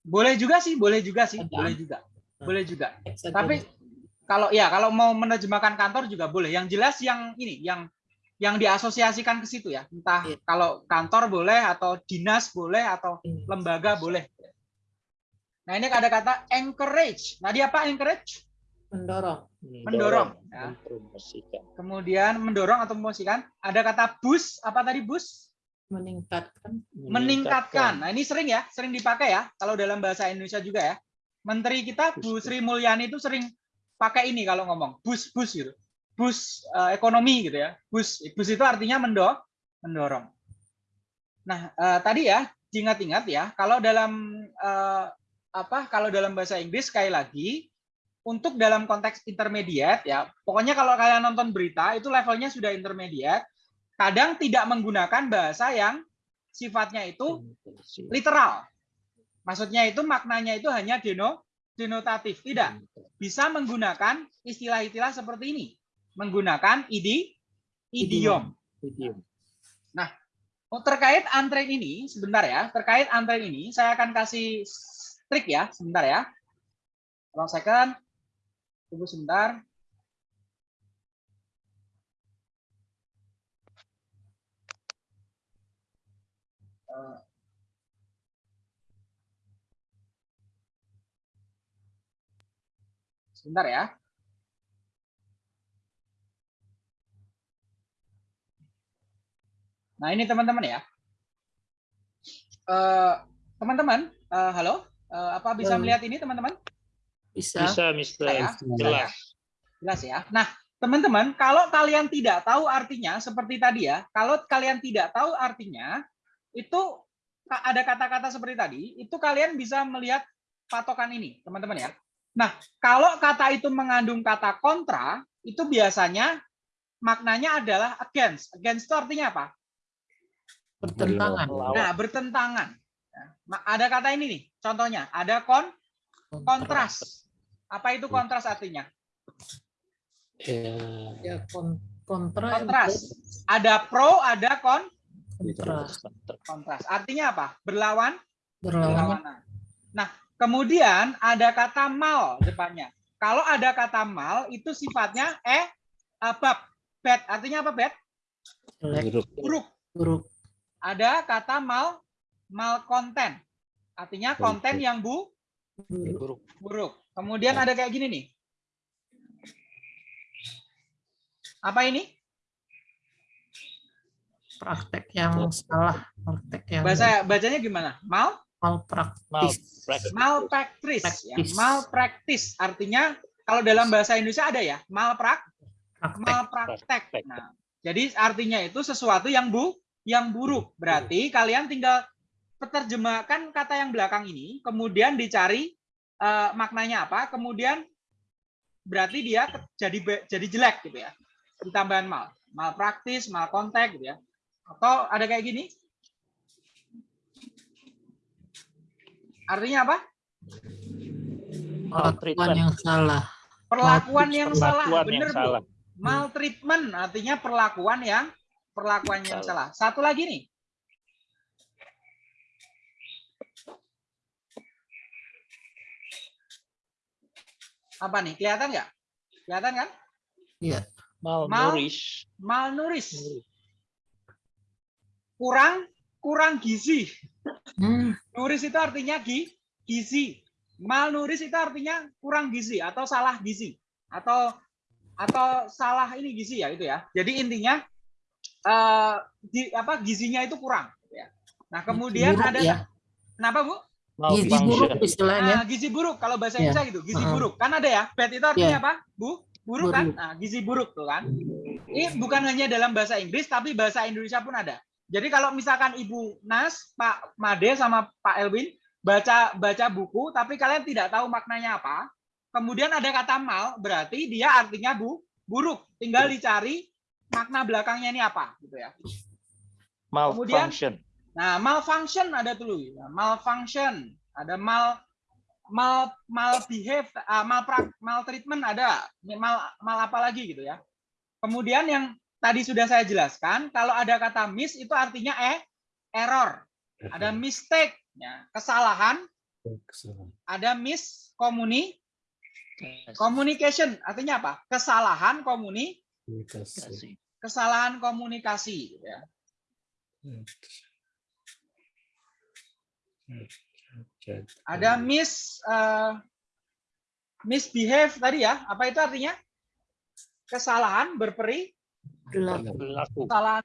Boleh juga sih, boleh juga sih, Ada. boleh juga. Boleh juga. Ex Tapi agency. kalau ya kalau mau menerjemahkan kantor juga boleh. Yang jelas yang ini, yang yang diasosiasikan ke situ ya. Entah Iya. kalau kantor boleh atau dinas boleh atau Ini. lembaga boleh. Nah ini ada kata encourage. Nah dia apa encourage? mendorong. Mendorong, ya. Mempromosikan. Kemudian mendorong atau mempromosikan. Ada kata boost. Apa tadi boost? meningkatkan Meningkatkan. Nah ini sering ya, sering dipakai ya. Kalau dalam bahasa Indonesia juga ya. Menteri kita Bu Sri Mulyani itu sering pakai ini kalau ngomong boost boost gitu. Boost eh, ekonomi gitu ya. Boost boost itu artinya mendo mendorong. Nah eh, tadi ya diingat-ingat ya kalau dalam eh, apa kalau dalam bahasa Inggris sekali lagi untuk dalam konteks intermediate ya pokoknya kalau kalian nonton berita itu levelnya sudah intermediate kadang tidak menggunakan bahasa yang sifatnya itu literal. Maksudnya itu maknanya itu hanya deno, denotatif. Tidak. Bisa menggunakan istilah-istilah seperti ini. Menggunakan idi, idiom. Nah, oh, terkait antren ini, sebentar ya. Terkait antren ini, saya akan kasih trik ya, sebentar ya. Tolong second. Tunggu sebentar. Eh, Sebentar ya. Nah ini teman-teman ya. Eh, Teman-teman, eh, halo, Eh, apa bisa Halo. melihat ini teman-teman? Bisa. Bisa, Mister. Ya, Jelas. Jelas ya. Nah, teman-teman, kalau kalian tidak tahu artinya seperti tadi ya, kalau kalian tidak tahu artinya, itu ada kata-kata seperti tadi, itu kalian bisa melihat patokan ini, teman-teman ya. Nah, kalau kata itu mengandung kata kontra, itu biasanya maknanya adalah against. Against itu artinya apa? Bertentangan. Nah, bertentangan. Nah, ma- ada kata ini nih, contohnya ada kon kontras. Apa itu kontras artinya? Ya, Ya, kon- kontra. Kontras. Ada pro, ada kon Kontra. kontras. Artinya apa? Berlawan, Berlawan. berlawanan. Nah, kemudian ada kata mal depannya. Kalau ada kata mal itu sifatnya eh bab bad. Artinya apa bad? Buruk. Buruk. Ada kata mal mal konten. Artinya konten yang bu Buruk. buruk. Kemudian ada kayak gini nih. Apa ini? Praktek yang salah. Praktek yang Bahasa bacanya gimana? Mal malpraktis. malpractice ya. Praktis. Malpractice artinya kalau dalam bahasa Indonesia ada ya, malprak Praktek. malpraktek. Nah, jadi artinya itu sesuatu yang bu yang buruk. Berarti kalian tinggal penerjemahkan kata yang belakang ini, kemudian dicari eh, maknanya apa, kemudian berarti dia jadi jadi jelek gitu ya. Ditambahan mal, malpraktis, malkontek gitu ya. Atau ada kayak gini. Artinya apa? Perlakuan yang salah. Perlakuan yang salah, Perlakuan yang bener Bu. salah. Maltreatment artinya perlakuan yang perlakuan yang salah. Satu lagi nih. Apa nih? Kelihatan nggak? Kelihatan kan? Iya. Malnourish. Malnourished. Kurang kurang gizi. Hmm. Nuris itu artinya gi, gizi. Malnourished itu artinya kurang gizi atau salah gizi atau atau salah ini gizi ya itu ya. Jadi intinya eh gi- apa gizinya itu kurang. gitu ya. Nah kemudian Buruk ada ya. kenapa bu? Gizi buruk istilahnya. Nah, gizi buruk kalau bahasa Iya. Indonesia gitu, gizi Heeh. buruk. Kan ada ya, bad itu artinya Iya. apa? Bu, buruk, kan? Buruk. Nah, gizi buruk tuh kan. Ini bukan hanya dalam bahasa Inggris tapi bahasa Indonesia pun ada. Jadi kalau misalkan Ibu Nas, Pak Made sama Pak Elwin baca baca buku tapi kalian tidak tahu maknanya apa, kemudian ada kata mal, berarti dia artinya bu buruk. Tinggal dicari makna belakangnya ini apa gitu ya. Malfunction. Nah, malfunction ada dulu. ya. Malfunction, ada mal mal mal behave, ah, mal maltreatment ada. Ini Mal mal apa lagi gitu ya. Kemudian yang tadi sudah saya jelaskan, kalau ada kata miss itu artinya eh error. Ada mistake, ya, kesalahan, ada miss komuni communication artinya apa? Kesalahan komuni Komunikasi. Kesalahan komunikasi gitu ya. Ada miss eh, misbehave tadi ya. Apa itu artinya? Kesalahan berperi Berlaku. Kesalahan.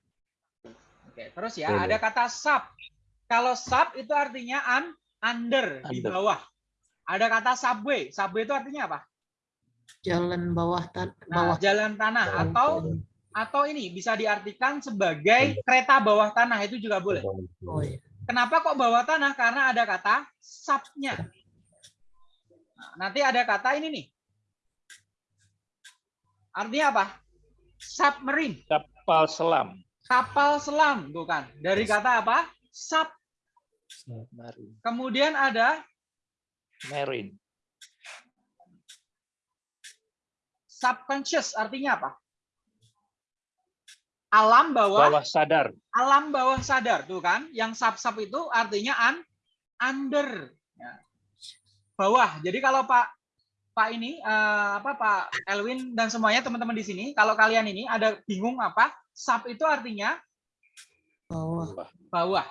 Oke, terus ya ada kata sub. Kalau sub itu artinya un, under, di Under. bawah. Ada kata subway. Subway itu artinya apa? Jalan bawah tan Nah, bawah jalan tanah atau atau ini bisa diartikan sebagai kereta bawah tanah itu juga boleh. Oh, iya. Kenapa kok bawah tanah? Karena ada kata subnya. Nah, nanti ada kata ini nih. Artinya apa? Submarine, Kapal selam. kapal selam, bukan? Dari kata apa? sub. Submarine. Kemudian ada Marine. subconscious artinya apa? Alam bawah, Bawah sadar. alam bawah sadar tuh kan. Yang sub-sub itu artinya un, under. Ya. Bawah. Jadi kalau Pak Pak ini eh, apa Pak Elwin dan semuanya teman-teman di sini, kalau kalian ini ada bingung apa? Sub itu artinya Bawah. bawah.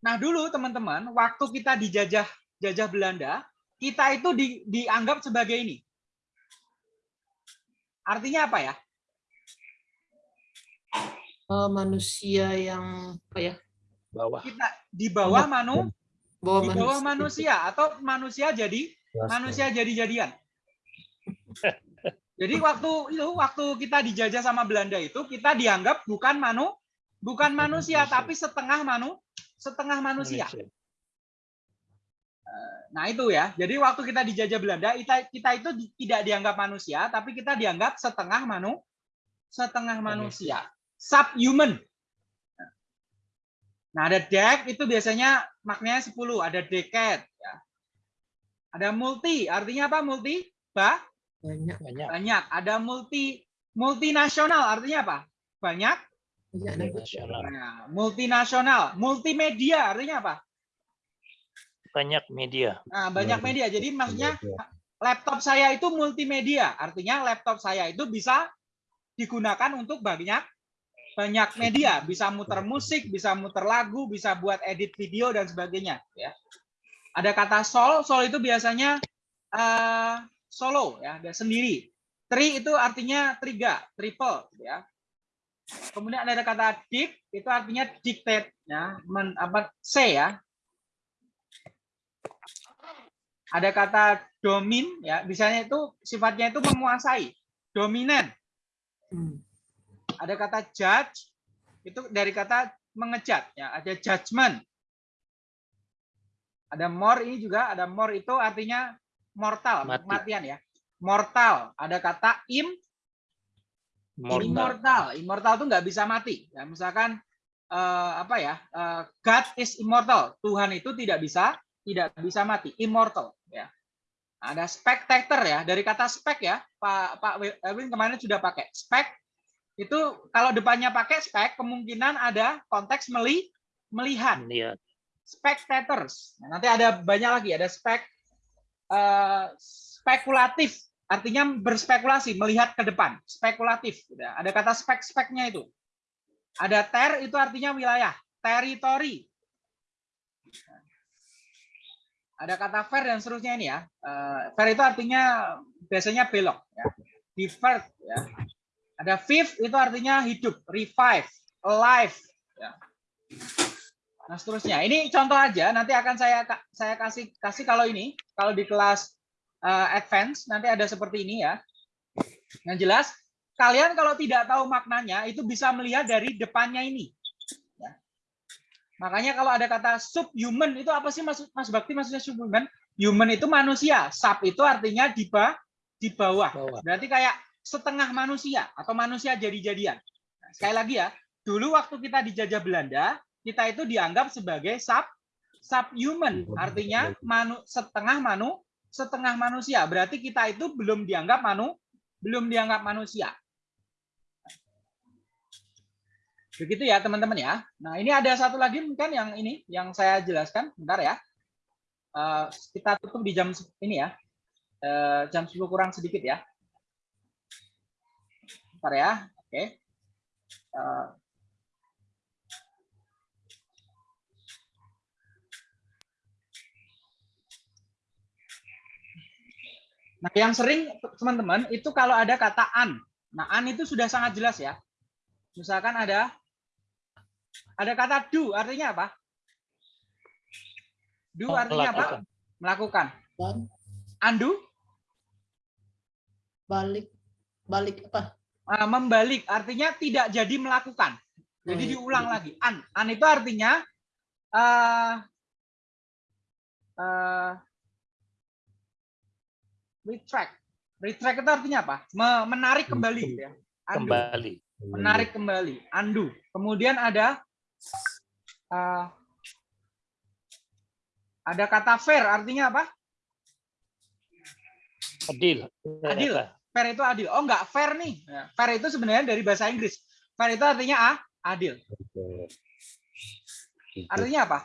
Nah dulu teman-teman, waktu kita dijajah jajah Belanda, kita itu di- dianggap sebagai ini. Artinya apa ya? Eh, manusia yang apa ya? Bawah. Kita di bawah manu, Bawah di bawah manusia. manusia atau manusia jadi manusia jadi-jadian. *laughs* Jadi waktu itu waktu kita dijajah sama Belanda itu kita dianggap bukan manu bukan manusia tapi setengah manu setengah manusia. Nah itu ya. Jadi waktu kita dijajah Belanda, kita, kita itu tidak dianggap manusia, tapi kita dianggap setengah manu, setengah manusia, subhuman. Nah ada dek itu biasanya maknanya 10, ada decade. Ya. Ada multi, artinya apa multi? Ba, Banyak. Banyak. banyak. Ada multi, multinasional, artinya apa? Banyak. Banyak. Nasional. Nah, multinasional, multimedia, artinya apa? Banyak media. Nah, banyak media. Jadi maksudnya laptop saya itu multimedia. Artinya laptop saya itu bisa digunakan untuk banyak banyak media, bisa muter musik, bisa muter lagu, bisa buat edit video dan sebagainya, ya. Ada kata sol, sol itu biasanya eh, solo ya, ada sendiri. Tri itu artinya tiga, triple ya. Kemudian ada kata dict itu artinya dictate ya, men, apa C ya, ada kata domin ya misalnya itu sifatnya itu menguasai dominan Hmm. Ada kata judge itu dari kata mengejat ya. Ada judgment. Ada more ini juga ada more itu artinya mortal Mati. kematian ya. Mortal ada kata im Mortal. immortal. Immortal itu nggak bisa mati. Ya misalkan eh, apa ya eh, God is immortal. Tuhan itu tidak bisa tidak bisa mati. Immortal ya. Ada spectator ya. Dari kata spek ya Pak Pak Erwin kemarin sudah pakai. Spek itu kalau depannya pakai spek kemungkinan ada konteks meli melihat Lihat. spectators. Nah, nanti ada banyak lagi, ada spek eh, spekulatif, artinya berspekulasi, melihat ke depan, spekulatif. Udah, Ada kata spek-speknya itu. Ada ter itu artinya wilayah, teritori. Ada kata fair dan seterusnya ini ya. Eh, fair itu artinya biasanya belok ya. Divert ya. Ada vive itu artinya hidup, revive, alive ya. Nah, seterusnya. Ini contoh aja, nanti akan saya saya kasih kasih kalau ini, kalau di kelas eh, advance nanti ada seperti ini ya. Yang jelas, kalian kalau tidak tahu maknanya itu bisa melihat dari depannya ini. Ya. Makanya kalau ada kata subhuman itu apa sih maksud Mas Bakti maksudnya subhuman? Human itu manusia, sub itu artinya di ba- di bawah. Bawah. Berarti kayak setengah manusia atau manusia jadi-jadian. Nah, sekali lagi ya, dulu waktu kita dijajah Belanda, kita itu dianggap sebagai sub subhuman, artinya manu, setengah manu setengah manusia. Berarti kita itu belum dianggap manu belum dianggap manusia. Begitu ya teman-teman ya. Nah ini ada satu lagi mungkin yang ini yang saya jelaskan. Bentar ya. Eh, kita tutup di jam ini ya. Eh, jam 10 kurang sedikit ya. Bentar ya. Oke. Eh, Nah, yang sering teman-teman itu kalau ada kata an. Nah, an itu sudah sangat jelas ya. Misalkan ada ada kata do, artinya apa? Do artinya apa? Melakukan. Undo, balik balik apa? Ah, membalik, artinya tidak jadi melakukan. Jadi Oh, iya. diulang lagi. An, an itu artinya eh eh, retract. Retract itu artinya apa? Me- Menarik kembali gitu ya. Undo. Kembali. menarik kembali, undo. Kemudian ada uh, Ada kata fair artinya apa? Adil. Adil. Fair itu adil. Oh enggak, fair nih. Ya, fair itu sebenarnya dari bahasa Inggris. Fair itu artinya ah, adil. Artinya apa?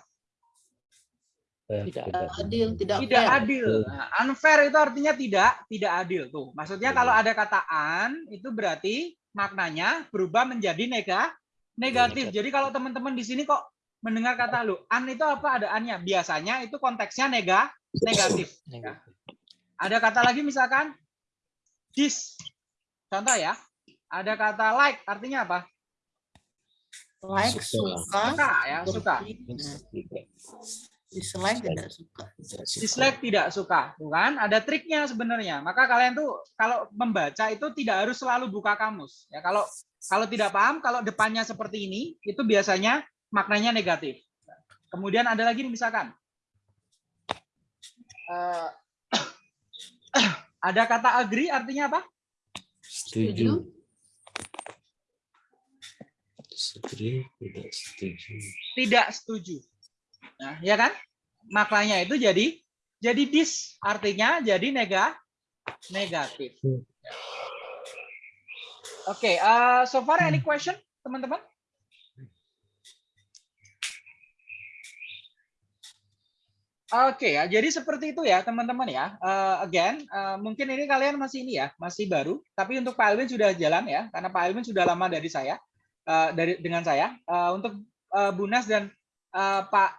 Tidak adil, tidak Tidak fair. adil. Nah, unfair itu artinya tidak tidak adil tuh. Maksudnya kalau ada kata an itu berarti maknanya berubah menjadi nega negatif. Jadi kalau teman-teman di sini kok mendengar kata lu an itu apa ada annya? Biasanya itu konteksnya nega negatif. Ya. Ada kata lagi misalkan dis. Contoh ya. Ada kata like artinya apa? Like, suka, Suka ya, suka. dislike tidak suka. dislike tidak suka, tuh kan? Ada triknya sebenarnya. Maka kalian tuh kalau membaca itu tidak harus selalu buka kamus. Ya kalau kalau tidak paham, kalau depannya seperti ini, itu biasanya maknanya negatif. Kemudian ada lagi nih, misalkan eh, ada kata agree artinya apa? Setuju. Setuju, tidak setuju. Tidak setuju. Nah, ya kan? Maknanya itu jadi jadi dis artinya jadi nega negatif. Oke, eh, so far any question, teman-teman? Oke ya, jadi seperti itu ya teman-teman ya. Eh, again, eh, mungkin ini kalian masih ini ya, masih baru. Tapi untuk Pak Alvin sudah jalan ya, karena Pak Alvin sudah lama dari saya, eh, dari dengan saya. Eh, untuk eh, Bunas dan eh, Pak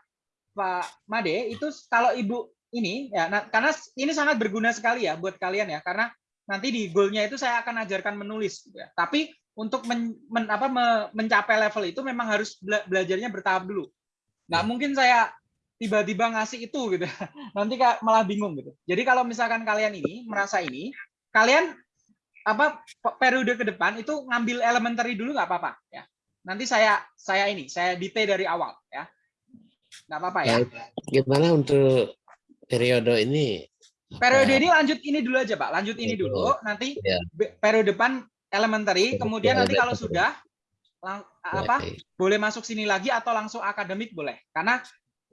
Pak Made itu kalau Ibu ini ya, nah, karena ini sangat berguna sekali ya buat kalian ya, karena nanti di goalnya itu saya akan ajarkan menulis. Gitu ya. Tapi untuk men, men- apa, me- mencapai level itu memang harus bela- belajarnya bertahap dulu. Nggak mungkin saya tiba-tiba ngasih itu gitu. *laughs* Nanti malah bingung gitu. Jadi kalau misalkan kalian ini merasa ini kalian apa pe- periode ke depan itu ngambil elementary dulu nggak apa-apa ya. Nanti saya saya ini saya detail dari awal ya. Nggak apa-apa ya. Gimana untuk periode ini? periode ini lanjut ini dulu aja pak. Lanjut ini dulu. Nanti Ya. be- periode depan elementary kemudian nanti kalau sudah lang- apa boleh masuk sini lagi atau langsung akademik boleh. Karena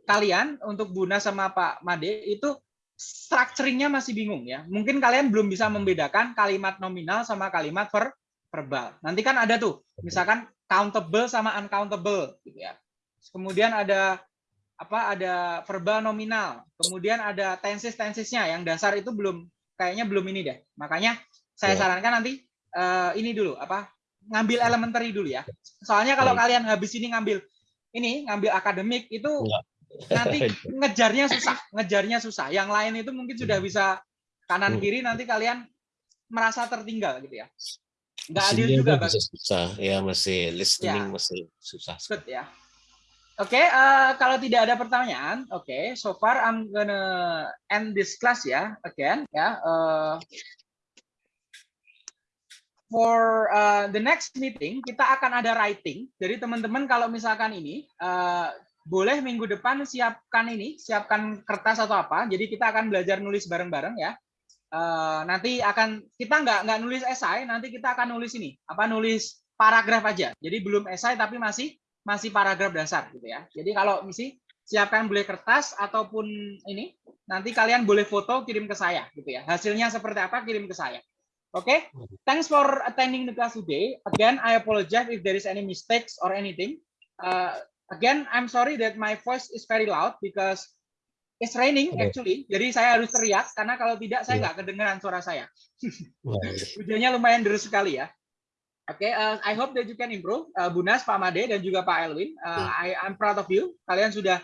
kalian untuk Buna sama Pak Made itu structuringnya masih bingung ya. Mungkin kalian belum bisa membedakan kalimat nominal sama kalimat ver verbal. Nanti kan ada tuh misalkan countable sama uncountable gitu ya. Kemudian ada apa ada verbal nominal. Kemudian ada tenses tensesnya yang dasar itu belum kayaknya belum ini deh. Makanya saya Ya. sarankan nanti eh, ini dulu apa ngambil elementary dulu ya. Soalnya kalau kalian habis ini ngambil ini ngambil akademik itu Enggak. Nanti *laughs* ngejarnya susah ngejarnya susah yang lain itu mungkin sudah bisa kanan Hmm. kiri nanti kalian merasa tertinggal gitu ya nggak adil juga Bang. susah. Ya masih listening Ya. masih susah. Good ya. Oke, eh, kalau tidak ada pertanyaan, oke, so far I'm gonna end this class ya, again ya. eh, for uh, the next meeting kita akan ada writing. Jadi teman-teman kalau misalkan ini eh, boleh minggu depan siapkan ini, siapkan kertas atau apa. Jadi kita akan belajar nulis bareng-bareng ya. Eh, nanti akan kita nggak nggak nulis esai, nanti kita akan nulis ini, apa nulis paragraf aja. Jadi belum esai tapi masih masih paragraf dasar gitu ya. Jadi kalau misi siapkan boleh kertas ataupun ini nanti kalian boleh foto kirim ke saya gitu ya. Hasilnya seperti apa kirim ke saya. Oke, thanks for attending the class today. Again, I apologize if there is any mistakes or anything. Uh, again, I'm sorry that my voice is very loud because it's raining Oke. actually. Jadi saya harus teriak karena kalau tidak saya Iya. nggak kedengeran suara saya. Hujannya *laughs* lumayan deras sekali ya. Oke, uh, I hope that you can improve. Uh, Bunas, Pak Made, dan juga Pak Elwin. Uh, I I'm proud of you. Kalian sudah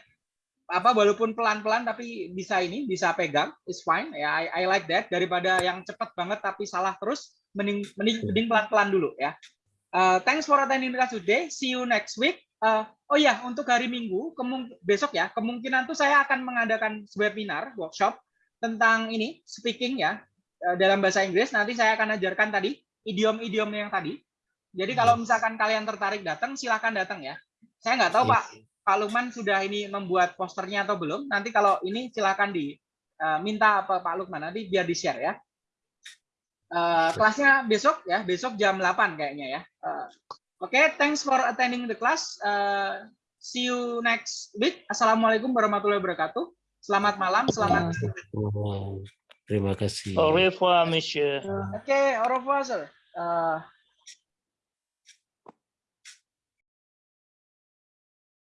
apa walaupun pelan-pelan tapi bisa ini bisa pegang is fine ya I, I like that daripada yang cepat banget tapi salah terus mending mending mending pelan-pelan dulu ya Uh, thanks for attending class today see you next week Uh, oh ya untuk hari Minggu besok ya kemungkinan tuh saya akan mengadakan webinar workshop tentang ini speaking ya uh, dalam bahasa Inggris nanti saya akan ajarkan tadi idiom-idiom yang tadi jadi kalau misalkan kalian tertarik datang silahkan datang ya saya nggak tahu Iya. Pak Pak Lukman sudah ini membuat posternya atau belum? Nanti kalau ini silakan di eh, minta apa Pak Lukman nanti biar di share ya. Eh, kelasnya besok ya, besok jam 8 kayaknya ya. Eh, Oke, thanks for attending the class. Eh, see you next week. Assalamualaikum warahmatullahi wabarakatuh. Selamat malam, selamat istirahat. Oh, terima kasih. Au revoir, monsieur. Oke, au revoir, sir. Uh,